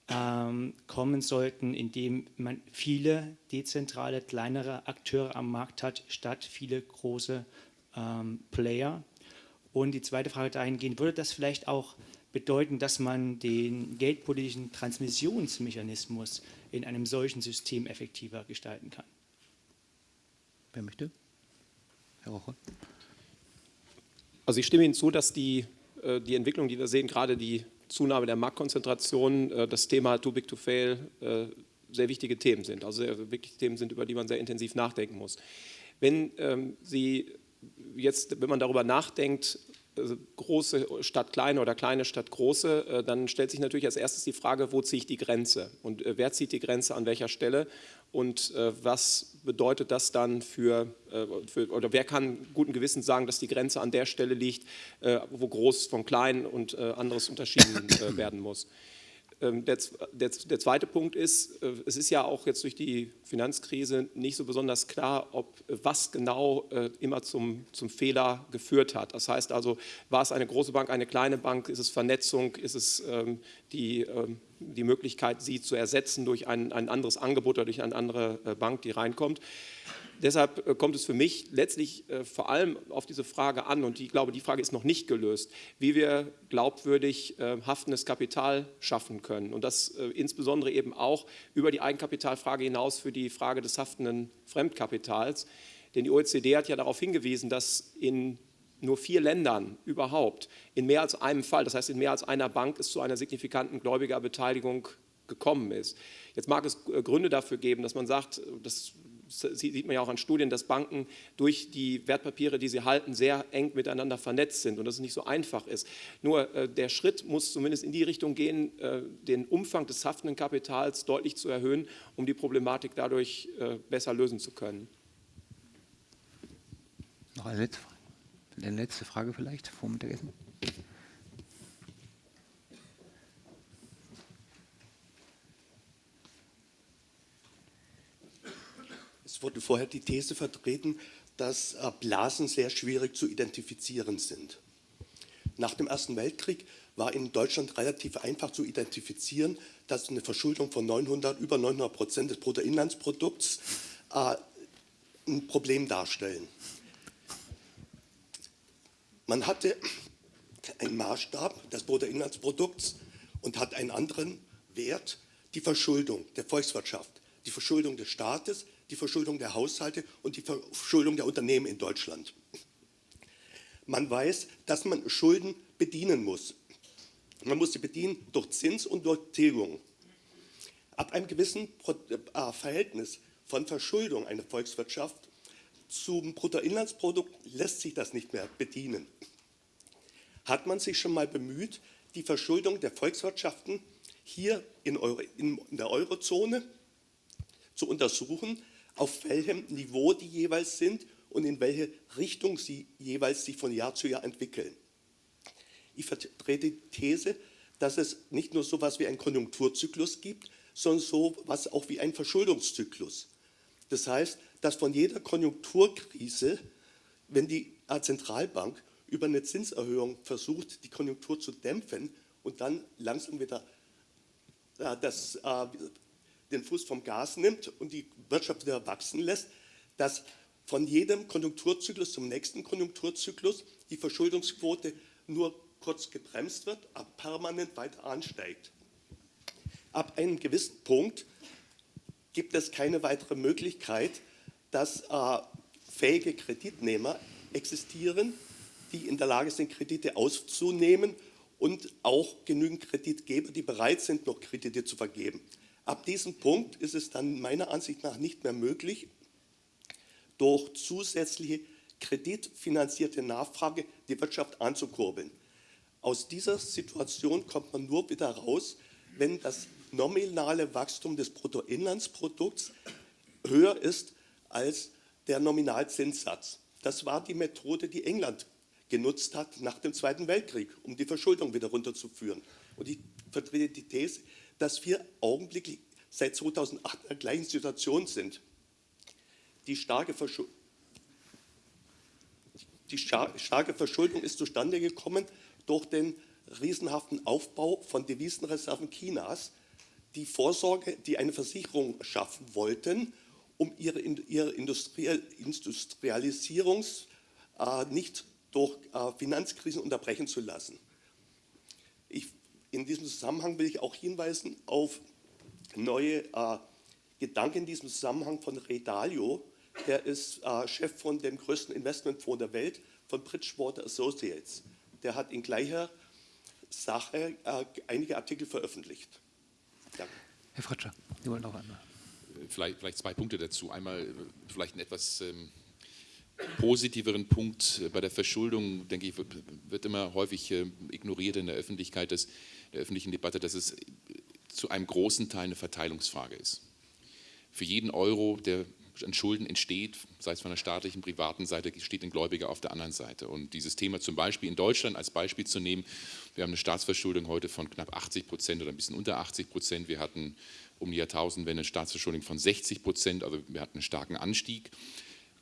ähm, kommen sollten, in dem man viele dezentrale, kleinere Akteure am Markt hat, statt viele große ähm, Player. Und die zweite Frage dahingehend, würde das vielleicht auch bedeuten, dass man den geldpolitischen Transmissionsmechanismus in einem solchen System effektiver gestalten kann? Wer möchte? Herr Roche. Also ich stimme Ihnen zu, dass die, äh, die Entwicklung, die wir sehen, gerade die Zunahme der Marktkonzentration, äh, das Thema Too Big to Fail, äh, sehr wichtige Themen sind. Also sehr wichtige Themen sind, über die man sehr intensiv nachdenken muss. Wenn ähm, Sie jetzt, wenn man darüber nachdenkt, also große Stadt kleine oder kleine Stadt große, dann stellt sich natürlich als erstes die Frage, wo ziehe ich die Grenze und wer zieht die Grenze an welcher Stelle und was bedeutet das dann für, für, oder wer kann guten Gewissens sagen, dass die Grenze an der Stelle liegt, wo groß von klein und anderes unterschieden werden muss. Ähm, der, der, der, zweite Punkt ist, äh, es ist ja auch jetzt durch die Finanzkrise nicht so besonders klar, ob was genau äh, immer zum, zum Fehler geführt hat. Das heißt also, war es eine große Bank, eine kleine Bank, ist es Vernetzung, ist es ähm, die, ähm, die Möglichkeit, sie zu ersetzen durch ein, ein anderes Angebot oder durch eine andere äh, Bank, die reinkommt. Deshalb äh, kommt es für mich letztlich äh, vor allem auf diese Frage an, und ich glaube, die Frage ist noch nicht gelöst, wie wir glaubwürdig äh, haftendes Kapital schaffen können. Und das insbesondere eben auch über die Eigenkapitalfrage hinaus für die Frage des haftenden Fremdkapitals. Denn die OECD hat ja darauf hingewiesen, dass in nur vier Ländern überhaupt in mehr als einem Fall, das heißt in mehr als einer Bank, es zu einer signifikanten Gläubigerbeteiligung gekommen ist. Jetzt mag es Gründe dafür geben, dass man sagt, das sieht man ja auch an Studien, dass Banken durch die Wertpapiere, die sie halten, sehr eng miteinander vernetzt sind und dass es nicht so einfach ist. Nur äh, der Schritt muss zumindest in die Richtung gehen, äh, den Umfang des haftenden Kapitals deutlich zu erhöhen, um die Problematik dadurch äh, besser lösen zu können. Noch eine letzte Frage, eine letzte Frage vielleicht vor Mittagessen. Es wurde vorher die These vertreten, dass äh, Blasen sehr schwierig zu identifizieren sind. Nach dem Ersten Weltkrieg war in Deutschland relativ einfach zu identifizieren, dass eine Verschuldung von 900, über 900 Prozent des Bruttoinlandsprodukts äh, ein Problem darstellen. Man hatte einen Maßstab des Bruttoinlandsprodukts und hat einen anderen Wert, die Verschuldung der Volkswirtschaft, die Verschuldung des Staates, die Verschuldung der Haushalte und die Verschuldung der Unternehmen in Deutschland. Man weiß, dass man Schulden bedienen muss. Man muss sie bedienen durch Zins und durch Tilgung. Ab einem gewissen äh, Verhältnis von Verschuldung einer Volkswirtschaft zum Bruttoinlandsprodukt lässt sich das nicht mehr bedienen. Hat man sich schon mal bemüht, die Verschuldung der Volkswirtschaften hier in, der Eurozone zu untersuchen, auf welchem Niveau die jeweils sind und in welche Richtung sie jeweils sich von Jahr zu Jahr entwickeln. Ich vertrete die These, dass es nicht nur so etwas wie einen Konjunkturzyklus gibt, sondern so etwas auch wie einen Verschuldungszyklus. Das heißt, dass von jeder Konjunkturkrise, wenn die Zentralbank über eine Zinserhöhung versucht, die Konjunktur zu dämpfen und dann langsam wieder äh, das, äh, den Fuß vom Gas nimmt und die Wirtschaft wieder wachsen lässt, dass von jedem Konjunkturzyklus zum nächsten Konjunkturzyklus die Verschuldungsquote nur kurz gebremst wird, aber permanent weiter ansteigt. Ab einem gewissen Punkt gibt es keine weitere Möglichkeit, dass äh, fähige Kreditnehmer existieren, die in der Lage sind, Kredite auszunehmen und auch genügend Kreditgeber, die bereit sind, noch Kredite zu vergeben. Ab diesem Punkt ist es dann meiner Ansicht nach nicht mehr möglich, durch zusätzliche kreditfinanzierte Nachfrage die Wirtschaft anzukurbeln. Aus dieser Situation kommt man nur wieder raus, wenn das nominale Wachstum des Bruttoinlandsprodukts höher ist als der Nominalzinssatz. Das war die Methode, die England genutzt hat nach dem Zweiten Weltkrieg, um die Verschuldung wieder runterzuführen. Und ich vertrete die These, dass wir augenblicklich seit 2008 in der gleichen Situation sind. Die starke, die starke Verschuldung ist zustande gekommen durch den riesenhaften Aufbau von Devisenreserven Chinas, die Vorsorge, die eine Versicherung schaffen wollten, um ihre, ihre Industrialisierung äh, nicht durch äh, Finanzkrisen unterbrechen zu lassen. In diesem Zusammenhang will ich auch hinweisen auf neue äh, Gedanken in diesem Zusammenhang von Ray Dalio. Der ist äh, Chef von dem größten Investmentfonds der Welt, von Bridgewater Associates. Der hat in gleicher Sache äh, einige Artikel veröffentlicht. Danke. Herr Fritscher, Sie wollen noch einmal. Vielleicht, vielleicht, zwei Punkte dazu. Einmal äh, vielleicht ein etwas ähm, positiveren Punkt bei der Verschuldung, denke ich, wird immer häufig äh, ignoriert in der Öffentlichkeit, dass, der öffentlichen Debatte, dass es zu einem großen Teil eine Verteilungsfrage ist. Für jeden Euro, der an Schulden entsteht, sei es von der staatlichen, privaten Seite, steht ein Gläubiger auf der anderen Seite. Und dieses Thema zum Beispiel in Deutschland als Beispiel zu nehmen, wir haben eine Staatsverschuldung heute von knapp 80 Prozent oder ein bisschen unter 80 Prozent. Wir hatten um die Jahrtausendwende eine Staatsverschuldung von 60 Prozent, also wir hatten einen starken Anstieg.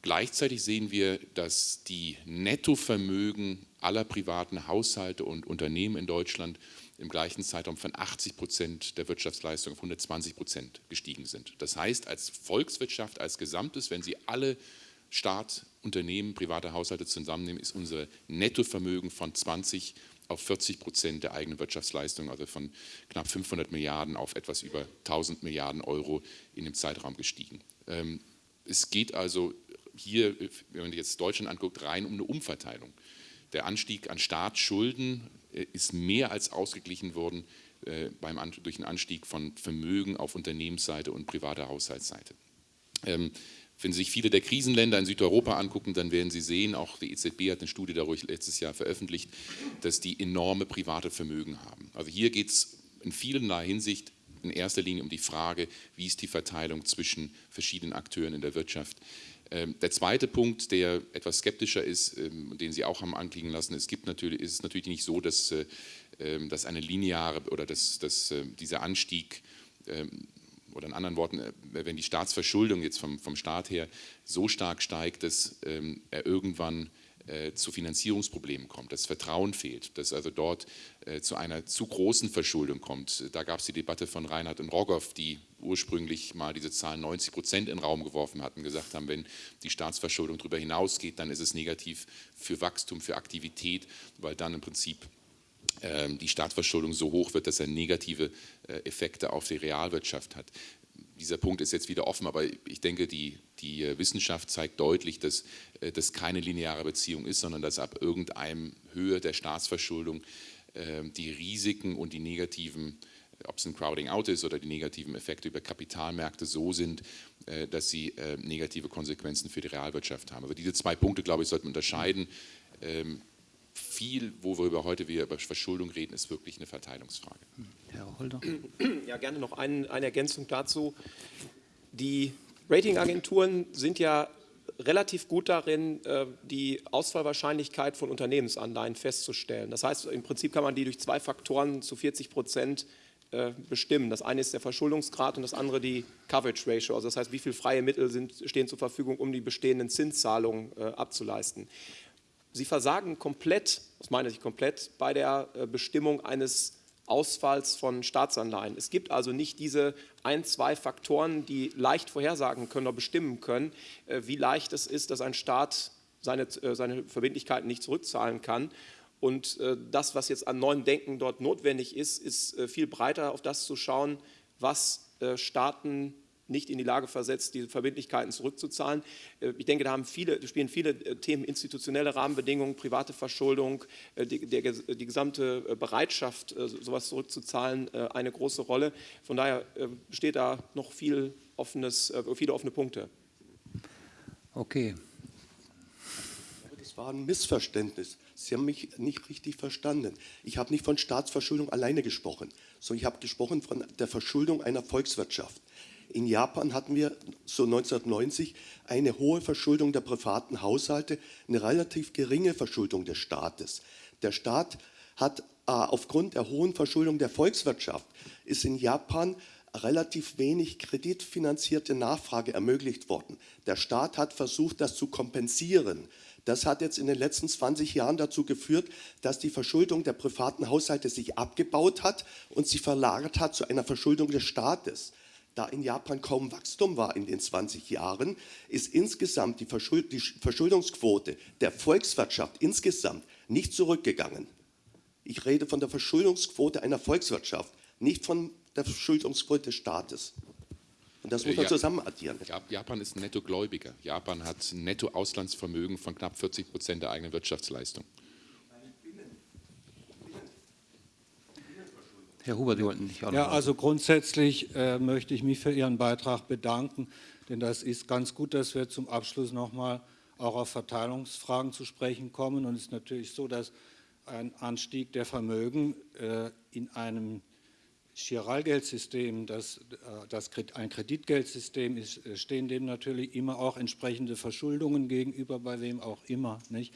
Gleichzeitig sehen wir, dass die Nettovermögen aller privaten Haushalte und Unternehmen in Deutschland im gleichen Zeitraum von 80 Prozent der Wirtschaftsleistung auf 120 Prozent gestiegen sind. Das heißt, als Volkswirtschaft, als Gesamtes, wenn Sie alle Staat, Unternehmen, private Haushalte zusammennehmen, ist unser Nettovermögen von 20 auf 40 Prozent der eigenen Wirtschaftsleistung, also von knapp 500 Milliarden auf etwas über 1000 Milliarden Euro in dem Zeitraum gestiegen. Ähm, es geht also hier, wenn man jetzt Deutschland anguckt, rein um eine Umverteilung. Der Anstieg an Staatsschulden ist mehr als ausgeglichen worden äh, beim, durch den Anstieg von Vermögen auf Unternehmensseite und privater Haushaltsseite. Ähm, wenn Sie sich viele der Krisenländer in Südeuropa angucken, dann werden Sie sehen, auch die EZB hat eine Studie darüber letztes Jahr veröffentlicht, dass die enorme private Vermögen haben. Also hier geht es in vielerlei Hinsicht in erster Linie um die Frage, wie ist die Verteilung zwischen verschiedenen Akteuren in der Wirtschaft. Ähm, der zweite Punkt, der etwas skeptischer ist, ähm, den Sie auch haben anklingen lassen, es gibt natürlich, ist natürlich nicht so, dass, äh, ähm, dass eine lineare oder dass, dass äh, dieser Anstieg oder in anderen Worten, äh, wenn die Staatsverschuldung jetzt vom, vom Staat her so stark steigt, dass er irgendwann zu Finanzierungsproblemen kommt, dass Vertrauen fehlt, dass also dort äh, zu einer zu großen Verschuldung kommt. Da gab es die Debatte von Reinhard und Rogoff, die ursprünglich mal diese Zahl 90 Prozent in den Raum geworfen hatten, gesagt haben, wenn die Staatsverschuldung darüber hinausgeht, dann ist es negativ für Wachstum, für Aktivität, weil dann im Prinzip ähm, die Staatsverschuldung so hoch wird, dass er negative äh, Effekte auf die Realwirtschaft hat dieser Punkt ist jetzt wieder offen, aber ich denke, die, die äh, Wissenschaft zeigt deutlich, dass äh, das keine lineare Beziehung ist, sondern dass ab irgendeinem Höhe der Staatsverschuldung ähm, die Risiken und die negativen, ob es ein Crowding Out ist oder die negativen Effekte über Kapitalmärkte so sind, äh, dass sie negative Konsequenzen für die Realwirtschaft haben. Also diese zwei Punkte, glaube ich, sollten wir unterscheiden. Viel, wo wir heute wieder über Verschuldung reden, ist wirklich eine Verteilungsfrage. Herr Holder. Ja, gerne noch ein, eine Ergänzung dazu. Die Ratingagenturen sind ja relativ gut darin, äh, die Ausfallwahrscheinlichkeit von Unternehmensanleihen festzustellen. Das heißt, im Prinzip kann man die durch zwei Faktoren zu 40 Prozent äh, bestimmen. Das eine ist der Verschuldungsgrad und das andere die Coverage Ratio, also das heißt, wie viele freie Mittel sind, stehen zur Verfügung, um die bestehenden Zinszahlungen äh, abzuleisten. Sie versagen komplett, aus meiner Sicht komplett, bei der Bestimmung eines Ausfalls von Staatsanleihen. Es gibt also nicht diese ein, zwei Faktoren, die leicht vorhersagen können oder bestimmen können, äh, wie leicht es ist, dass ein Staat seine, äh, seine Verbindlichkeiten nicht zurückzahlen kann. Und äh, das, was jetzt an neuem Denken dort notwendig ist, ist viel breiter auf das zu schauen, was Staaten nicht in die Lage versetzt, diese Verbindlichkeiten zurückzuzahlen. Äh, ich denke, da haben viele, spielen viele äh, Themen, institutionelle Rahmenbedingungen, private Verschuldung, äh, die, der, die gesamte Bereitschaft, sowas zurückzuzahlen, eine große Rolle. Von daher besteht da noch viel offenes, viele offene Punkte. Okay. Das war ein Missverständnis. Sie haben mich nicht richtig verstanden. Ich habe nicht von Staatsverschuldung alleine gesprochen, sondern ich habe gesprochen von der Verschuldung einer Volkswirtschaft. In Japan hatten wir so 1990 eine hohe Verschuldung der privaten Haushalte, eine relativ geringe Verschuldung des Staates. Der Staat hat äh, aufgrund der hohen Verschuldung der Volkswirtschaft ist in Japan relativ wenig kreditfinanzierte Nachfrage ermöglicht worden. Der Staat hat versucht, das zu kompensieren. Das hat jetzt in den letzten 20 Jahren dazu geführt, dass die Verschuldung der privaten Haushalte sich abgebaut hat und sich verlagert hat zu einer Verschuldung des Staates. Da in Japan kaum Wachstum war in den 20 Jahren, ist insgesamt die, Verschuld die Verschuldungsquote der Volkswirtschaft insgesamt nicht zurückgegangen. Ich rede von der Verschuldungsquote einer Volkswirtschaft, nicht von der Verschuldungsquote des Staates. Und das muss man ja, zusammen addieren. Japan ist ein Nettogläubiger. Japan hat ein Nettoauslandsvermögen von knapp 40 Prozent der eigenen Wirtschaftsleistung. Herr Huber, Sie wollten nicht auch Ja, also grundsätzlich äh, möchte ich mich für Ihren Beitrag bedanken, denn das ist ganz gut, dass wir zum Abschluss nochmal auch auf Verteilungsfragen zu sprechen kommen. Und es ist natürlich so, dass ein Anstieg der Vermögen äh, in einem Chiralgeldsystem, das, äh, das ein Kreditgeldsystem ist, äh, stehen dem natürlich immer auch entsprechende Verschuldungen gegenüber, bei wem auch immer. Nicht?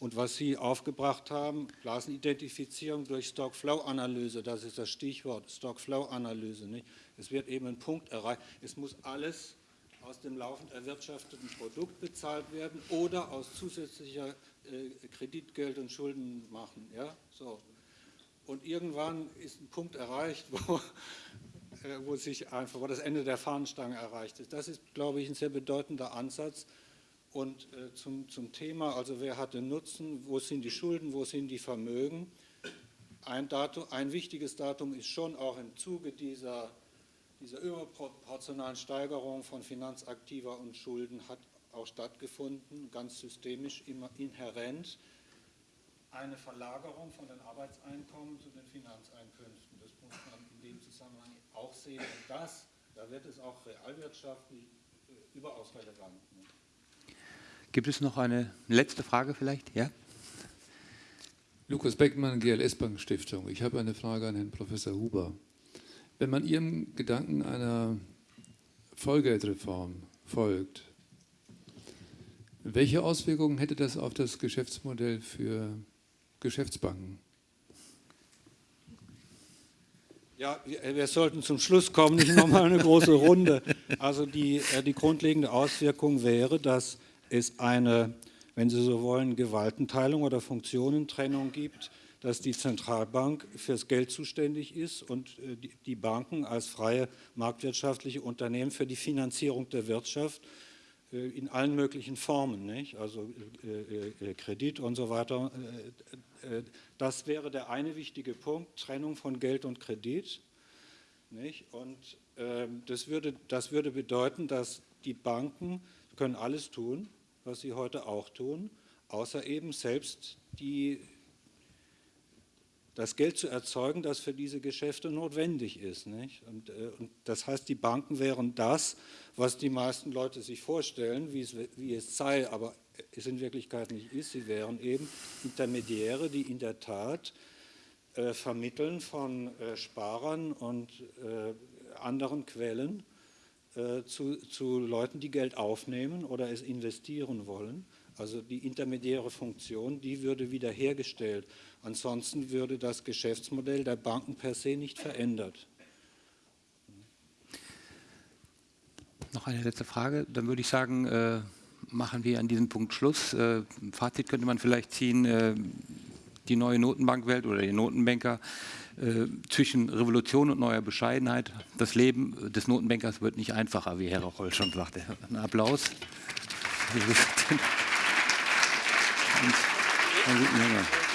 Und was Sie aufgebracht haben, Blasenidentifizierung durch Stock-Flow-Analyse, das ist das Stichwort, Stock-Flow-Analyse. Es wird eben ein Punkt erreicht. Es muss alles aus dem laufend erwirtschafteten Produkt bezahlt werden oder aus zusätzlicher äh, Kreditgeld und Schulden machen. Ja? So. Und irgendwann ist ein Punkt erreicht, wo, äh, wo, sich einfach, wo das Ende der Fahnenstange erreicht ist. Das ist, glaube ich, ein sehr bedeutender Ansatz. Und äh, zum, zum Thema, also wer hat den Nutzen, wo sind die Schulden, wo sind die Vermögen? Ein, Datum, ein wichtiges Datum ist schon auch im Zuge dieser, dieser überproportionalen Steigerung von Finanzaktiva und Schulden hat auch stattgefunden, ganz systemisch, immer inhärent eine Verlagerung von den Arbeitseinkommen zu den Finanzeinkünften. Das muss man in dem Zusammenhang auch sehen. Und das, da wird es auch realwirtschaftlich äh, überaus relevant. Gibt es noch eine letzte Frage vielleicht? Ja? Lukas Beckmann, GLS Bank Stiftung. Ich habe eine Frage an Herrn Professor Huber. Wenn man Ihrem Gedanken einer Vollgeldreform folgt, welche Auswirkungen hätte das auf das Geschäftsmodell für Geschäftsbanken. Ja, wir sollten zum Schluss kommen, nicht nochmal eine große Runde. Also die, äh, die grundlegende Auswirkung wäre, dass es eine, wenn Sie so wollen, Gewaltenteilung oder Funktionentrennung gibt, dass die Zentralbank fürs Geld zuständig ist und äh, die Banken als freie marktwirtschaftliche Unternehmen für die Finanzierung der Wirtschaft äh, in allen möglichen Formen, nicht? also äh, Kredit und so weiter. das wäre der eine wichtige Punkt, Trennung von Geld und Kredit. Nicht? Und ähm, das, würde, das würde bedeuten, dass die Banken können alles tun, was sie heute auch tun, außer eben selbst die das Geld zu erzeugen, das für diese Geschäfte notwendig ist. Nicht? Und, äh, und, das heißt, die Banken wären das, was die meisten Leute sich vorstellen, wie es, wie es sei, aber es in Wirklichkeit nicht ist. Sie wären eben Intermediäre, die in der Tat äh, vermitteln von äh, Sparern und äh, anderen Quellen zu, zu Leuten, die Geld aufnehmen oder es investieren wollen. Also die intermediäre Funktion, die würde wiederhergestellt. Ansonsten würde das Geschäftsmodell der Banken per se nicht verändert. Noch eine letzte Frage. Dann würde ich sagen, äh, machen wir an diesem Punkt Schluss. Äh, Fazit könnte man vielleicht ziehen, äh, die neue Notenbankwelt oder die Notenbanker äh, zwischen Revolution und neuer Bescheidenheit. Das Leben des Notenbankers wird nicht einfacher, wie Herr Roll schon sagte. Ein Applaus. Hunger.